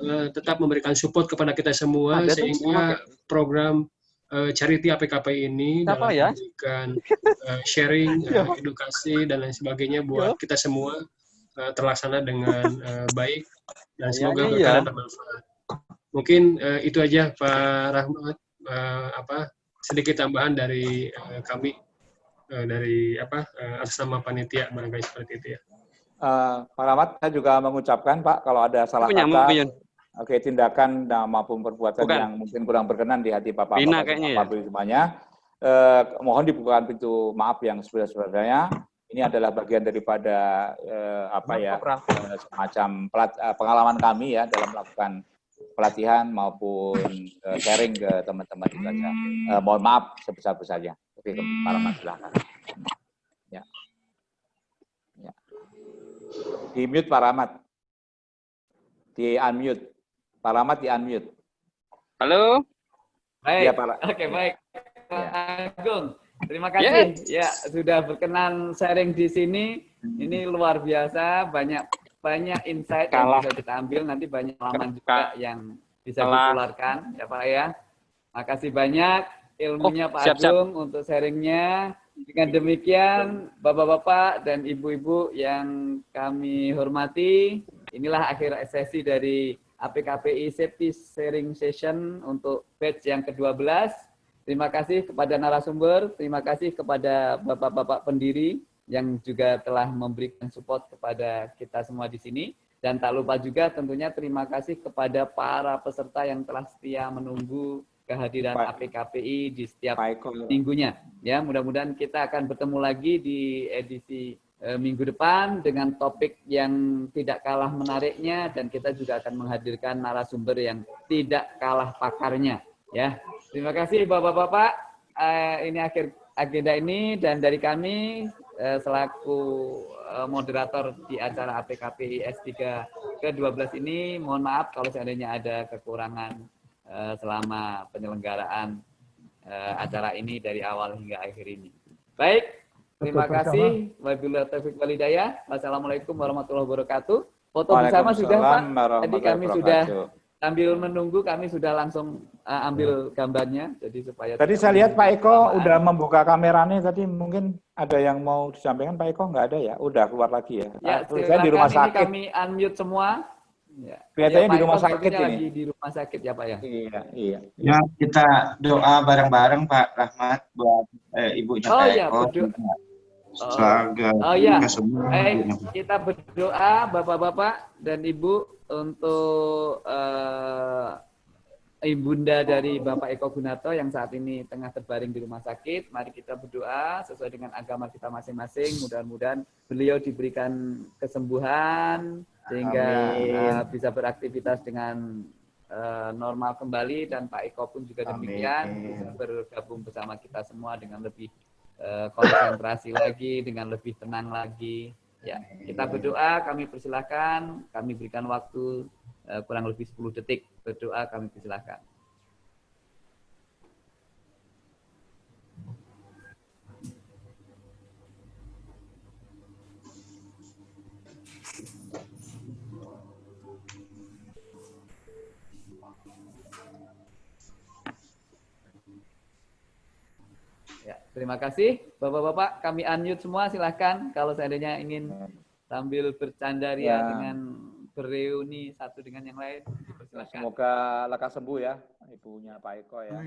eh, tetap memberikan support kepada kita semua Ada sehingga program eh, charity APKP ini Siapa dalam ya? memberikan eh, sharing, [LAUGHS] eh, edukasi dan lain sebagainya buat kita semua eh, terlaksana dengan eh, baik dan semoga Kayaknya berkah iya. dan bermanfaat. Mungkin eh, itu aja Pak Rahmat eh, apa sedikit tambahan dari eh, kami eh, dari apa atas nama panitia barangkali seperti itu ya. Eh, Pak Rahmat, saya juga mengucapkan Pak kalau ada salah Punya, kata, Yun. oke tindakan dan maupun perbuatan Bukan. yang mungkin kurang berkenan di hati Bapak Bina Bapak kayaknya Bapak ya. semuanya, eh, mohon dibukakan pintu maaf yang sebesar-besarnya. Ini adalah bagian daripada eh, apa ya semacam pelat- eh, pengalaman kami ya dalam melakukan pelatihan maupun eh, sharing ke teman-teman itu saja. Eh, mohon maaf sebesar-besarnya. Oke, Pak Rahmat silakan. Ya. Ya. Di mute Pak Rahmat. Di unmute. Pak Rahmat di unmute. Halo. Baik, Iya, Pak. oke baik. Pak Agung, terima kasih ya sudah berkenan sharing di sini. Ini luar biasa, banyak banyak insight Kalah. yang bisa kita ambil, nanti banyak pengalaman juga yang bisa Kalah. ditularkan, ya Pak ya. Makasih banyak ilmunya Oh, Pak siap-siap. Agung untuk sharingnya. Dengan demikian, Bapak-Bapak dan Ibu-Ibu yang kami hormati, inilah akhir sesi dari APKPI Safety Sharing Session untuk batch yang ke-12. Terima kasih kepada narasumber, terima kasih kepada Bapak-Bapak pendiri yang juga telah memberikan support kepada kita semua di sini. Dan tak lupa juga tentunya terima kasih kepada para peserta yang telah setia menunggu kehadiran APKPI di setiap minggunya. Ya, mudah-mudahan kita akan bertemu lagi di edisi eh, minggu depan dengan topik yang tidak kalah menariknya dan kita juga akan menghadirkan narasumber yang tidak kalah pakarnya. Ya, terima kasih Bapak-bapak. Eh, ini akhir agenda ini dan dari kami eh, selaku eh, moderator di acara APKPI S3 ke-12 ini mohon maaf kalau seandainya ada kekurangan eh, selama penyelenggaraan eh, acara ini dari awal hingga akhir ini. Baik, terima Betul, kasih. Wabillahi taufiq walhidayah. Wassalamualaikum warahmatullahi wabarakatuh. Foto bersama sudah Pak. Tadi kami sudah. Sambil menunggu kami sudah langsung uh, ambil gambarnya jadi supaya Tadi saya lihat Pak Eko udah membuka kameranya tadi mungkin ada yang mau disampaikan Pak Eko nggak ada ya? Udah keluar lagi ya? Ya, Ah, saya di rumah sakit. kami unmute semua. Ya. Kelihatannya Ya, di rumah Eko sakit ini. lagi di rumah sakit ya Pak ya. Iya, iya. Ya, kita doa bareng-bareng Pak Rahmat buat eh, ibunya Oh Pak iya, Eko. berdoa. Oh, oh iya. kita semua Baik, kita berdoa Bapak-bapak dan Ibu untuk eh, ibunda dari Bapak Eko Gunato yang saat ini tengah terbaring di rumah sakit. Mari kita berdoa sesuai dengan agama kita masing-masing. Mudah-mudahan beliau diberikan kesembuhan sehingga eh, bisa beraktivitas dengan eh, normal kembali dan Pak Eko pun juga demikian Amin. bisa bergabung bersama kita semua dengan lebih eh, konsentrasi lagi, dengan lebih tenang lagi. Ya, kita berdoa, kami persilahkan, kami berikan waktu eh, kurang lebih 10 detik berdoa, kami persilahkan. Ya, terima kasih Bapak-bapak, kami unmute semua silahkan kalau seandainya ingin sambil bercanda ria Ya. dengan bereuni satu dengan yang lain, silahkan. Semoga lekas sembuh ya ibunya Pak Eko ya.